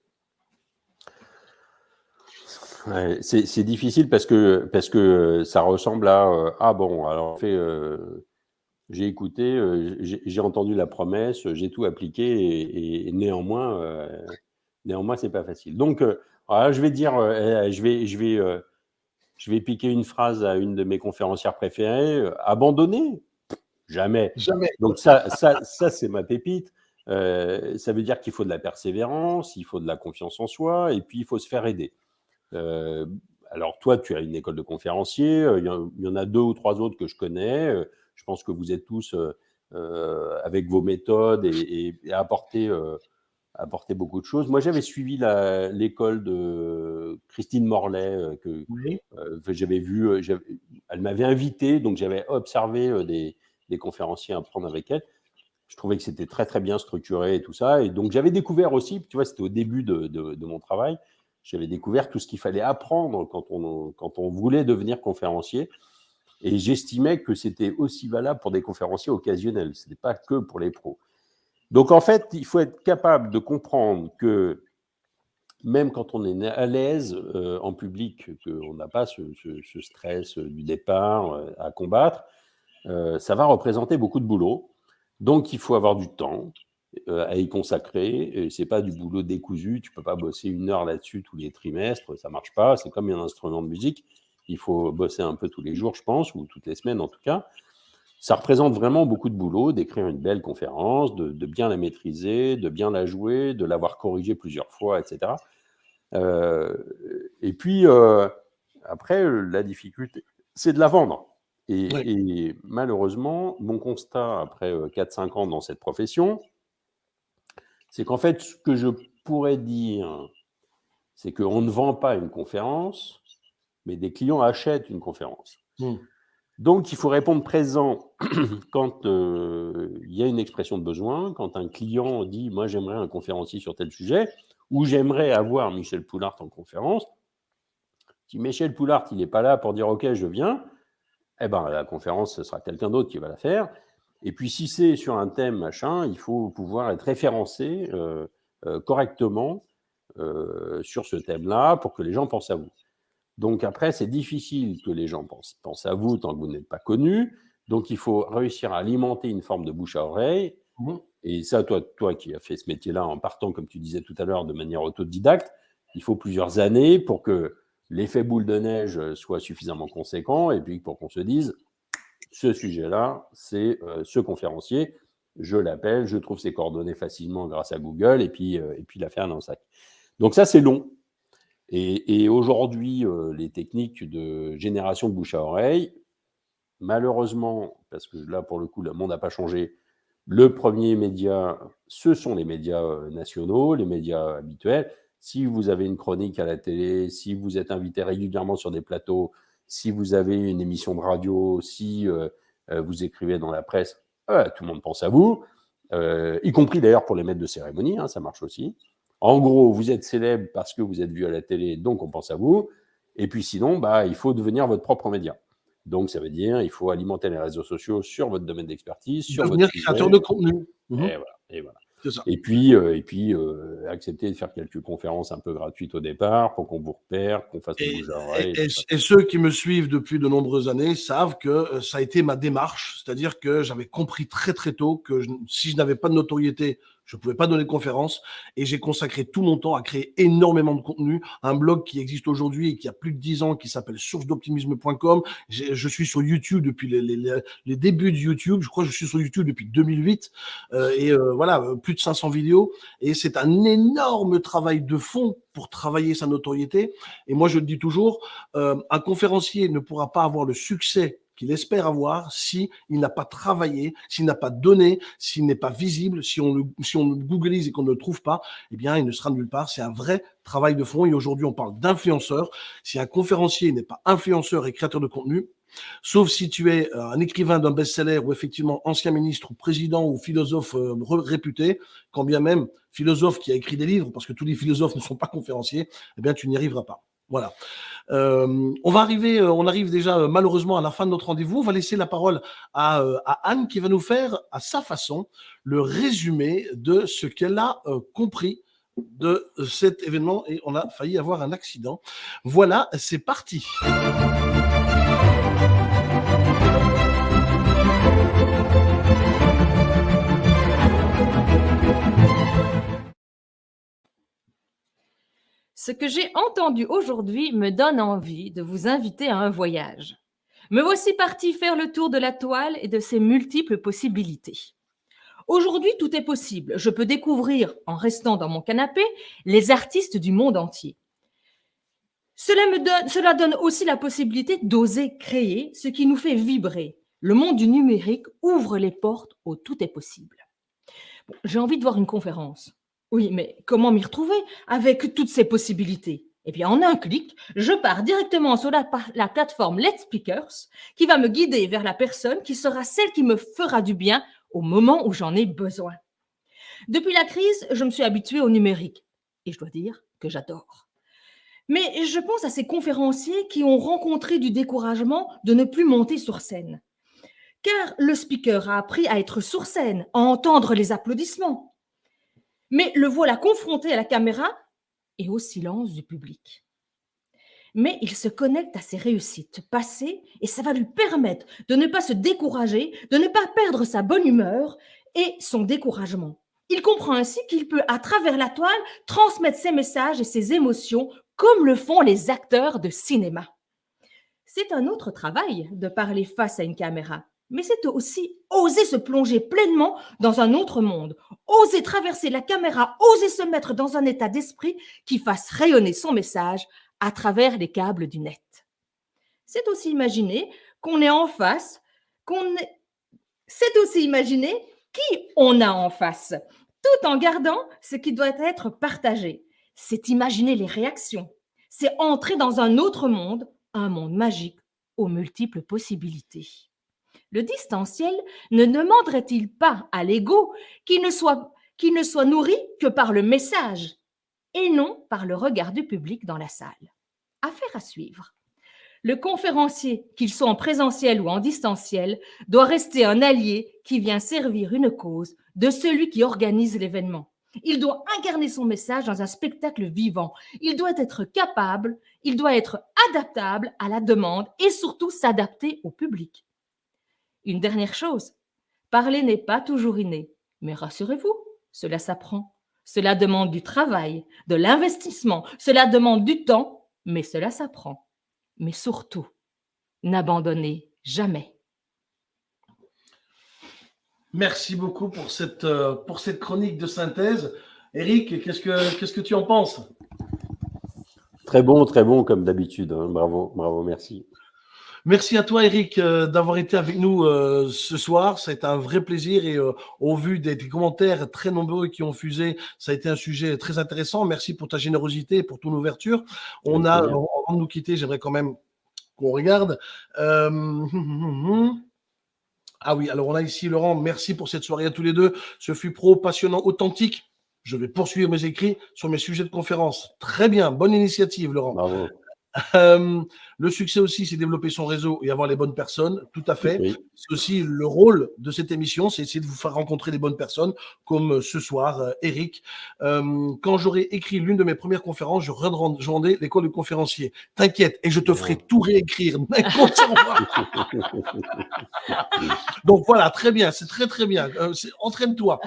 Speaker 3: Ouais, c'est difficile parce que, parce que ça ressemble à euh, Ah bon, alors en fait, euh, j'ai écouté, euh, j'ai j'ai entendu la promesse, j'ai tout appliqué et, et néanmoins, euh, néanmoins, c'est pas facile. Donc, euh, voilà, je vais dire, euh, je vais, je vais, euh, je vais piquer une phrase à une de mes conférencières préférées euh, abandonner Jamais.
Speaker 1: Jamais.
Speaker 3: Donc ça, ça, ça c'est ma pépite. Euh, ça veut dire qu'il faut de la persévérance, il faut de la confiance en soi, et puis il faut se faire aider. Euh, alors toi, tu as une école de conférencier, euh, il y, en- a deux ou trois autres que je connais. Euh, je pense que vous êtes tous avec vos méthodes et, et, et apporter, apporter beaucoup de choses. Moi, j'avais suivi l'école de Christine Morlaix, que,
Speaker 1: Oui.
Speaker 3: j'avais vu, elle m'avait invité, donc j'avais observé des, des conférenciers à prendre avec elle. Je trouvais que c'était très très bien structuré et tout ça. Et donc j'avais découvert aussi, tu vois, c'était au début de, de- de mon travail, j'avais découvert tout ce qu'il fallait apprendre quand on, quand on voulait devenir conférencier. Et j'estimais que c'était aussi valable pour des conférenciers occasionnels, ce n'est pas que pour les pros. Donc en fait, il faut être capable de comprendre que même quand on est à l'aise euh, en public, qu'on n'a pas ce, stress du départ euh, à combattre, euh, ça va représenter beaucoup de boulot. Donc il faut avoir du temps euh, à y consacrer. Et C'est pas du boulot décousu. Tu peux pas bosser une heure là-dessus tous les trimestres. Ça marche pas. C'est comme un instrument de musique. Il faut bosser un peu tous les jours, je pense, ou toutes les semaines en tout cas. Ça représente vraiment beaucoup de boulot d'écrire une belle conférence, de, de bien la maîtriser, de bien la jouer, de l'avoir corrigée plusieurs fois, etc. Euh, et puis, euh, après, la difficulté, c'est de la vendre. Et,
Speaker 1: Oui.
Speaker 3: et malheureusement, mon constat après euh, 4-5 ans dans cette profession, c'est qu'en fait, ce que je pourrais dire, c'est qu'on ne vend pas une conférence, mais des clients achètent une conférence.
Speaker 1: Mm.
Speaker 3: Donc, il faut répondre présent [CLEARS THROAT] quand euh, il y a une expression de besoin, quand un client dit Moi, j'aimerais un conférencier sur tel sujet, ou j'aimerais avoir Michel Poulart en conférence. Si Michel Poulart, il n'est pas là pour dire OK, je viens, eh ben, la conférence, ce sera quelqu'un d'autre qui va la faire. Et puis, si c'est sur un thème, machin, il faut pouvoir être référencé euh, euh, correctement euh, sur ce thème-là pour que les gens pensent à vous. Donc après, c'est difficile que les gens pensent, pensent à vous tant que vous n'êtes pas connu. Donc il faut réussir à alimenter une forme de bouche à oreille.
Speaker 1: Mhm.
Speaker 3: Et ça, toi, toi qui as fait ce métier-là en partant, comme tu disais tout à l'heure, de manière autodidacte, il faut plusieurs années pour que l'effet boule de neige soit suffisamment conséquent et puis pour qu'on se dise, ce sujet-là, c'est euh, ce conférencier, je l'appelle, je trouve ses coordonnées facilement grâce à Google et puis, euh, et puis l'affaire dans le sac. Donc ça, c'est long. Et, aujourd'hui, euh, les techniques de génération bouche à oreille, malheureusement, parce que là, pour le coup, le monde n'a pas changé, le premier média, ce sont les médias euh, nationaux, les médias habituels. Si vous avez une chronique à la télé, si vous êtes invité régulièrement sur des plateaux, si vous avez une émission de radio, si euh, euh, vous écrivez dans la presse, euh, tout le monde pense à vous, euh, y compris d'ailleurs pour les maîtres de cérémonie, hein, ça marche aussi. En gros, vous êtes célèbre parce que vous êtes vu à la télé, donc on pense à vous. Et puis sinon, bah, il faut devenir votre propre média. Donc, ça veut dire il faut alimenter les réseaux sociaux sur votre domaine d'expertise, sur
Speaker 1: Devenir
Speaker 3: votre
Speaker 1: créateur
Speaker 3: sujet.
Speaker 1: de contenu. Mhm,
Speaker 3: Et voilà. Et voilà. Et puis, euh, et puis euh, accepter de faire quelques conférences un peu gratuites au départ pour qu'on vous repère, qu'on fasse
Speaker 1: Et,
Speaker 3: bouge
Speaker 1: et-
Speaker 3: ça.
Speaker 1: et ceux qui me suivent depuis de nombreuses années savent que euh, ça a été ma démarche, c'est-à-dire que j'avais compris très très tôt que je- si je n'avais pas de notoriété, je ne pouvais pas donner de conférences et j'ai consacré tout mon temps à créer énormément de contenu. Un blog qui existe aujourd'hui et qui a plus de 10 ans, qui s'appelle sourcedoptimisme.com. Je suis sur YouTube depuis les, débuts de YouTube. Je crois que je suis sur YouTube depuis 2008 euh, et euh, voilà, euh, plus de 500 vidéos. Et c'est un énorme travail de fond pour travailler sa notoriété. Et moi, je le dis toujours, un conférencier ne pourra pas avoir le succès qu'il espère avoir si il n'a pas travaillé, s'il n'a pas donné, s'il n'est pas visible, si on le, si on le googlise et qu'on ne le trouve pas, eh bien, il ne sera nulle part. C'est un vrai travail de fond. Et aujourd'hui, on parle d'influenceur. Si un conférencier n'est pas influenceur et créateur de contenu, sauf si tu es euh, un écrivain d'un best-seller ou effectivement ancien ministre ou président ou philosophe euh, réputé, quand bien même philosophe qui a écrit des livres, parce que tous les philosophes ne sont pas conférenciers, eh bien, tu n'y arriveras pas. Voilà. Euh, on va arriver, euh, on arrive déjà euh, malheureusement à la fin de notre rendez-vous. On va laisser la parole à, Anne qui va nous faire à sa façon le résumé de ce qu'elle a compris de cet événement et on a failli avoir un accident. Voilà, c'est parti.
Speaker 2: Ce que j'ai entendu aujourd'hui me donne envie de vous inviter à un voyage. Me voici parti faire le tour de la toile et de ses multiples possibilités. Aujourd'hui, tout est possible. Je peux découvrir, en restant dans mon canapé, les artistes du monde entier. Cela, me donne, aussi la possibilité d'oser créer ce qui nous fait vibrer. Le monde du numérique ouvre les portes au tout est possible. J'ai envie de voir une conférence. Oui, mais comment m'y retrouver avec toutes ces possibilités? Eh bien, en un clic, je pars directement sur la, plateforme Let's Speakers qui va me guider vers la personne qui sera celle qui me fera du bien au moment où j'en ai besoin. Depuis la crise, je me suis habituée au numérique et je dois dire que j'adore. Mais je pense à ces conférenciers qui ont rencontré du découragement de ne plus monter sur scène. Car le speaker a appris à être sur scène, à entendre les applaudissements. Mais le voilà confronté à la caméra et au silence du public. Mais il se connecte à ses réussites passées et ça va lui permettre de ne pas se décourager, de ne pas perdre sa bonne humeur et son découragement. Il comprend ainsi qu'il peut, à travers la toile, transmettre ses messages et ses émotions comme le font les acteurs de cinéma. C'est un autre travail de parler face à une caméra, mais c'est aussi oser se plonger pleinement dans un autre monde, oser traverser la caméra, oser se mettre dans un état d'esprit qui fasse rayonner son message à travers les câbles du net. C'est aussi imaginer qu'on est en face, qu'on est... C'est aussi imaginer qui on a en face, tout en gardant ce qui doit être partagé. C'est imaginer les réactions. C'est entrer dans un autre monde, un monde magique aux multiples possibilités. Le distanciel ne demanderait-il pas à l'ego qu'il ne, soit, ne soit nourri que par le message et non par le regard du public dans la salle? Affaire à suivre. Le conférencier, qu'il soit en présentiel ou en distanciel, doit rester un allié qui vient servir une cause de celui qui organise l'événement. Il doit incarner son message dans un spectacle vivant. Il doit être capable, il doit être adaptable à la demande et surtout s'adapter au public. Une dernière chose, parler n'est pas toujours inné, mais rassurez-vous, cela s'apprend. Cela demande du travail, de l'investissement, cela demande du temps, mais cela s'apprend. Mais surtout, n'abandonnez jamais.
Speaker 1: Merci beaucoup pour cette, euh, pour cette chronique de synthèse. Eric, qu'est-ce que, qu'est-ce que tu en penses?
Speaker 3: Très bon, très bon comme d'habitude. hein. Bravo, bravo, merci.
Speaker 1: Merci à toi, Eric, euh, d'avoir été avec nous euh, ce soir. Ça a été un vrai plaisir et euh, au vu des, des commentaires très nombreux qui ont fusé, ça a été un sujet très intéressant. Merci pour ta générosité et pour ton ouverture. On a, avant de nous quitter, j'aimerais quand même qu'on regarde. [LAUGHS] Ah oui, alors on a ici Laurent, merci pour cette soirée à tous les deux. Ce fut pro, passionnant, authentique. Je vais poursuivre mes écrits sur mes sujets de conférence. Très bien, bonne initiative, Laurent.
Speaker 3: Bravo.
Speaker 1: Euh, le succès aussi, c'est développer son réseau et avoir les bonnes personnes, tout à fait.
Speaker 3: Oui.
Speaker 1: C'est aussi le rôle de cette émission, c'est essayer de vous faire rencontrer les bonnes personnes, comme ce soir, euh, Eric. Euh, quand j'aurai écrit l'une de mes premières conférences, je rendrai l'école de conférencier. T'inquiète, et je te ferai tout réécrire. [LAUGHS] [LAUGHS] Donc voilà, très bien, c'est très très bien. Euh, Entraîne-toi.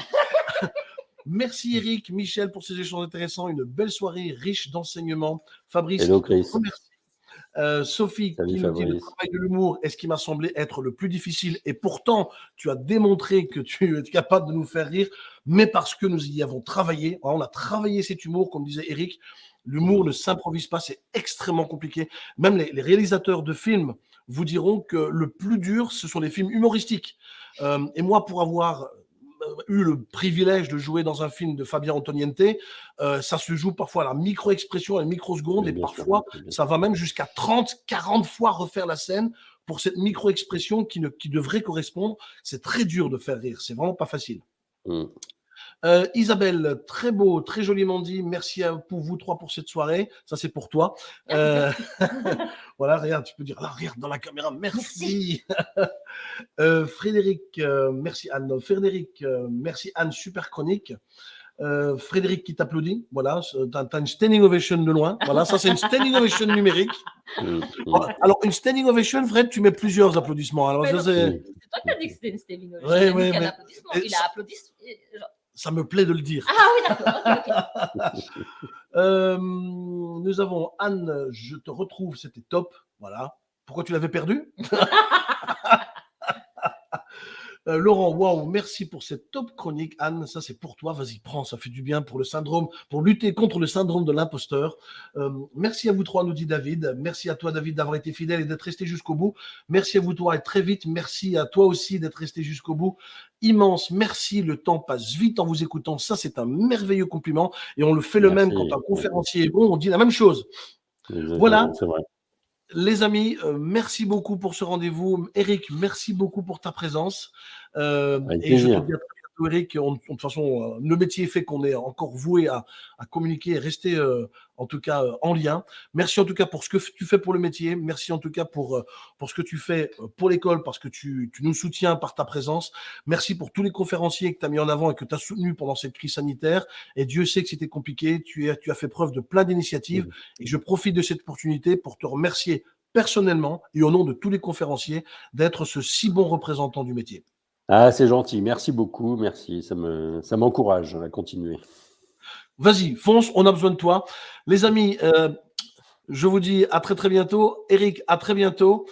Speaker 1: [LAUGHS] Merci Eric, Michel pour ces échanges intéressants. Une belle soirée riche d'enseignements. Fabrice,
Speaker 3: Hello, Chris.
Speaker 1: remercie. Euh, Sophie,
Speaker 3: Salut,
Speaker 1: qui nous dit le travail de l'humour est ce qui m'a semblé être le plus difficile. Et pourtant, tu as démontré que tu [LAUGHS] es capable de nous faire rire, mais parce que nous y avons travaillé. On a travaillé cet humour, comme disait Eric. L'humour ne s'improvise pas, c'est extrêmement compliqué. Même les, les réalisateurs de films vous diront que le plus dur, ce sont les films humoristiques. Euh, et moi, pour avoir eu le privilège de jouer dans un film de Fabien Antoniente, euh, ça se joue parfois à la micro-expression, à la microseconde, et parfois,
Speaker 3: sûr.
Speaker 1: ça va même jusqu'à 30, 40 fois refaire la scène pour cette micro-expression qui, ne- qui devrait correspondre. C'est très dur de faire rire, c'est vraiment pas facile.
Speaker 3: Mm.
Speaker 1: Euh, Isabelle, très beau, très joliment dit. Merci à, pour vous trois pour cette soirée. Ça, c'est pour toi. Euh, [LAUGHS] voilà, regarde, tu peux dire, là, regarde dans la caméra, merci. [LAUGHS] Euh, Frédéric, euh, merci Anne. Frédéric, euh, merci Anne, super chronique. Euh, Frédéric qui t'applaudit, voilà, tu as, une standing ovation de loin. Voilà, ça c'est une standing ovation numérique. [LAUGHS] Voilà. Alors, une standing ovation, Fred, tu mets plusieurs applaudissements. Alors, c'est-
Speaker 2: toi qui as dit que c'était une Stéphane.
Speaker 1: Ouais, ouais,
Speaker 2: il, a applaudi.
Speaker 1: Ça me plaît de le dire.
Speaker 2: Ah oui, d'accord. [LAUGHS]
Speaker 1: Euh, nous avons Anne, je te retrouve, c'était top. Voilà. Pourquoi tu l'avais perdu? [LAUGHS] Euh, Laurent, waouh, merci pour cette top chronique. Anne, ça c'est pour toi. Vas-y, prends, ça fait du bien pour le syndrome, pour lutter contre le syndrome de l'imposteur. Euh, merci à vous trois, nous dit David. Merci à toi, David, d'avoir été fidèle et d'être resté jusqu'au bout. Merci à vous trois et très vite. Merci à toi aussi d'être resté jusqu'au bout. Immense, merci. Le temps passe vite en vous écoutant. Ça, c'est un merveilleux compliment. Et on le fait le même quand un conférencier est bon. On dit la même chose. Voilà. Les amis, euh, merci beaucoup pour ce rendez-vous. Eric, merci beaucoup pour ta présence. Euh,
Speaker 3: Avec
Speaker 1: et je te
Speaker 3: plaisir.
Speaker 1: dis à très Eric. On- de toute façon, euh, le métier fait qu'on est encore voué à, à communiquer et rester, euh, en tout cas, euh, en lien. Merci en tout cas pour ce que tu fais pour le métier. Merci en tout cas pour, euh, pour ce que tu fais pour l'école parce que tu, tu nous soutiens par ta présence. Merci pour tous les conférenciers que tu as mis en avant et que tu as soutenus pendant cette crise sanitaire. Et Dieu sait que c'était compliqué. Tu, es, tu as fait preuve de plein d'initiatives. Et je profite de cette opportunité pour te remercier personnellement et au nom de tous les conférenciers d'être ce si bon représentant du métier.
Speaker 3: Ah, c'est gentil. Merci beaucoup. Merci. Ça me, ça m'encourage à continuer.
Speaker 1: Vas-y, fonce, on a besoin de toi. Les amis, euh, je vous dis à très très bientôt. Eric, à très bientôt.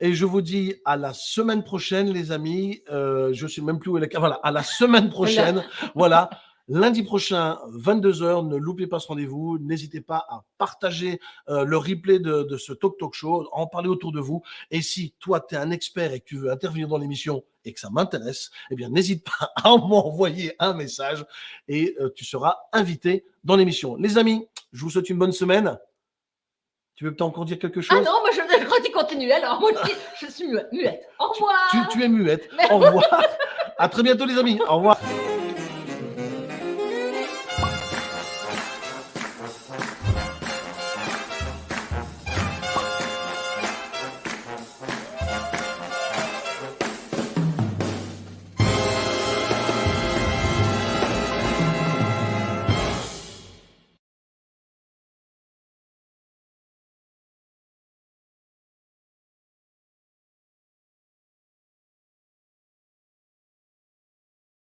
Speaker 1: Et je vous dis à la semaine prochaine, les amis. Euh, je sais même plus où est la... Voilà, à la semaine prochaine. voilà. [LAUGHS] Lundi prochain, 22h, ne loupez pas ce rendez-vous. N'hésitez pas à partager euh, le replay de, de ce Talk Talk Show, en parler autour de vous. Et si toi, tu es un expert et que tu veux intervenir dans l'émission et que ça m'intéresse, eh bien, n'hésite pas [LAUGHS] à m'envoyer un message et euh, tu seras invité dans l'émission. Les amis, je vous souhaite une bonne semaine. Tu veux peut-être encore dire quelque chose?
Speaker 2: Ah non, moi je, tu continues. Alors, moi je, suis muette. Au revoir.
Speaker 1: tu, tu es muette. Au revoir. À très bientôt, les amis. Au revoir.